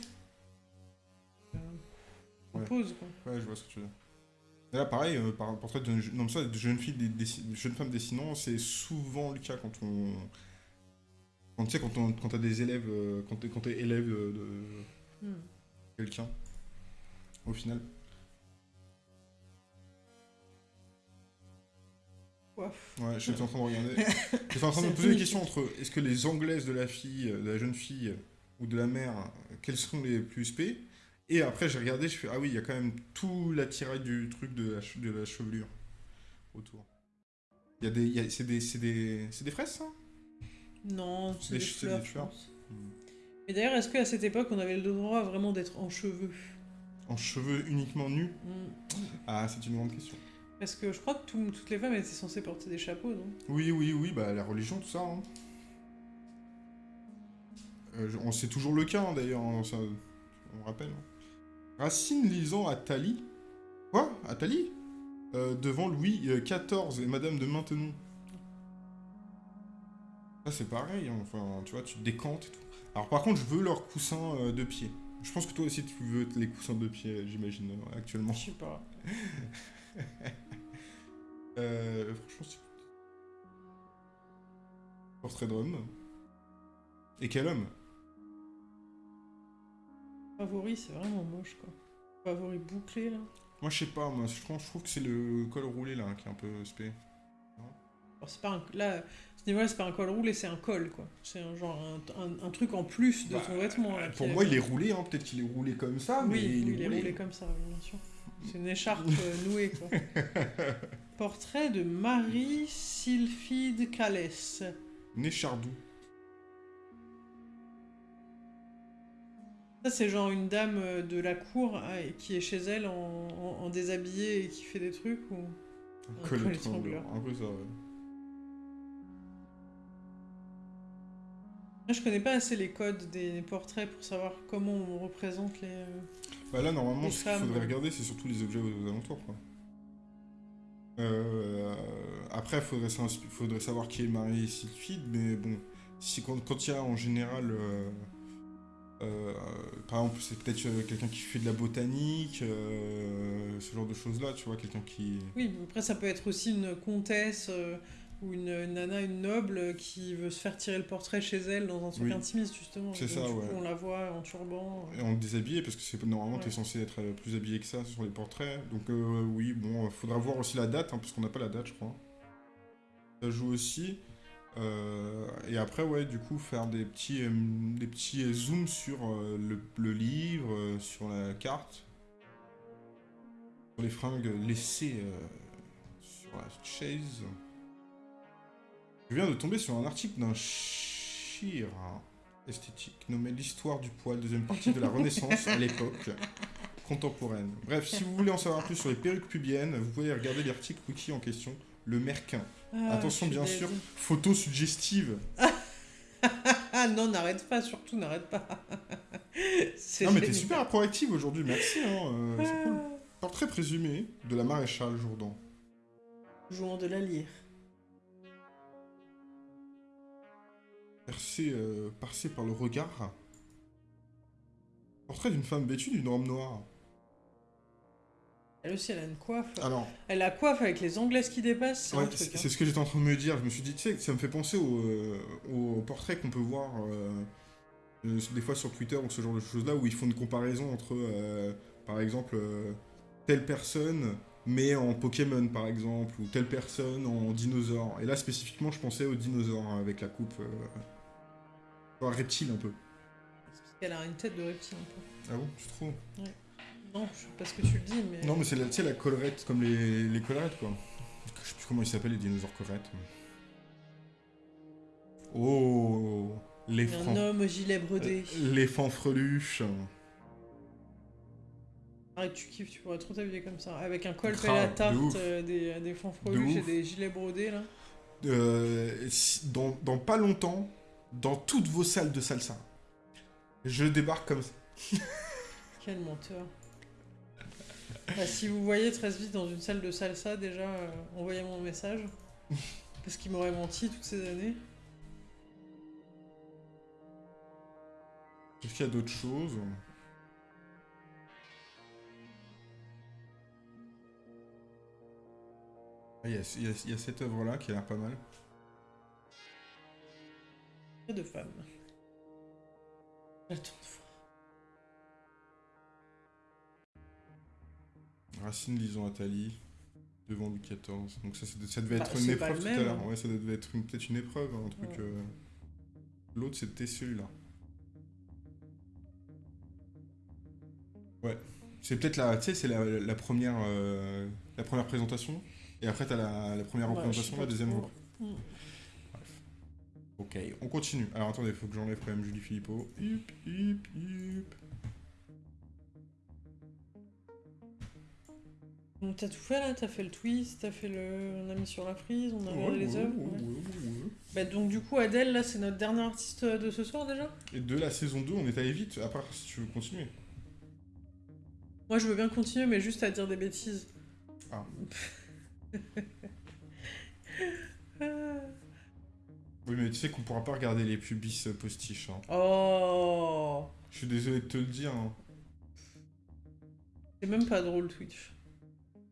Euh, on Ouais. pose quoi. Ouais, je vois ce que tu veux dire. Et là, pareil, euh, par portrait de, non, ça, de filles, des, dessi- de jeunes femmes dessinant, c'est souvent le cas quand on, quand tu sais, quand on, quand t'as des élèves, euh, quand t'es, quand t'es élève de, de Hmm. quelqu'un, au final. Ouais. Ouais, j'étais en train de regarder. J'étais en train de me poser fini. question entre est-ce que les anglaises de la fille, de la jeune fille ou de la mère, quelles sont les plus spé? Et après, j'ai regardé, je fais ah oui, il y a quand même tout l'attirail du truc de la, che- de la chevelure autour. Il y a des, c'est des, c'est des, des fraises ça? Non, c'est des, fleurs, des je fleurs. pense. Mais d'ailleurs, est-ce qu'à cette époque, on avait le droit vraiment d'être en cheveux? En cheveux uniquement nus? Hmm. Ah, c'est une grande question. Parce que je crois que tout- toutes les femmes étaient censées porter des chapeaux, non? Oui, oui, oui, bah la religion, tout ça. hein. Euh, on- c'est toujours le cas hein, d'ailleurs, hein, ça, on rappelle. hein. Racine lisant Attali. Quoi? Attali? Euh, Devant Louis euh, XIV et Madame de Maintenon. Ça c'est pareil, hein, enfin, tu vois, tu te décantes et tout. Alors par contre, je veux leurs coussins euh, de pied. Je pense que toi aussi tu veux les coussins de pied, j'imagine, euh, actuellement. Je sais pas. Euh, franchement, c'est... Portrait d'homme. Et quel homme? Favori, c'est vraiment moche, quoi. Favori bouclé, là. Moi, je sais pas, moi, je trouve, je trouve que c'est le col roulé, là, qui est un peu spé. Alors, c'est pas un... Là, ce niveau-là, c'est pas un col roulé, c'est un col, quoi. C'est un genre un, un- un truc en plus de Bah, ton vêtement. là, Pour qui moi, il est roulé, hein. peut-être qu'il est roulé comme ça, mais Oui, il, il est roulé. roulé comme ça, bien sûr. C'est une écharpe euh, nouée, quoi. Portrait de Marie Sylphide Calès. Né chardou. C'est genre une dame euh, de la cour et qui est chez elle en, en- en déshabillé et qui fait des trucs ou... Un Col étrangleur. Un peu ça, ouais. Je connais pas assez les codes des portraits pour savoir comment on représente les... euh, Bah là, normalement, Les ce qu'il faudrait regarder, c'est surtout les objets aux, aux alentours, quoi. Euh, après, faudrait, faudrait savoir qui est Marie Sylphide, mais bon, si quand quand il y a en général, euh, euh, par exemple, c'est peut-être euh, quelqu'un qui fait de la botanique, euh, ce genre de choses-là, tu vois, quelqu'un qui... Oui, après, ça peut être aussi une comtesse ou une, une nana, une noble qui veut se faire tirer le portrait chez elle dans un truc Oui. intimiste, justement. C'est ça, coup, ouais. on la voit en turban. Et en déshabillé, parce que c'est normalement, Ouais. t'es censé être plus habillé que ça sur les portraits. Donc oui, bon, faudra voir aussi la date, hein, parce qu'on n'a pas la date, je crois. Ça joue aussi. Euh, et après, ouais, du coup, faire des petits, euh, des petits zooms sur euh, le, livre, sur la carte, sur les fringues laissées sur la chaise. Je viens de tomber sur un article d'un chir esthétique nommé L'histoire du poil, deuxième partie de la Renaissance à l'époque contemporaine. Bref, si vous voulez en savoir plus sur les perruques pubiennes, vous pouvez regarder l'article wiki en question, le Merquin. Ah, Attention, bien sûr, photo suggestive. Ah non, n'arrête pas, surtout n'arrête pas. Non, mais t'es super proactive aujourd'hui, merci. Hein, euh, c'est cool. Ah. Portrait présumé de la maréchale Jourdan. Jouant de la lyre. Percé, euh, percé par le regard. Portrait d'une femme vêtue d'une robe noire. Elle aussi, elle a une coiffe. Alors, Elle a coiffe avec les anglaises qui dépassent, c'est Ouais, hein. c'est ce que j'étais en train de me dire. Je me suis dit, tu sais, ça me fait penser au, euh, au portrait qu'on peut voir euh, euh, des fois sur Twitter ou ce genre de choses-là où ils font une comparaison entre, euh, par exemple, euh, telle personne mais en Pokémon par exemple ou telle personne en dinosaure. Et là spécifiquement, je pensais aux dinosaures hein, avec la coupe, reptile un peu. Parce qu'elle a une tête de reptile un peu. Ah bon, tu trouves Non, je sais pas ce que tu le dis, mais. Non, mais c'est la, tu sais, la collerette comme les, les collerettes quoi. Je sais plus comment ils s'appellent les dinosaures collerettes. Oh, les Un francs. homme au gilet brodé. Euh, Les fanfreluches. Arrête, tu kiffes, tu pourrais trop t'habiller comme ça. Avec un col à la tarte, euh, des, des De fanfreluches et des gilets brodés là. Euh, dans, dans pas longtemps, dans toutes vos salles de salsa, je débarque comme ça. Quel menteur. Bah, si vous voyez 13 vite dans une salle de salsa, déjà, euh, envoyez-moi un message. Parce qu'il m'aurait menti toutes ces années. Est-ce qu'il y a d'autres choses? Ah, Il y, a, y y cette œuvre-là qui a l'air pas mal. De femmes. J'attends de voir. Racine lisant Attali, devant Louis XIV. Donc ça, ça devait Bah, être une épreuve tout à l'heure. Ouais, ça devait être peut-être une épreuve, hein, un truc... Ouais. euh, L'autre, c'était celui-là. Ouais. C'est peut-être la... C'est la, la première... euh, la première présentation. Et après, t'as la, la première Ouais, représentation, la deuxième... trop. rep- Hmm. Ok, on continue. Alors attendez, faut que j'enlève quand même Julie Philippot. Hip, hip, hip. Donc t'as tout fait là, t'as fait le twist, t'as fait le... On a mis sur la frise, on a regardé Ouais, les œuvres. ouais, ouais. ouais, ouais. Bah, donc du coup Adèle là c'est notre dernier artiste de ce soir déjà? Et de la saison 2, on est allé vite, à part si tu veux continuer. Moi je veux bien continuer mais juste à dire des bêtises. Ah. Ah. Oui, mais tu sais qu'on pourra pas regarder les pubis euh, postiches. hein. Oh Je suis désolé de te le dire. hein. C'est même pas drôle Twitch.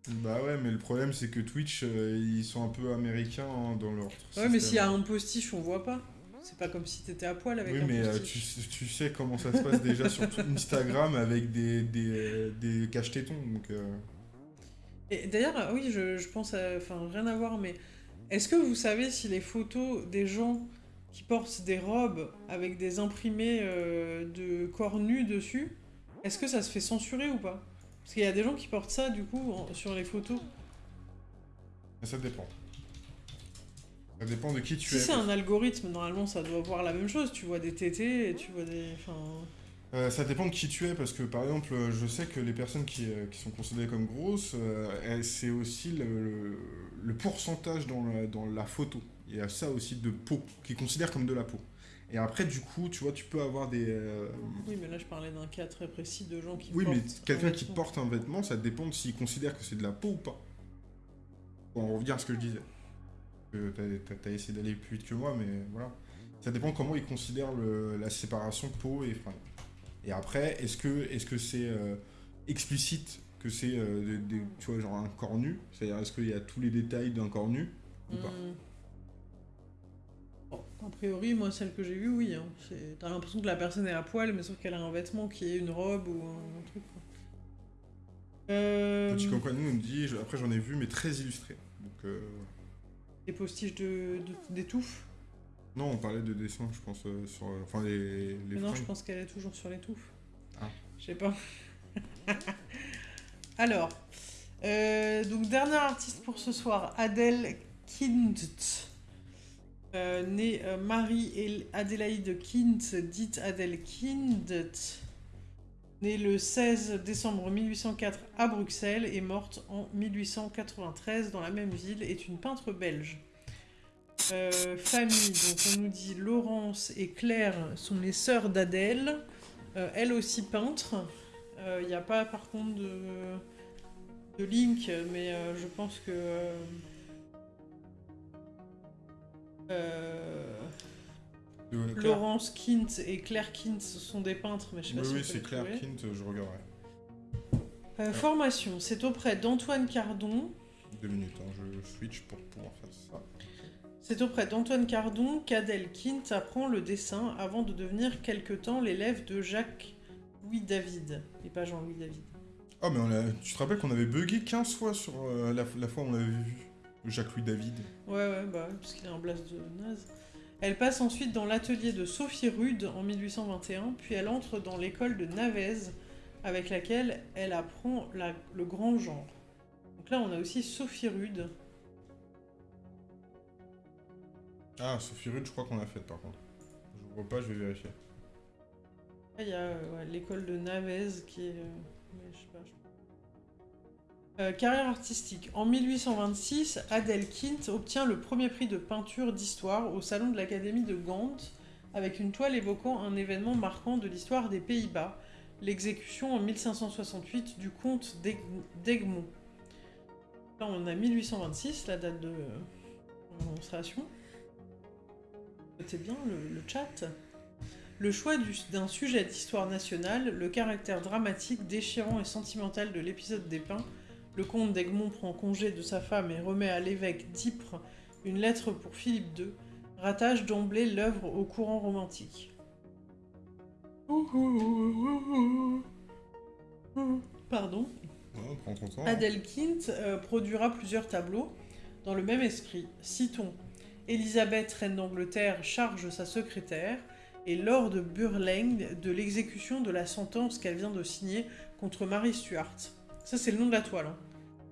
Bah ouais, mais le problème c'est que Twitch, euh, ils sont un peu américains hein, dans leur. Ouais, mais s'il y a un postiche, on voit pas. C'est pas comme si t'étais à poil avec oui, un mais euh, tu, tu sais comment ça se passe déjà sur tout Instagram avec des, des, des. Donc, euh, Et d'ailleurs, oui, je, je pense à. Enfin, rien à voir, mais est-ce que vous savez si les photos des gens qui portent des robes avec des imprimés euh, de corps nus dessus, est-ce que ça se fait censurer ou pas? Parce qu'il y a des gens qui portent ça, du coup, en- sur les photos. ça dépend. Ça dépend de qui tu Si es. c'est un algorithme, normalement, ça doit voir la même chose. Tu vois des tétés et tu vois des. Enfin. Euh, ça dépend de qui tu es, parce que par exemple, euh, je sais que les personnes qui, euh, qui sont considérées comme grosses, euh, elles- c'est aussi le, le- le pourcentage dans la, dans la photo. Il y a ça aussi de peau, qu'ils considèrent comme de la peau. Et après, du coup, tu vois, tu peux avoir des. euh, Oui, mais là, je parlais d'un cas très précis de gens qui Oui, mais quelqu'un un qui porte un vêtement, ça dépend de s'il considère que c'est de la peau ou pas. Pour en revenir à ce que je disais. Euh, T'as t'as essayé d'aller plus vite que moi, mais voilà. Ça dépend comment il considère le- la séparation peau et fringues. Et après, est-ce que c'est euh, explicite que c'est euh, tu vois genre un corps nu? C'est-à-dire est-ce qu'il y a tous les détails d'un corps nu ou pas? Hmm. A priori, moi, celle que j'ai vue, oui. Hein. T'as l'impression que la personne est à poil, mais sauf qu'elle a un vêtement qui est une robe ou un, un truc. quoi. Euh, Petit Cancani nous dit, je- après j'en ai vu, mais très illustré. Donc, euh, des postiches de, non, on parlait de dessin, je pense, euh, sur, euh, enfin les, les Mais non, je pense qu'elle est toujours sur l'étouffe. Ah. Je sais pas. Alors, euh, donc dernier artiste pour ce soir, Adèle Kindt. Euh, née euh, Marie Adélaïde Kindt, dite Adèle Kindt, née le 16 décembre 1804 à Bruxelles et morte en 1893 dans la même ville, est une peintre belge. Euh, famille, donc on nous dit Laurence et Claire sont les sœurs d'Adèle, elle aussi peintre. Il n'y a pas par contre de, de link, mais je pense que. Laurence Kint et Claire Kint sont des peintres, mais je sais pas Oui, si oui, c'est Claire trouver. Kint, je regarderai. Euh, formation, c'est auprès d'Antoine Cardon. Deux minutes, hein, je switch pour pouvoir faire ça. C'est auprès d'Antoine Cardon qu'Adèle Kint apprend le dessin avant de devenir quelque temps l'élève de Jacques-Louis David, et pas Jean-Louis David. Ah, mais on a... tu te rappelles qu'on avait bugué 15 fois sur euh, la, la fois où on l'avait vu? Jacques-Louis David. Ouais, ouais, bah, parce qu'il a un blast de naze. Elle passe ensuite dans l'atelier de Sophie Rude en 1821, puis elle entre dans l'école de Navez, avec laquelle elle apprend la- le grand genre. Donc là, on a aussi Sophie Rude. Ah, Sophie Rude, je crois qu'on l'a faite par contre. Je vois pas, je vais vérifier. Il y a euh, ouais, l'école de Navez qui est. euh, mais je sais pas, je- Euh, carrière artistique. En 1826, Adèle Kint obtient le premier prix de peinture d'histoire au salon de l'Académie de Gand avec une toile évoquant un événement marquant de l'histoire des Pays-Bas, l'exécution en 1568 du comte d'Eg- d'Egmont. Là, on a 1826, la date de euh, démonstration. Notez bien le- chat. Le choix du- d'un sujet d'histoire nationale, le caractère dramatique, déchirant et sentimental de l'épisode des Pins, le comte d'Egmont prend congé de sa femme et remet à l'évêque d'Ypres une lettre pour Philippe II, rattache d'emblée l'œuvre au courant romantique. Pardon. Hein. Adèle Kint euh, produira plusieurs tableaux dans le même esprit. Citons Élisabeth, reine d'Angleterre, charge sa secrétaire et Lord Burling de l'exécution de la sentence qu'elle vient de signer contre Marie Stuart. Ça, c'est le nom de la toile. hein.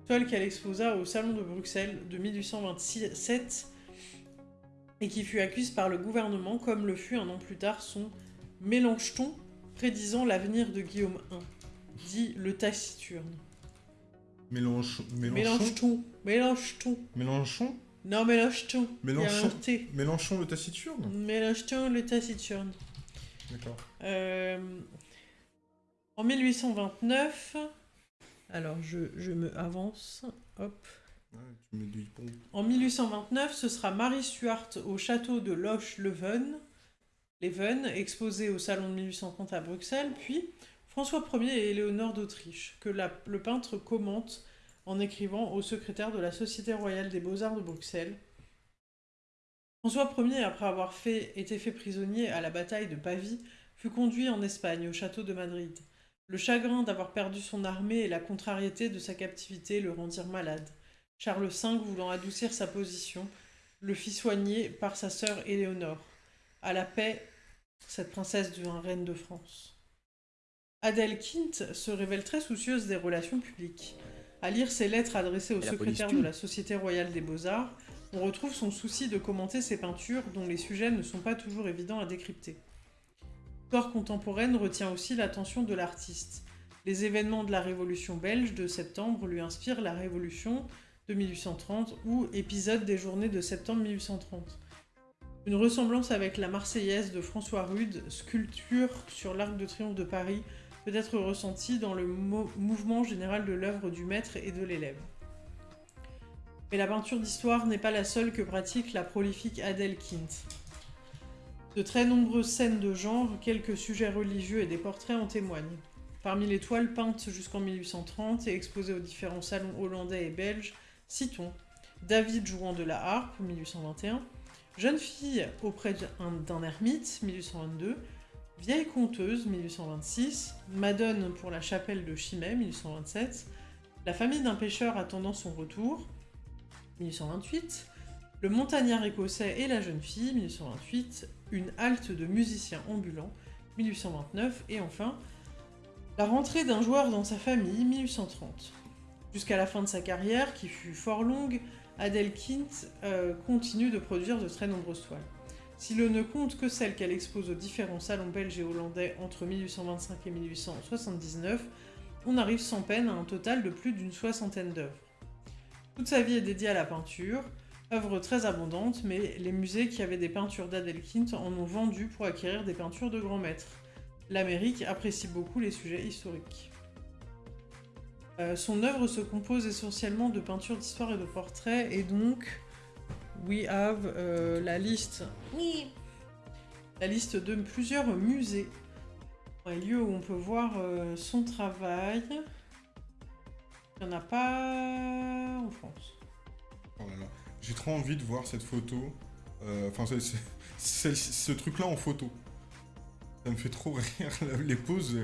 Toile qu'elle exposa au Salon de Bruxelles de 1827 et qui fut acquise par le gouvernement comme le fut un an plus tard son Mélangeton prédisant l'avenir de Guillaume I, dit le taciturne. Mélenchon. Mélenchon. Mélange-ton. Mélenchon? Non, Mélenchon. T. Mélenchon le taciturne? Mélange-ton, le taciturne. D'accord. Euh, en 1829, alors je, je me avance, hop. Ouais, tu. En 1829, ce sera Marie Stuart au château de Loche-Leven, Leven, exposé au salon de 1830 à Bruxelles, puis François Ier et Éléonore d'Autriche, que la- le peintre commente en écrivant au secrétaire de la Société royale des beaux-arts de Bruxelles. François Ier, après avoir fait, été fait prisonnier à la bataille de Pavie, fut conduit en Espagne, au château de Madrid. Le chagrin d'avoir perdu son armée et la contrariété de sa captivité le rendirent malade. Charles V, voulant adoucir sa position, le fit soigner par sa sœur Éléonore. À la paix, cette princesse devint reine de France. Adèle Quint se révèle très soucieuse des relations publiques. À lire ses lettres adressées au secrétaire de la Société royale des beaux-arts, on retrouve son souci de commenter ses peintures dont les sujets ne sont pas toujours évidents à décrypter. L'histoire contemporaine retient aussi l'attention de l'artiste. Les événements de la Révolution belge de septembre lui inspirent la Révolution de 1830 ou épisode des journées de septembre 1830. Une ressemblance avec la Marseillaise de François Rude, sculpture sur l'Arc de Triomphe de Paris, peut être ressentie dans le mouvement général de l'œuvre du maître et de l'élève. Mais la peinture d'histoire n'est pas la seule que pratique la prolifique Adèle Kint. De très nombreuses scènes de genre, quelques sujets religieux et des portraits en témoignent. Parmi les toiles peintes jusqu'en 1830 et exposées aux différents salons hollandais et belges, citons David jouant de la harpe, 1821, Jeune fille auprès d'un ermite, 1822, Vieille conteuse, 1826, Madone pour la chapelle de Chimay, 1827, La famille d'un pêcheur attendant son retour, 1828, Le montagnard écossais et la jeune fille, 1828, Une halte de musiciens ambulants, 1829, et enfin, La rentrée d'un joueur dans sa famille, 1830. Jusqu'à la fin de sa carrière, qui fut fort longue, Adèle Kint euh, continue de produire de très nombreuses toiles. Si l'on ne compte que celles qu'elle expose aux différents salons belges et hollandais entre 1825 et 1879, on arrive sans peine à un total de plus d'une soixantaine d'œuvres. Toute sa vie est dédiée à la peinture, œuvre très abondante, mais les musées qui avaient des peintures d'Adèle Kint en ont vendu pour acquérir des peintures de grands maîtres. L'Amérique apprécie beaucoup les sujets historiques. Euh, son œuvre se compose essentiellement de peintures d'histoire et de portraits, et donc, we have euh, la liste. Oui. La liste de plusieurs musées. Un lieu où on peut voir euh, son travail. Il n'y en a pas en France. Oh J'ai trop envie de voir cette photo. Enfin, ce truc-là en photo. Ça me fait trop rire. Les poses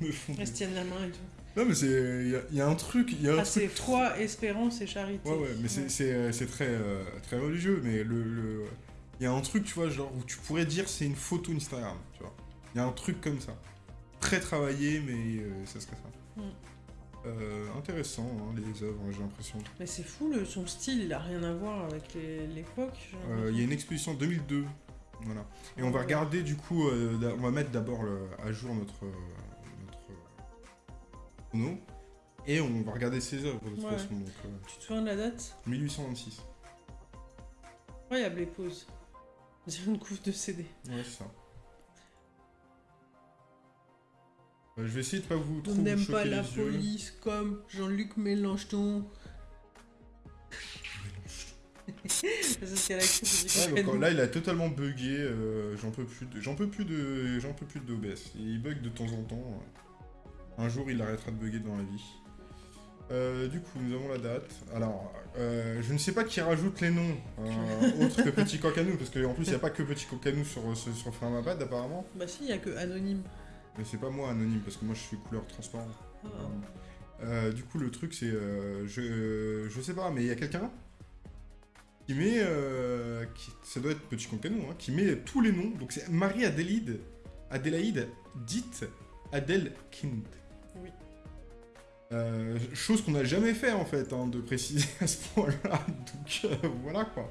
me font. Elles tiennent la main et tout. Non, mais c'est. Il y, a un truc. Y a un ah, c'est foi, espérance et charité. Ouais, ouais, mais c'est très, euh, très religieux, mais le. Il y a un truc, tu vois, genre, où tu pourrais dire c'est une photo Instagram, tu vois. Il y a un truc comme ça. Très travaillé, mais euh, ça serait ça. Mm. Euh, intéressant, hein, les œuvres, j'ai l'impression. Mais c'est fou, le, son style, il a rien à voir avec l'époque. Il y a une exposition 2002. Voilà. Et on va regarder, du coup, on va mettre d'abord à jour notre et on va regarder ses œuvres de toute façon. Euh, tu te souviens de la date? 1826. Incroyable les. C'est une couve de CD. Ouais, c'est ça. Je vais essayer de pas vous trop On n'aime pas la police comme Jean-Luc Mélenchon. ouais, là, il a totalement bugué. Euh, j'en peux plus de, j'en peux plus de, j'en peux plus d'OBS. Il bug de temps en temps. Un jour, il arrêtera de bugger dans la vie. Euh, du coup, nous avons la date. Alors, euh, je ne sais pas qui rajoute les noms euh, autres que Petit Cocanou, parce qu'en plus, il n'y a pas que Petit Cocanou sur, sur, sur Framapad, apparemment. Bah si, il n'y a que Anonyme. Mais c'est pas moi, Anonyme, parce que moi, je suis couleur transparent. Ah. du coup, le truc, c'est... je, je sais pas, mais il y a quelqu'un qui met... Qui, ça doit être Petit Cocanou, hein, qui met tous les noms. Donc c'est Marie-Adélaïde, Adélaïde, dite Adèle Kind. Oui. Euh, chose qu'on n'a jamais fait en fait, hein, de préciser à ce point-là. Donc euh, voilà quoi.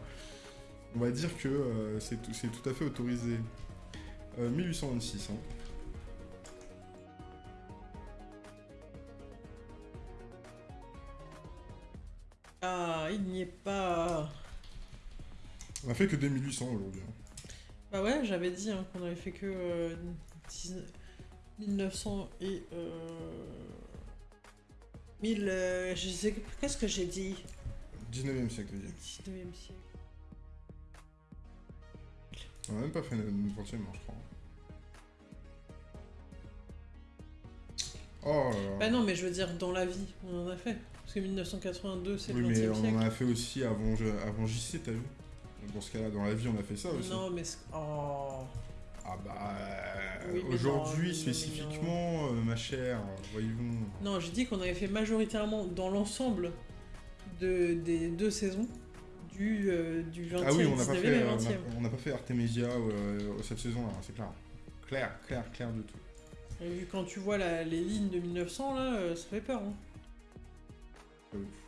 On va dire que euh, c'est tout, tout, à fait autorisé. 1826. Hein. Ah, il n'y est pas. On a fait que 1800 aujourd'hui. Hein. Bah ouais, j'avais dit qu'on avait fait que 1900 et... Euh... 1000... Euh, je sais... Qu'est-ce que j'ai dit? 19e siècle, 19e siècle. On n'a même pas fait une 20e, je crois. Oh Bah non, mais je veux dire, dans la vie, on en a fait. Parce que 1982, c'est Oui, le 20 mais e on en a fait aussi avant, avant JC, t'as vu? Dans ce cas-là, dans la vie, on a fait ça aussi. Non, mais. Oh. Ah bah... euh, Oui, mais Aujourd'hui, spécifiquement, euh, ma chère, voyons... Non, j'ai dit qu'on avait fait majoritairement dans l'ensemble de, des deux saisons du, euh, du 20e, Ah oui, on n'a pas 19e fait, et euh, on 20e. a- on pas fait Artemisia cette saison-là, c'est clair. Clair, clair, clair de tout. Et vu quand tu vois la- les lignes de 1900, là, ça fait peur. Hein. Euh,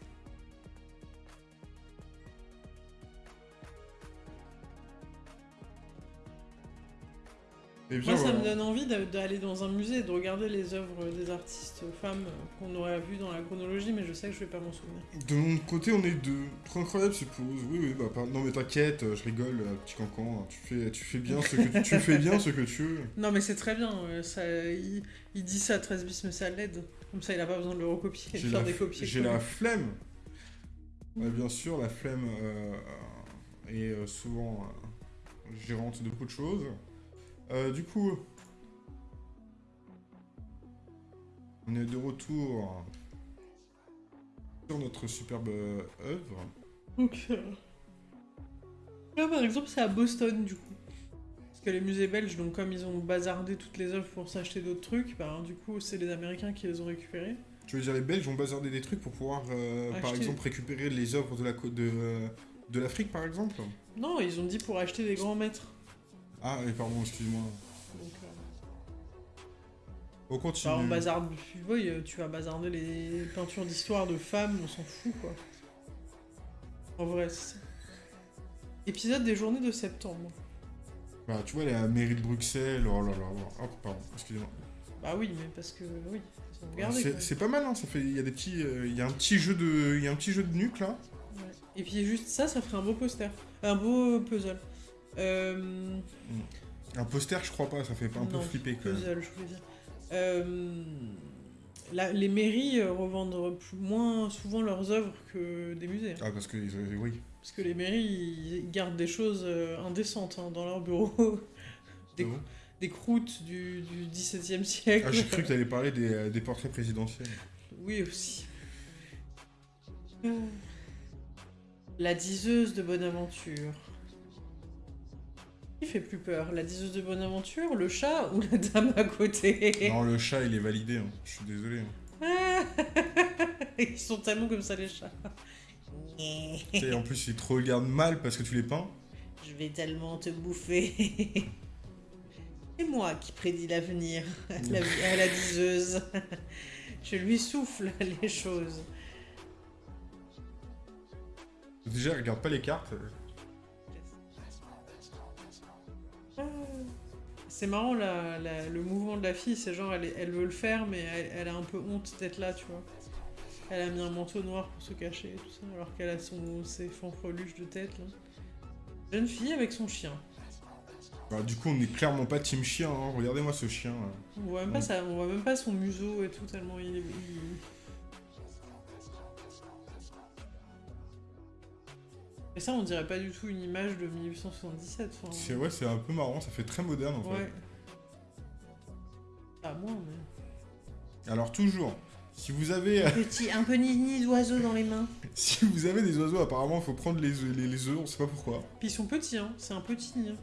Et bien, Moi, ça voilà. me donne envie d'a- d'aller dans un musée et de regarder les œuvres des artistes femmes qu'on aurait vues dans la chronologie, mais je sais que je vais pas m'en souvenir. De mon côté, on est deux. Trop incroyable, c'est pause. Oui, oui, bah, par- non, mais t'inquiète, euh, je rigole, euh, petit cancan. Tu fais, tu fais bien ce que tu fais bien ce que tu veux. Non, mais c'est très bien. euh, Ça, il, il dit ça à 13 bis, mais ça l'aide. Comme ça, il a pas besoin de le recopier et de faire des copies. j'ai la flemme. Ouais, bien sûr, la flemme euh, est souvent euh, gérante de beaucoup de choses. Euh, du coup, on est de retour sur notre superbe euh, œuvre. Donc, euh, là, par exemple, c'est à Boston, du coup. Parce que les musées belges, donc comme ils ont bazardé toutes les œuvres pour s'acheter d'autres trucs, bah, du coup, c'est les Américains qui les ont récupérées. Tu veux dire, les Belges ont bazardé des trucs pour pouvoir, euh, par exemple, récupérer les œuvres de la côte de, de l'Afrique, par exemple? Non, ils ont dit pour acheter des grands maîtres. Ah, et pardon, excuse-moi. Donc, euh, On continue. bah, on bazarde, oui, euh, tu vas bazarder les peintures d'histoire de femmes, on s'en fout, quoi. En vrai, c'est ça. Épisode des journées de septembre. Bah, tu vois, la mairie de Bruxelles, oh là là. Hop, pardon, excusez-moi. Bah oui, mais parce que, oui, C'est- pas mal, hein, ça fait, il y a des petits, euh, il y a un petit jeu de, il y a un petit jeu de nuque là. Ouais. Et puis juste ça, ça ferait un beau poster. Un beau puzzle. Euh... Un poster, je crois pas, ça fait un peu flipper quand même. Puzzle, je voulais dire. Euh, la- les mairies euh, revendent plus- moins souvent leurs œuvres que des musées. Ah, parce que, oui. Parce que les mairies, ils gardent des choses indécentes hein, dans leurs bureaux. des, Ah bon des croûtes du, du XVIIe siècle. Ah, j'ai cru que t'allais parler des, des portraits présidentiels. Oui, aussi. La diseuse de Bonaventure. Qui fait plus peur La diseuse de Bonaventure, le chat ou la dame à côté? Non, le chat, il est validé, hein. je suis désolé. hein. Ils sont tellement comme ça les chats. Sais, en plus, ils te regardent mal parce que tu les peins. Je vais tellement te bouffer. C'est moi qui prédis l'avenir à la, à la diseuse. Je lui souffle les choses. Déjà, regarde pas les cartes. C'est marrant la- la- le mouvement de la fille, c'est genre elle, veut le faire mais elle, elle a un peu honte d'être là, tu vois. Elle a mis un manteau noir pour se cacher et tout ça, alors qu'elle a son, ses fanfreluches de tête là. Jeune fille avec son chien. Bah, du coup, on est clairement pas team chien, hein. regardez-moi ce chien. là. On voit même pas ça, on voit même pas son museau et tout tellement il est. il- Et ça, on dirait pas du tout une image de 1877. Enfin, C'est ouais, c'est un peu marrant, ça fait très moderne en fait. ouais. Pas moi, mais. Alors toujours, si vous avez Petit, un peu d'oiseau dans les mains. si vous avez des oiseaux, apparemment, il faut prendre les œufs, les, les œufs, on sait pas pourquoi. Puis ils sont petits, hein. C'est un petit nid. hein.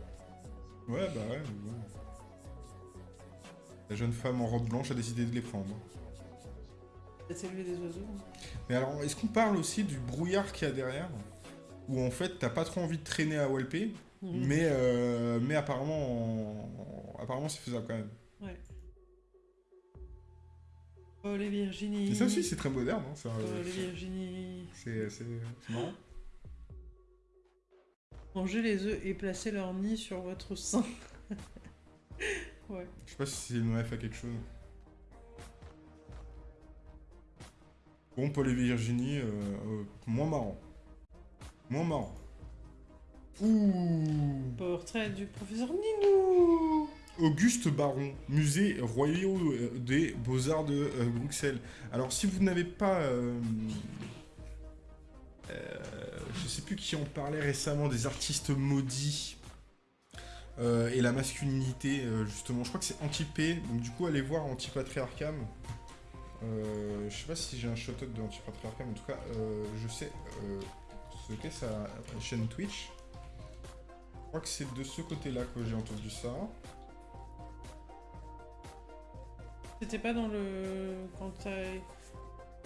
Ouais, bah ouais, mais bon. La jeune femme en robe blanche a décidé de les prendre. Élever des oiseaux. hein. Mais alors, est-ce qu'on parle aussi du brouillard qu'il y a derrière? Où en fait, t'as pas trop envie de traîner à Walpé, Mhm. mais, euh, mais apparemment, en- apparemment c'est faisable quand même. Ouais. Oh les Virginie. Et ça aussi, c'est très moderne. Hein, ça, Oh euh, les Virginie. c'est marrant. Mangez les œufs et placez leur nid sur votre sein. ouais. Je sais pas si c'est une ref à quelque chose. Bon, Paul et Virginie, euh, euh, moins marrant. Moins marrant. Ouh Portrait du professeur Ninou. Auguste Baron, musée royaux euh, des beaux-arts de euh, Bruxelles. Alors, si vous n'avez pas... euh, euh, je sais plus qui en parlait récemment, des artistes maudits euh, et la masculinité, euh, justement. Je crois que c'est Antipé, donc du coup, allez voir Antipatriarcam. Euh, je sais pas si j'ai un shout-out de en tout cas, euh, je sais qu'est sa chaîne Twitch. Je crois que c'est de ce côté-là que j'ai entendu ça. C'était pas dans le. Quand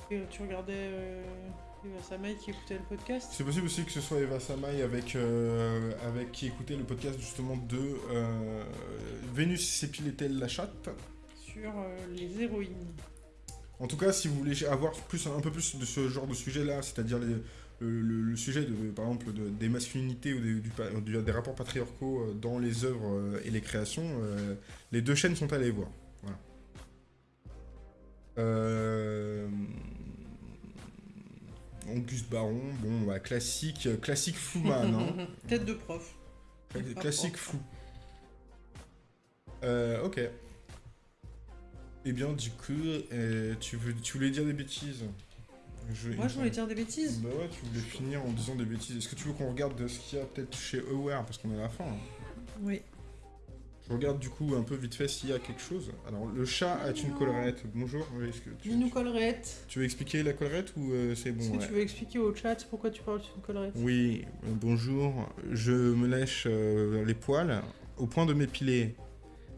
tu regardais euh, Eva Samaï qui écoutait le podcast? C'est possible aussi que ce soit Eva Samaï avec, euh, avec qui écoutait le podcast justement de euh, Vénus s'épilait-elle la chatte? Sur les héroïnes. En tout cas, si vous voulez avoir plus, un peu plus de ce genre de sujet-là, c'est-à-dire les- le, le- le sujet, de, par exemple, de- des masculinités ou des, du du- des rapports patriarcaux euh, dans les œuvres euh, et les créations, euh, les deux chaînes sont allées voir. Voilà. Euh... Auguste Baron, bon, bah, classique, classique Flouman, hein. Tête de prof. Cla- Classique flou. Euh, ok. Eh bien, du coup, euh, tu, veux, tu voulais dire des bêtises? Je, Moi, je voulais dire des bêtises. Bah ouais, tu voulais finir en disant des bêtises. Est-ce que tu veux qu'on regarde ce qu'il y a peut-être chez Aware Parce qu'on est à la fin. hein? Oui. Je regarde du coup un peu vite fait s'il y a quelque chose. Alors, le chat a une collerette. Bonjour. Oui, que tu, tu, collerette. tu veux expliquer la collerette ou euh, c'est bon Est-ce que tu veux expliquer au chat pourquoi tu parles d'une collerette Oui, euh, bonjour. Je me lèche euh, les poils au point de m'épiler.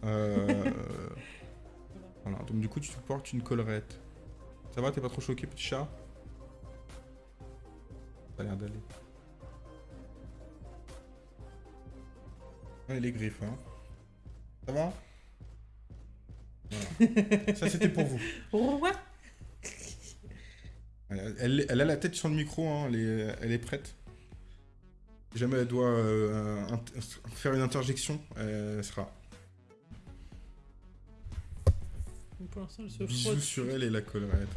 Euh, voilà, donc du coup, tu te portes une collerette. Ça va, t'es pas trop choqué, petit chat? Ça a l'air d'aller. Ouais, les griffes, hein. Ça va? Voilà. Ça, c'était pour vous. Ouais. Elle, elle- elle a la tête sur le micro, hein, elle, est, elle est prête. Si jamais elle doit euh, faire une interjection, elle sera. Pour l'instant, elle se Bisous sur elle et la collerette.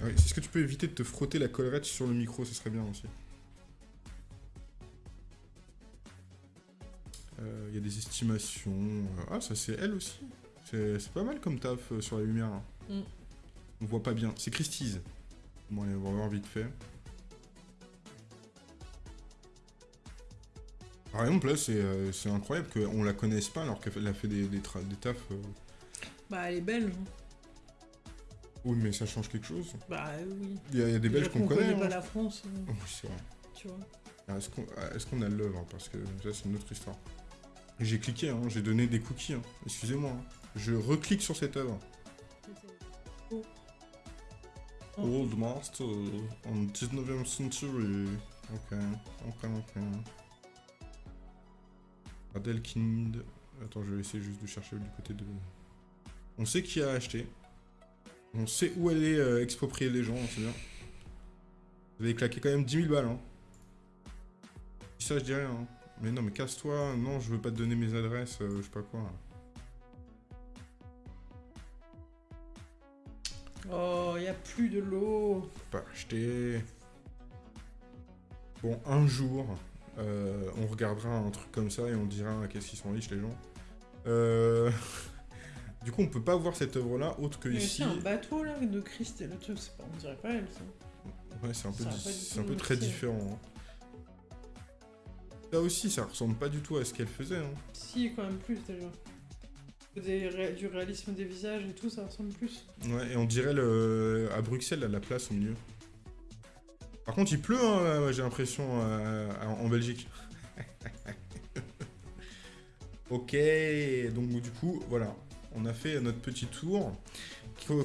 Ah oui, Est-ce que tu peux éviter de te frotter la collerette sur le micro Ce serait bien aussi. Euh, Il y a des estimations. euh, Ah, ça c'est elle aussi. C'est pas mal comme taf euh, sur la lumière. Mm. On voit pas bien. C'est Christie's. Bon, allez, on va voir vite fait. Par exemple, là, c'est euh, incroyable qu'on la connaisse pas alors qu'elle a fait des, des, tafs. euh. Bah, elle est belge. hein. Oui, mais ça change quelque chose. Bah oui. Il y a, il y a des Belges qu'on connaît. pas hein. la France, euh, Oui, c'est vrai. tu vois. Est-ce qu'on est-ce qu'on a l'œuvre Parce que ça, c'est une autre histoire. J'ai cliqué, hein, j'ai donné des cookies. hein. Excusez-moi. hein. Je reclique sur cette œuvre. Oh. Old Master en 19e century. Ok, ok, ok. Adelkind. Attends, je vais essayer juste de chercher du côté de. On sait qui a acheté. On sait où aller euh, exproprier les gens, c'est bien. Vous avez claqué quand même 10 000 balles, hein. Ça, je dis rien. hein. Mais non, mais casse-toi. Non, je veux pas te donner mes adresses, euh, je sais pas quoi. Oh, y a plus de l'eau. Pas acheté. Bon, un jour, euh, on regardera un truc comme ça et on dira qu'est-ce qu'ils sont riches les gens. Euh, Du coup, on peut pas voir cette œuvre-là autre que Il y a ici. un bateau là de Christ et le truc, c'est pas, on dirait pas elle ça. Ouais, c'est un peu, c'est un peu très différent. hein. Là aussi, ça ressemble pas du tout à ce qu'elle faisait. hein. Si, quand même plus déjà. Des du réalisme des visages et tout, ça ressemble plus. Ouais, et on dirait le... à Bruxelles, à la place au milieu. Par contre, il pleut, hein, j'ai l'impression, euh, en Belgique. ok, donc du coup, voilà. On a fait notre petit tour.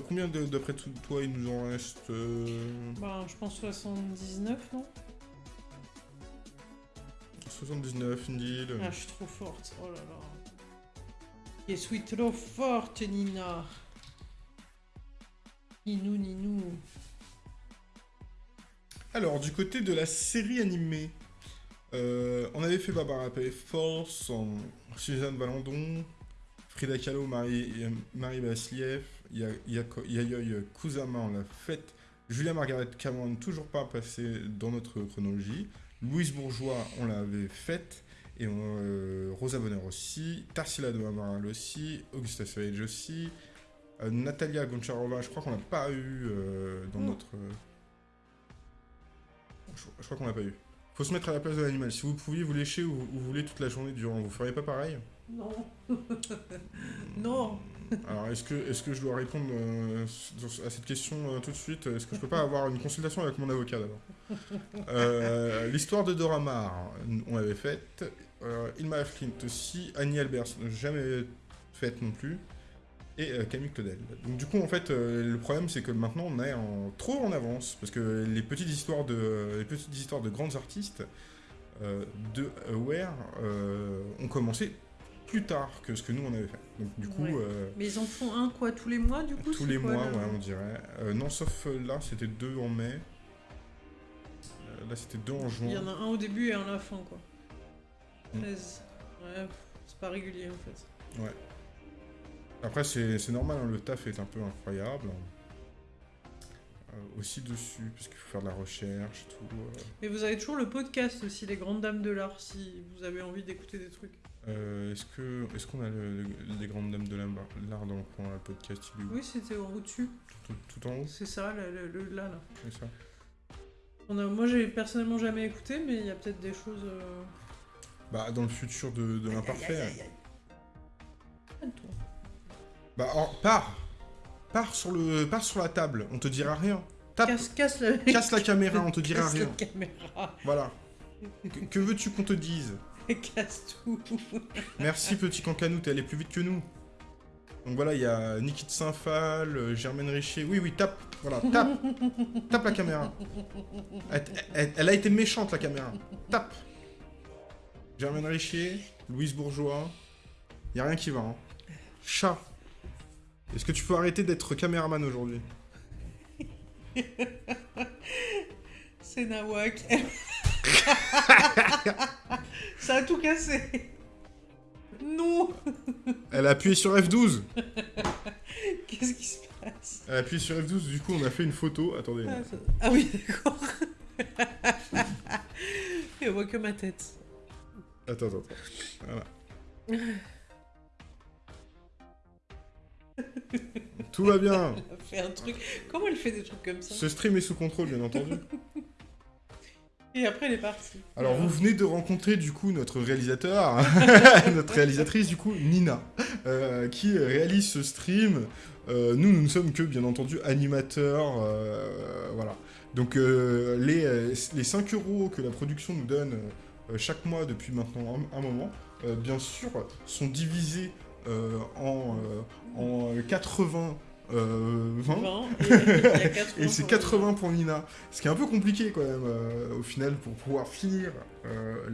Combien de- d'après toi il nous en reste euh, Bah, je pense 79, non? 79, une deal. Ah, je suis trop forte, oh là là. Je suis trop forte, Nina. Ninou, Ninou. Alors, du côté de la série animée, euh, on avait fait Barbara Force, Suzanne Valandon, Frida Kahlo, Marie, Marie Yako- Yayoi Kusama, on l'a faite, Julia Margaret Cameron, toujours pas passée dans notre chronologie, Louise Bourgeois, on l'avait faite, et euh, Rosa Bonheur aussi, Tarsila de Amaral aussi, Augusta Savage aussi, euh, Natalia Goncharova, je crois qu'on l'a pas eu euh, dans notre... je, je crois qu'on l'a pas eu. faut se mettre à la place de l'animal. Si vous pouviez vous lécher où vous voulez toute la journée durant, vous feriez pas pareil? Non. non. Alors, est-ce que, est que je dois répondre euh, à cette question euh, tout de suite? Est-ce que je peux pas avoir une consultation avec mon avocat d'abord? Euh, L'histoire de Dora Maar, on l'avait faite. Ilma Flint aussi. Annie Albers, jamais faite non plus. Et Camille Claudel. Donc du coup, en fait, le problème, c'est que maintenant, on est en, trop en avance. Parce que les petites histoires de, les petites histoires de grands artistes de Aware ont commencé plus tard que ce que nous on avait fait. Donc du coup. Euh, Mais ils en font un quoi tous les mois du coup Tous les mois, ouais, on dirait. Euh, non, sauf euh, là, c'était deux en mai. là, c'était deux en juin. Il y en a un au début et un à la fin quoi. 13. Mm. Ouais, c'est pas régulier en fait. Ouais. Après, c'est normal, hein, le taf est un peu incroyable. aussi dessus, parce qu'il faut faire de la recherche, tout. Mais vous avez toujours le podcast aussi, Les Grandes Dames de l'Art, si vous avez envie d'écouter des trucs. Euh, est-ce que est-ce qu'on a les grandes dames de l'art dans le coin, le podcast Oui, c'était en haut dessus. Tout, en haut C'est ça, le, là, là. C'est ça. On a, moi, j'ai personnellement jamais écouté, mais il y a peut-être des choses... Euh, bah, dans le futur de, de l'imparfait. Bah, pars Pars sur, le, pars sur la table, on te dira rien. Casse, casse, la... casse la caméra, on te dira casse rien. La caméra. Voilà. que veux-tu qu'on te dise? Casse tout. Merci petit cancanou, t'es allé plus vite que nous. Donc voilà, il y a Niki de Saint-Phal, euh, Germaine Richer. Oui, oui, tape. Voilà, tape. tape la caméra. Elle, a été méchante, la caméra. Tape. Germaine Richer, Louise Bourgeois. Y a rien qui va, hein. Chat. Est-ce que tu peux arrêter d'être caméraman aujourd'hui? C'est Nawak. Ça a tout cassé. Non Elle a appuyé sur F12 Qu'est-ce qui se passe? Elle a appuyé sur F12, du coup on a fait une photo. Attendez. Ah, ah oui, d'accord. Et on voit que ma tête. Attends, attends, Voilà. Tout va bien. Elle a fait un truc. Comment elle fait des trucs comme ça? Ce stream est sous contrôle, bien entendu. Et après, elle est partie. Alors, vous venez de rencontrer, du coup, notre réalisateur, notre réalisatrice, du coup, Nina, euh, qui réalise ce stream. Euh, nous, nous ne sommes que, bien entendu, animateurs. Euh, voilà. Donc, les, les 5 euros que la production nous donne chaque mois depuis maintenant un, moment, bien sûr, sont divisés en, en 80 euh, 20. et, c'est 80 pour Nina. Ce qui est un peu compliqué quand même, euh, au final, pour pouvoir finir euh,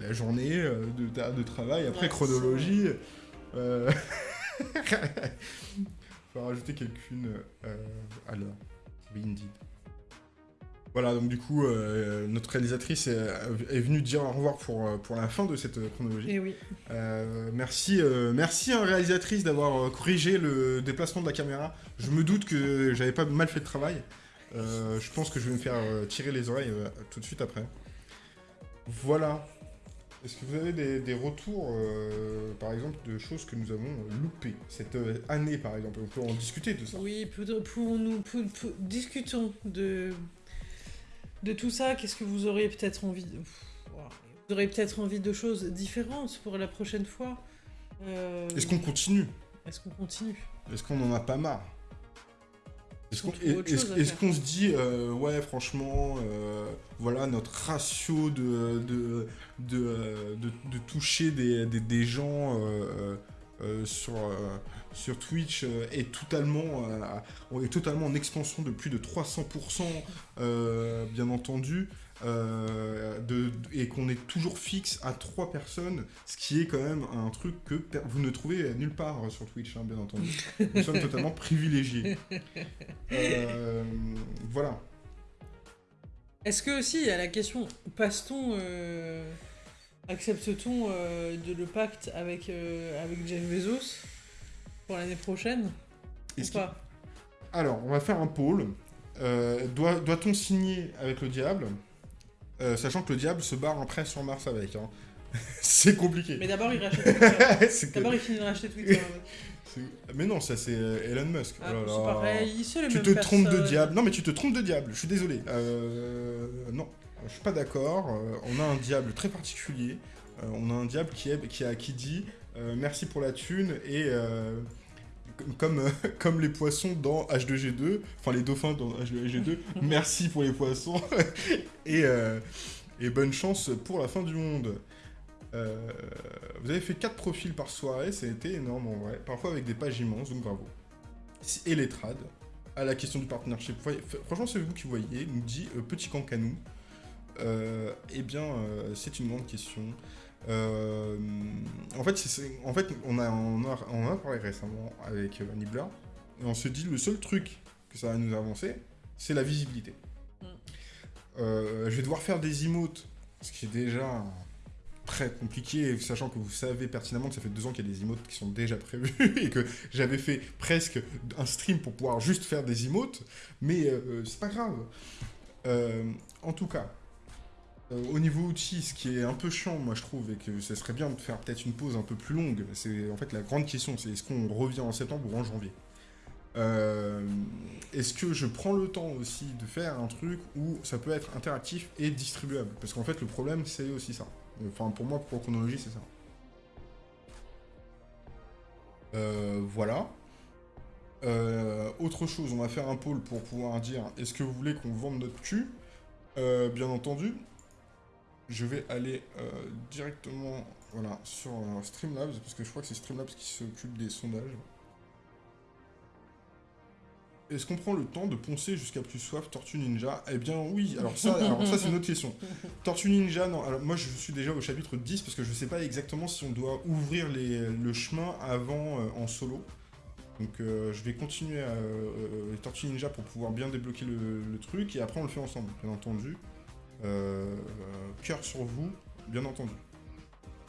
la, journée euh, de, de, travail. Après, chronologie. Euh... faut rajouter quelqu'une à l'heure. Indeed. Voilà, donc du coup, euh, notre réalisatrice est, venue dire au revoir pour, euh, pour la fin de cette chronologie. Et eh oui. Euh, merci, merci à réalisatrice d'avoir corrigé le déplacement de la caméra. Je me doute que j'avais pas mal fait le travail. je pense que je vais me faire tirer les oreilles tout de suite après. Voilà. Est-ce que vous avez des, retours, par exemple, de choses que nous avons loupées? Cette année, par exemple On peut en discuter de ça. Oui, pour, nous, discutons de de tout ça, qu'est-ce que vous auriez peut-être envie de... Vous auriez peut-être envie de choses différentes pour la prochaine fois euh, Est-ce qu'on continue? Est-ce qu'on continue? Est-ce qu'on en a pas marre? Est-ce qu'on se dit, euh, ouais, franchement, euh, voilà, notre ratio de, de, de, toucher des, des, gens sur, sur Twitch euh, est totalement, euh, est totalement en expansion de plus de 300%, euh, bien entendu, et qu'on est toujours fixe à 3 personnes, ce qui est quand même un truc que vous ne trouvez nulle part sur Twitch, hein, bien entendu. Nous sommes totalement privilégiés. voilà. Est-ce que aussi, il y a la question, passe-t-on... Accepte-t-on de le pacte avec, avec Jeff Bezos? Pour l'année prochaine Ou pas Alors, on va faire un pôle. Euh, doit, on signer avec le diable euh, Sachant que le diable se barre après sur Mars avec. Hein. c'est compliqué. Mais d'abord, il rachète Twitter. d'abord, il finit de racheter Twitter. mais non, ça c'est euh, Elon Musk. Ah, oh c'est pareil, Tu te trompes de diable. Non, mais tu te trompes de diable, je suis désolé. non. je suis pas d'accord. on a un diable très particulier. on a un diable qui, est, qui, a, qui dit merci pour la thune et comme, comme les poissons dans H2G2, enfin les dauphins dans H2G2, merci pour les poissons et, et bonne chance pour la fin du monde. vous avez fait 4 profils par soirée, ça a été énorme en vrai, parfois avec des pages immenses, donc bravo. Et les trades, à la question du partnership. Franchement, c'est vous qui voyez, nous dit euh, Petit Cancanou. Euh, eh bien, euh, c'est une grande question. Euh, en, fait, en fait, on a, on, a, parlé récemment avec Nibbler, et on se dit le seul truc que ça va nous avancer, c'est la visibilité. Mm. je vais devoir faire des emotes, ce qui est déjà très compliqué, sachant que vous savez pertinemment que ça fait deux ans qu'il y a des emotes qui sont déjà prévus et que j'avais fait presque un stream pour pouvoir juste faire des emotes, mais euh, c'est pas grave. Euh, en tout cas, euh, au niveau outils, ce qui est un peu chiant, moi je trouve, et que ce serait bien de faire peut-être une pause un peu plus longue, c'est en fait la grande question, c'est est-ce qu'on revient en septembre ou en janvier? Est-ce que je prends le temps aussi de faire un truc où ça peut être interactif et distribuable? Parce qu'en fait le problème c'est aussi ça. Enfin, pour moi, pour chronologie, c'est ça. Euh, voilà. Euh, autre chose, on va faire un pôle pour pouvoir dire est-ce que vous voulez qu'on vende notre cul? Euh, Bien entendu, je vais aller directement voilà, sur Streamlabs, parce que je crois que c'est Streamlabs qui s'occupe des sondages. Est-ce qu'on prend le temps de poncer jusqu'à plus soif Tortue Ninja? Eh bien oui, alors ça, ça c'est une autre question. Tortue Ninja, non, alors moi je suis déjà au chapitre 10 parce que je ne sais pas exactement si on doit ouvrir le chemin avant euh, en solo. Donc euh, je vais continuer à euh, Tortue Ninja pour pouvoir bien débloquer le, truc et après on le fait ensemble, bien entendu. Cœur sur vous, bien entendu.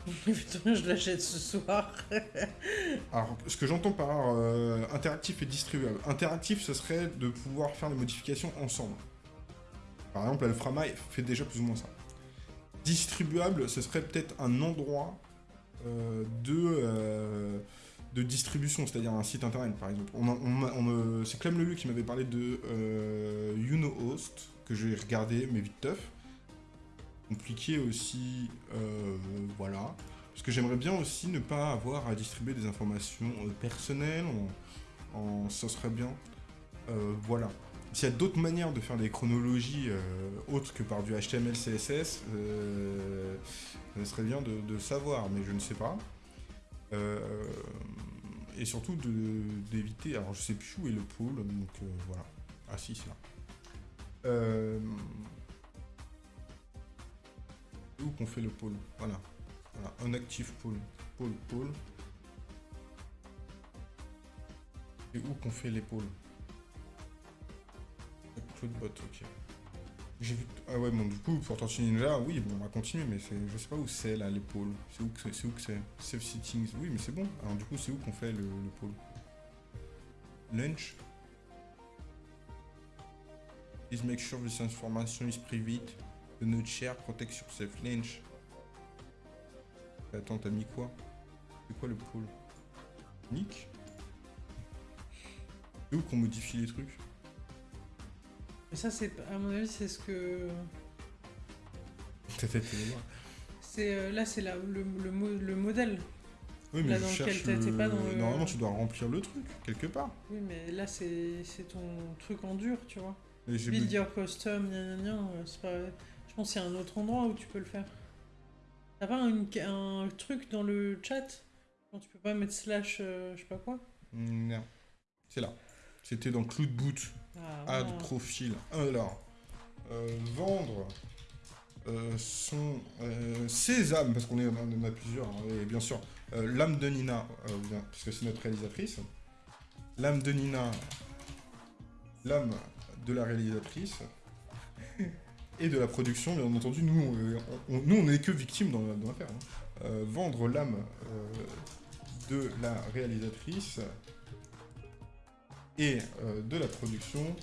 Je l'achète ce soir. Alors, ce que j'entends par euh, interactif et distribuable. Interactif, ce serait de pouvoir faire les modifications ensemble. Par exemple, Alframa fait déjà plus ou moins ça. Distribuable, ce serait peut-être un endroit euh, de, euh, de distribution, c'est-à-dire un site internet, par exemple. On, C'est Clem Lelu qui m'avait parlé de YouKnowHost, que j'ai regardé, mais vite teuf compliqué aussi, euh, voilà. Parce que j'aimerais bien aussi ne pas avoir à distribuer des informations euh, personnelles, en, ça serait bien. Euh, voilà. S'il y a d'autres manières de faire des chronologies autres que par du HTML, CSS, ça serait bien de, savoir, mais je ne sais pas. et surtout d'éviter, alors je sais plus où est le pôle, donc voilà. Ah si, c'est là qu'on fait le pôle. Voilà. Un actif pôle. Pôle, pôle. Et où qu'on fait les pôles Cloudbot, ok. J'ai vu... Ah ouais, bon, du coup, pour Ninja, oui, bon, on va continuer, mais je sais pas où c'est, là, les pôles. C'est où que c'est Save Settings, oui, mais c'est bon. Alors, du coup, c'est où qu'on fait le, le pôle? Lunch? Please make sure this information is private notre cher protection safe lynch. Attends, t'as mis quoi? C'est quoi le pôle Nick? C'est où qu'on modifie les trucs? Mais ça, c'est à mon avis, c'est ce que. C'est euh, là, c'est le, le, le, modèle. Oui, mais là, je cherche pas dans Normalement, tu dois remplir le truc, quelque part. Oui, mais là, c'est ton truc en dur, tu vois. Build your custom, gna gna gna, c'est pas... Je pense qu'il y a un autre endroit où tu peux le faire. T'as pas un, truc dans le chat quand tu peux pas mettre slash euh, je sais pas quoi? Non. C'est là. C'était dans Cloud Boot. Ah, Add profil. Alors, euh, vendre euh, son sésame, parce qu'on est en a plusieurs, hein, et bien sûr, l'âme de Nina, parce que c'est notre réalisatrice. L'âme de Nina, l'âme de la réalisatrice et de la production, bien entendu, nous, on, nous, on n'est que victimes dans, l'affaire. Hein. Euh, vendre l'âme euh, de la réalisatrice et euh, de la production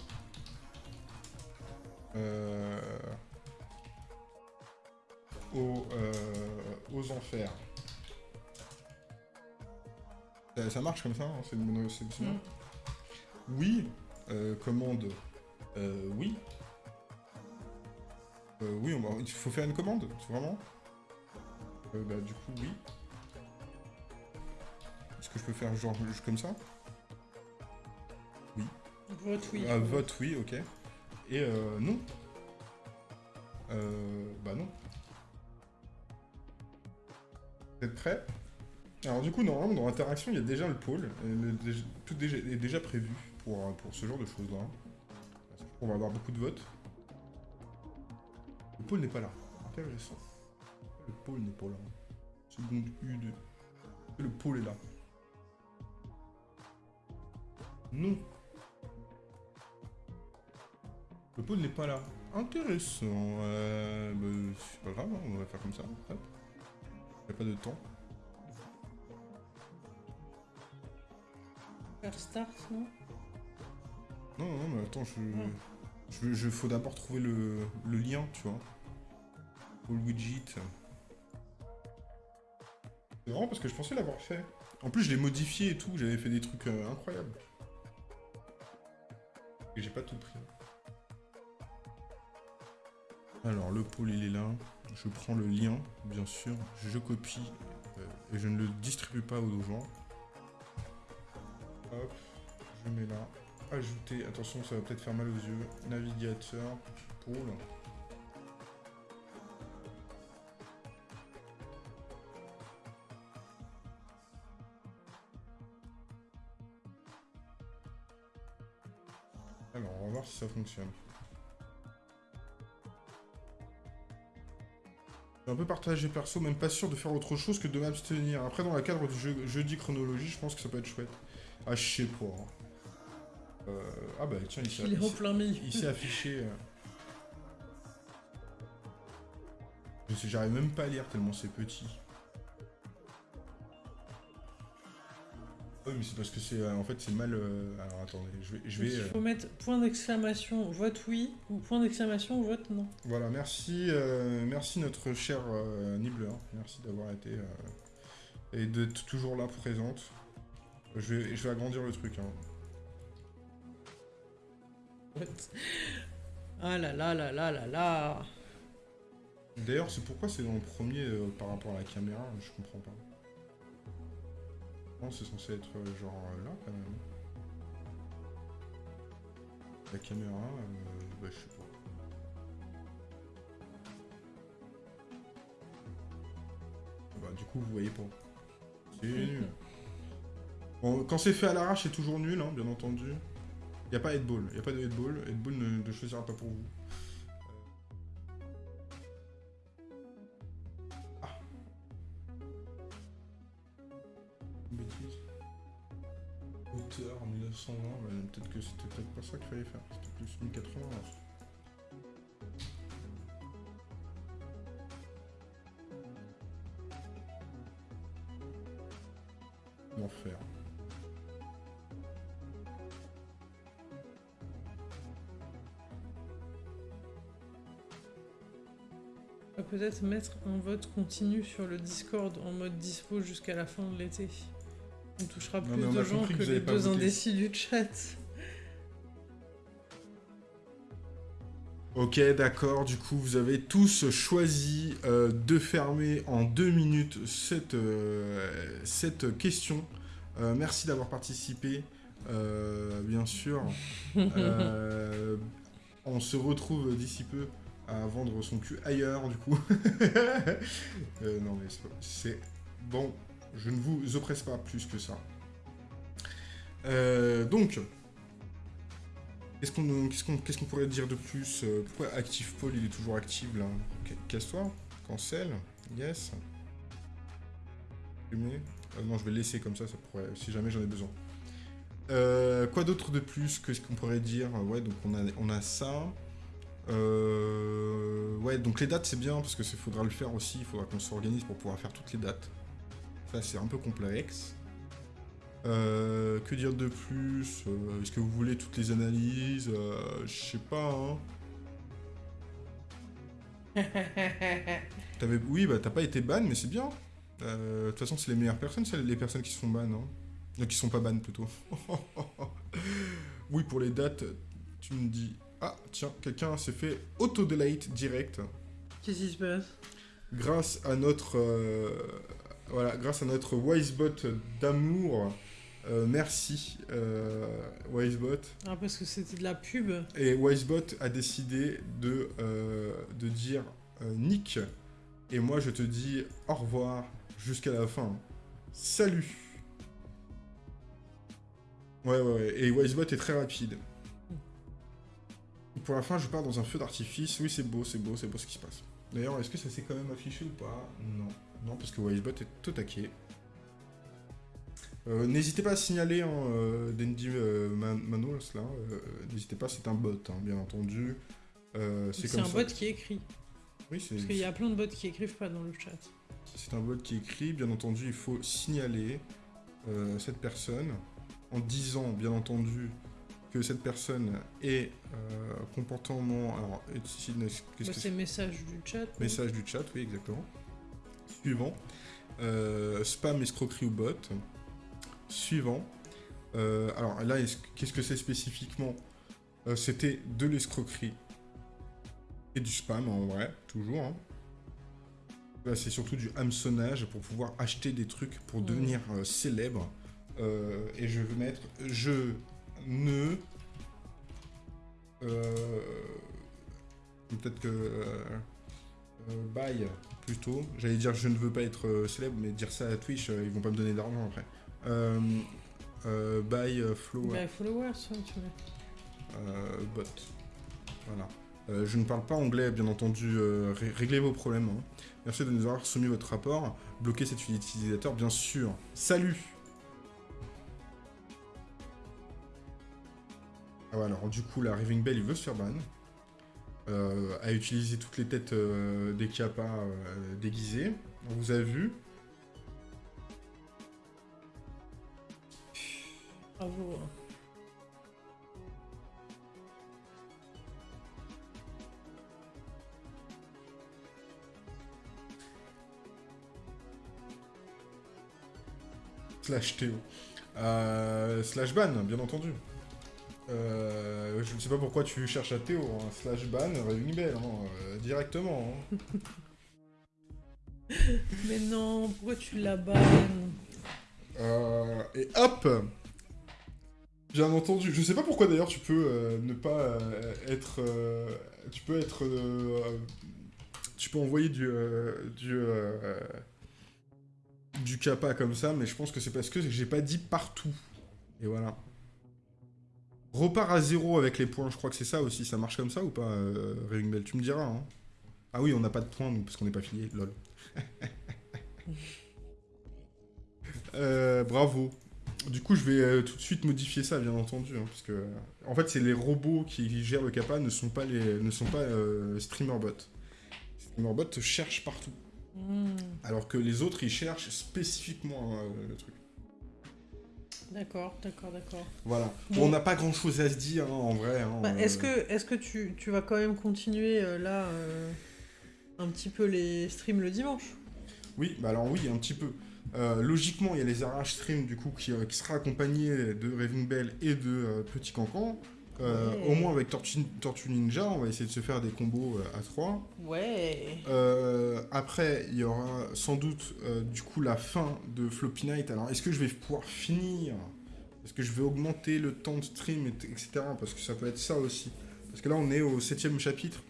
aux, aux, enfers. Ça, marche comme ça, hein, c'est une mm. Oui, commande, oui, Euh, oui, on va- il faut faire une commande, vraiment Euh, Bah, du coup, oui. Est-ce que je peux faire genre juste comme ça Vote oui. Ah, vote, oui, ok. Et euh, non. Euh, bah non. Vous êtes prêts? Alors du coup, normalement, dans l'interaction, il y a déjà le pôle. tout est déjà prévu pour, euh, pour ce genre de choses-là. On va avoir beaucoup de votes. Le pôle n'est pas là. Intéressant. Le pôle n'est pas là. Seconde U2. Le pôle est là. Non. Le pôle n'est pas là. Intéressant. Euh, bah, c'est pas grave, hein, on va faire comme ça. Hop. Y a pas de temps. Faire start, non? Non, non, mais attends, je... Ouais. Je, je faut d'abord trouver le, le lien, tu vois. Widget. C'est vraiment parce que je pensais l'avoir fait. En plus, je l'ai modifié et tout, j'avais fait des trucs euh, incroyables. Et j'ai pas tout pris. Alors, le pôle, il est là. Je prends le lien, bien sûr. Je copie euh, et je ne le distribue pas aux gens. Hop, je mets là. Ajouter, attention, ça va peut-être faire mal aux yeux. Navigateur, pôle. Ça fonctionne. Un peu partagé perso, même pas sûr de faire autre chose que de m'abstenir. Après, dans le cadre du jeu, jeudi chronologie, je pense que ça peut être chouette. Ah, je sais pas. hein. Euh, ah bah tiens, il s'est affiché. euh. Je sais, j'arrive même pas à lire tellement c'est petit. Oui, mais c'est parce que c'est. euh, en fait, c'est mal. euh, Alors attendez, je vais. Je vais il euh, faut mettre point d'exclamation, vote oui, ou point d'exclamation, vote non. Voilà, merci, euh, merci notre cher euh, Nibbler. Merci d'avoir été. euh, et d'être toujours là présente. Je vais, je vais agrandir le truc. Hein. Ah là là là là là là. D'ailleurs, c'est pourquoi c'est dans le premier par rapport à la caméra, je comprends pas. Non, c'est censé être euh, genre euh, là quand même. La caméra, euh, bah, je sais pas. Bah, du coup, vous voyez pas. C'est nul. Bon, quand c'est fait à l'arrache, c'est toujours nul, hein, bien entendu. Y a pas headball, y a pas de headball. Headball ne, ne choisira pas pour vous. mais peut-être que c'était peut-être pas ça qu'il fallait faire, c'était plus 1080. L'enfer. Peut-être mettre un vote continu sur le Discord en mode dispo jusqu'à la fin de l'été. On touchera plus on de gens que les deux indécis du chat. Ok, d'accord. Du coup, vous avez tous choisi euh, de fermer en deux minutes cette, euh, cette question. Euh, merci d'avoir participé, bien sûr. On se retrouve d'ici peu à vendre son cul ailleurs, du coup. Non, mais c'est bon. Je ne vous oppresse pas plus que ça. Euh, donc, Qu'est-ce qu'on pourrait dire de plus Euh, Pourquoi Active Paul, il est toujours actif là Casse-toi. Cancel. Yes. Euh, non, je vais laisser comme ça, si jamais j'en ai besoin. Quoi d'autre de plus Qu'est-ce qu'on pourrait dire? Ouais, donc on a, ça. Ouais, donc les dates c'est bien parce que faudra le faire aussi. Il faudra qu'on s'organise pour pouvoir faire toutes les dates. Ça c'est un peu complexe. Euh, que dire de plus Euh, Est-ce que vous voulez toutes les analyses Euh, Je sais pas. Hein. T'avais- Oui, bah t'as pas été ban, mais c'est bien. Euh, De toute façon, c'est les meilleures personnes, c'est les personnes qui sont ban. Hein. Qui sont pas ban plutôt. oui, pour les dates, tu me dis Ah, tiens, quelqu'un s'est fait auto-delete direct. Qu'est-ce qui se passe? Grâce à notre... voilà, grâce à notre Wisebot d'amour. Euh, merci, euh, Wisebot. Ah, parce que c'était de la pub. Et Wisebot a décidé de, euh, de dire Nick. Et moi, je te dis au revoir jusqu'à la fin. Salut Ouais, ouais, ouais. Et Wisebot est très rapide. Pour la fin, je pars dans un feu d'artifice. Oui, c'est beau, c'est beau, c'est beau ce qui se passe. D'ailleurs, est-ce que ça s'est quand même affiché ou pas? Non. Non, parce que Wisebot est au taquet. Euh, N'hésitez pas à signaler hein, euh, Dandy euh, Man- Manos, là. euh, N'hésitez pas, c'est un bot, hein, bien entendu. Euh, c'est un ça. bot qui écrit. Oui, c'est Parce qu'il y a plein de bots qui écrivent pas dans le chat. c'est un bot qui écrit. Bien entendu, il faut signaler cette personne en disant, bien entendu, que cette personne est comportement... Alors, qu'est-ce Bah, que c'est message du chat. Message du chat, oui, exactement. Suivant. Euh, spam, escroquerie ou bot. Suivant. Euh, alors là, est-ce- qu'est-ce que c'est spécifiquement? Euh, C'était de l'escroquerie. Et du spam, en vrai, toujours. hein. Là, c'est surtout du hameçonnage pour pouvoir acheter des trucs pour Mm. devenir célèbre. Et je vais mettre je ne. Peut-être que. Euh, bye, plutôt. J'allais dire je ne veux pas être euh, célèbre, mais dire ça à Twitch, euh, ils vont pas me donner d'argent après. Bye, euh, Flo, Bah, followers, tu euh, bot. Voilà. Euh, je ne parle pas anglais, bien entendu. euh, ré- réglez vos problèmes. hein. Merci de nous avoir soumis votre rapport. Bloquez cet utilisateur, bien sûr. Salut Ah ouais, alors du coup, la Raving Bell, il veut se faire ban. Euh, à utiliser toutes les têtes euh, des capas euh, déguisées. On vous a vu. Bravo. Slash Théo. Slash ban, bien entendu. Euh, je ne sais pas pourquoi tu cherches à Théo. hein. Slash ban, Raving Bell, hein, euh, directement. hein. Mais non, pourquoi tu la bannes Euh, et hop Bien entendu. Je sais pas pourquoi d'ailleurs tu peux ne pas être. tu peux être. tu peux envoyer du. du. euh, du kappa comme ça, mais je pense que c'est parce que j'ai pas dit partout. Et voilà. Repart à zéro avec les points, je crois que c'est ça aussi. Ça marche comme ça ou pas, euh, Raving Bell Tu me diras. Hein. Ah oui, on n'a pas de points, nous, parce qu'on n'est pas filié, lol. Euh, bravo. Du coup, je vais euh, tout de suite modifier ça, bien entendu, hein, parce que en fait, c'est les robots qui gèrent le kappa, ne sont pas les, ne sont pas euh, streamerbots. Streamerbot cherche partout, Hmm, alors que les autres, ils cherchent spécifiquement euh, le truc. D'accord, d'accord, d'accord. Voilà. Bon. On n'a pas grand-chose à se dire, hein, en vrai. hein, Bah, euh, Est-ce que, est que tu, tu vas quand même continuer euh, là euh, un petit peu les streams le dimanche? Oui, bah alors oui, un petit peu. Logiquement, il y a les arraches stream du coup qui, qui sera accompagné de Raving Bell et de Petit Cancan. Euh, Ouais. Au moins avec Tortue, Tortue Ninja, on va essayer de se faire des combos euh, à 3. Ouais. Euh, après, il y aura sans doute du coup la fin de Floppy Night. Alors, est-ce que je vais pouvoir finir? Est-ce que je vais augmenter le temps de stream, et- etc. Parce que ça peut être ça aussi. Parce que là, on est au septième chapitre.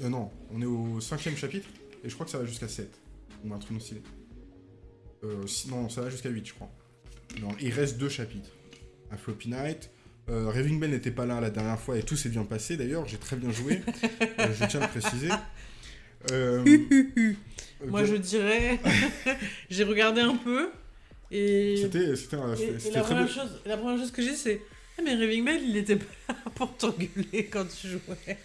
Non, on est au cinquième chapitre. Et je crois que ça va jusqu'à 7. On a un truc stylé. Non, ça va jusqu'à 8, je crois. Non, il reste deux chapitres. À Floppy Night. Euh, Raving Bell n'était pas là la dernière fois et tout s'est bien passé d'ailleurs, j'ai très bien joué. Euh, je tiens à le préciser. Euh, Moi je dirais, j'ai regardé un peu et, C'était la, première beau. chose, la première chose que j'ai c'est Ah mais Raving Bell il était pas là pour t'engueuler quand tu jouais.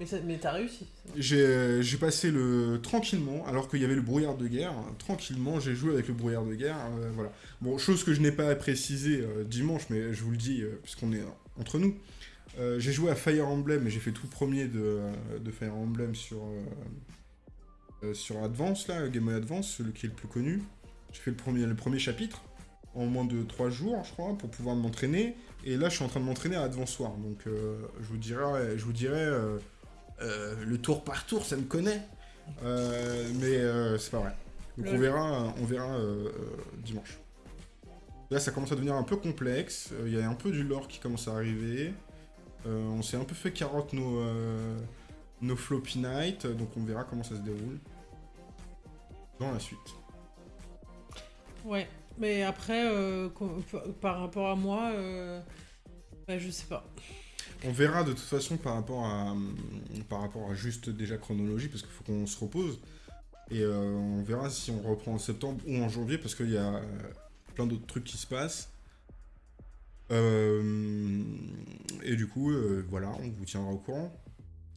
Mais, t'as réussi. bon. J'ai passé le tranquillement, alors qu'il y avait le brouillard de guerre. Tranquillement, j'ai joué avec le brouillard de guerre. euh, voilà. Bon, chose que je n'ai pas précisé euh, dimanche, mais je vous le dis, euh, puisqu'on est entre nous. Euh, j'ai joué à Fire Emblem et j'ai fait tout premier de, euh, de Fire Emblem sur, euh, euh, sur Advance, là, Game Boy Advance, celui qui est le plus connu. J'ai fait le premier, le premier chapitre. en moins de 3 jours, je crois, pour pouvoir m'entraîner. Et là, je suis en train de m'entraîner à Advance Soir. Donc, euh, je vous dirais, je vous dirais euh, euh, le tour par tour, ça me connaît. mais c'est pas vrai. Donc, on verra, on verra dimanche. Là, ça commence à devenir un peu complexe. Il y a un peu du lore qui commence à arriver. on s'est un peu fait carotte nos, nos floppy night. Donc, on verra comment ça se déroule dans la suite. Ouais, mais après, euh, par rapport à moi, euh, bah, je sais pas. On verra de toute façon par rapport à, par rapport à juste déjà chronologie, parce qu'il faut qu'on se repose. Et euh, on verra si on reprend en septembre ou en janvier, parce qu'il y a plein d'autres trucs qui se passent. et du coup, voilà, on vous tiendra au courant.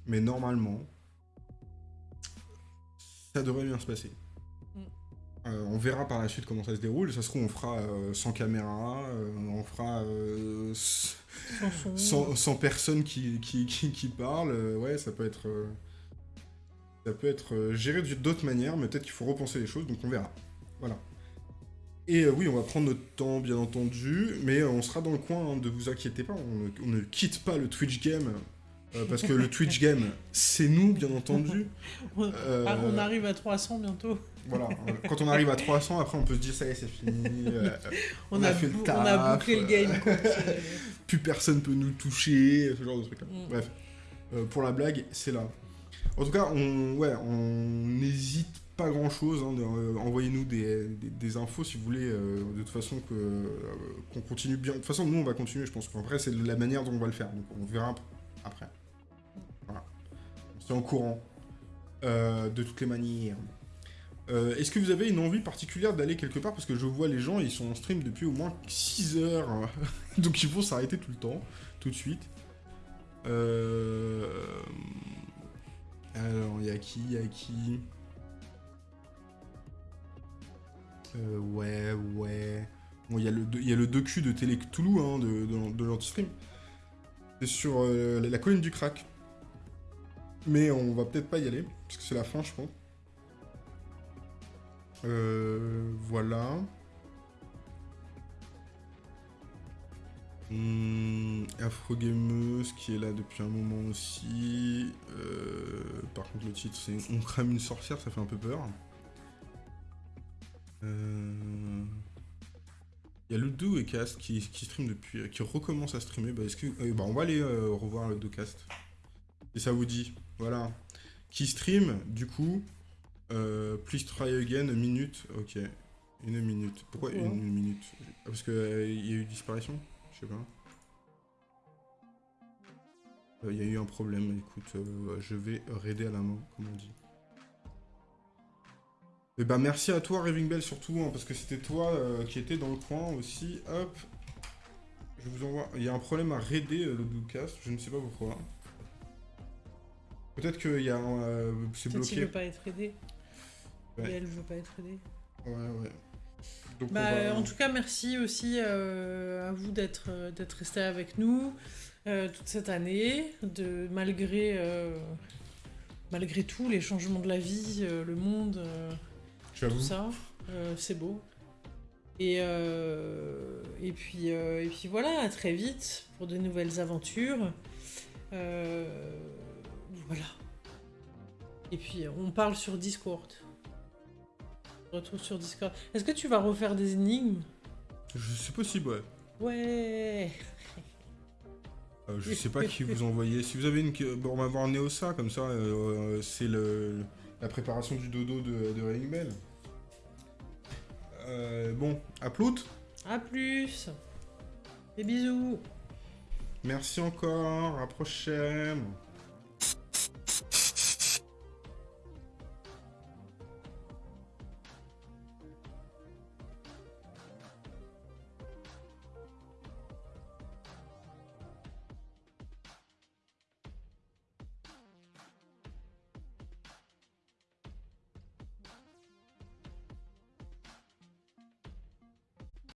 Mais normalement, ça devrait bien se passer. Euh, on verra par la suite comment ça se déroule. Ça se trouve, on fera euh, sans caméra, euh, on fera sans, personne qui, parle. ouais, ça peut être, ça peut être géré d'autres manières, mais peut-être qu'il faut repenser les choses, donc on verra. Voilà. Et oui, on va prendre notre temps, bien entendu, mais on sera dans le coin, ne vous inquiétez pas, on ne, quitte pas le Twitch Game parce que le Twitch Game, c'est nous, bien entendu. Ah, on arrive à 300 bientôt. Voilà, quand on arrive à 300, après on peut se dire ça y est, c'est fini. Euh, on, a, fait le taf. On a bouclé le game. plus personne peut nous toucher, ce genre de trucs là. Mm. Bref, euh, pour la blague, c'est là. En tout cas, on ouais, on n'hésite pas grand chose. Hein, euh, envoyez-nous des, des, infos si vous voulez, de toute façon qu'on continue bien. De toute façon, nous on va continuer, je pense. Après, c'est la manière dont on va le faire. Donc on verra après. Courant. de toutes les manières. Euh, est-ce que vous avez une envie particulière d'aller quelque part? Parce que je vois les gens, ils sont en stream depuis au moins 6 heures. Donc ils vont s'arrêter tout le temps, tout de suite. Euh... Alors, il y a qui Il y a qui? Euh, Ouais, ouais. Bon, il y, a le, y a le docu de Télé Cthulhu, hein, de, de, l'anti-stream. C'est sur euh, la colline du crack. Mais on va peut-être pas y aller, parce que c'est la fin, je pense. Euh, voilà. Hum, Afrogameuse qui est là depuis un moment aussi. Euh, par contre, le titre c'est On crame une sorcière, ça fait un peu peur. Euh, il y a 2 et Cast qui, qui stream depuis, qui recommence à streamer. Bah, que, euh, bah, on va aller revoir le 2 Cast. Et ça vous dit, voilà. Qui stream, du coup, euh, please try again, minute. Ok. Une minute. Pourquoi une, minute? Parce qu'il euh, y a eu disparition? Je sais pas. Il euh, y a eu un problème. Écoute, je vais raider à la main, comme on dit. Et eh bah ben, merci à toi, Raving Bell, surtout, hein, parce que c'était toi qui étais dans le coin aussi. Hop. Je vous envoie. Il y a un problème à raider le Bluecast, je ne sais pas pourquoi. Peut-être qu'il y a un. c'est bloqué. Peut-être qu'il veut pas être aidé. Et elle veut pas être aidée. Ouais, ouais. bah, En tout cas, merci aussi euh, à vous d'être euh, d'être resté avec nous euh, toute cette année, de malgré malgré tout les changements de la vie, le monde, tout ça, c'est beau. Et, et, puis, et puis voilà, à très vite pour de nouvelles aventures. Voilà. Et puis on parle sur Discord retrouve sur Discord. Est-ce que tu vas refaire des énigmes? C'est possible, ouais. Ouais euh, Je sais pas qui vous envoyez. Si vous avez une... Bon, on va voir Neosa, comme ça, euh, c'est le... la préparation du dodo de, de Raining Bell. Euh, bon, à plus À plus Des bisous Merci encore, à prochaine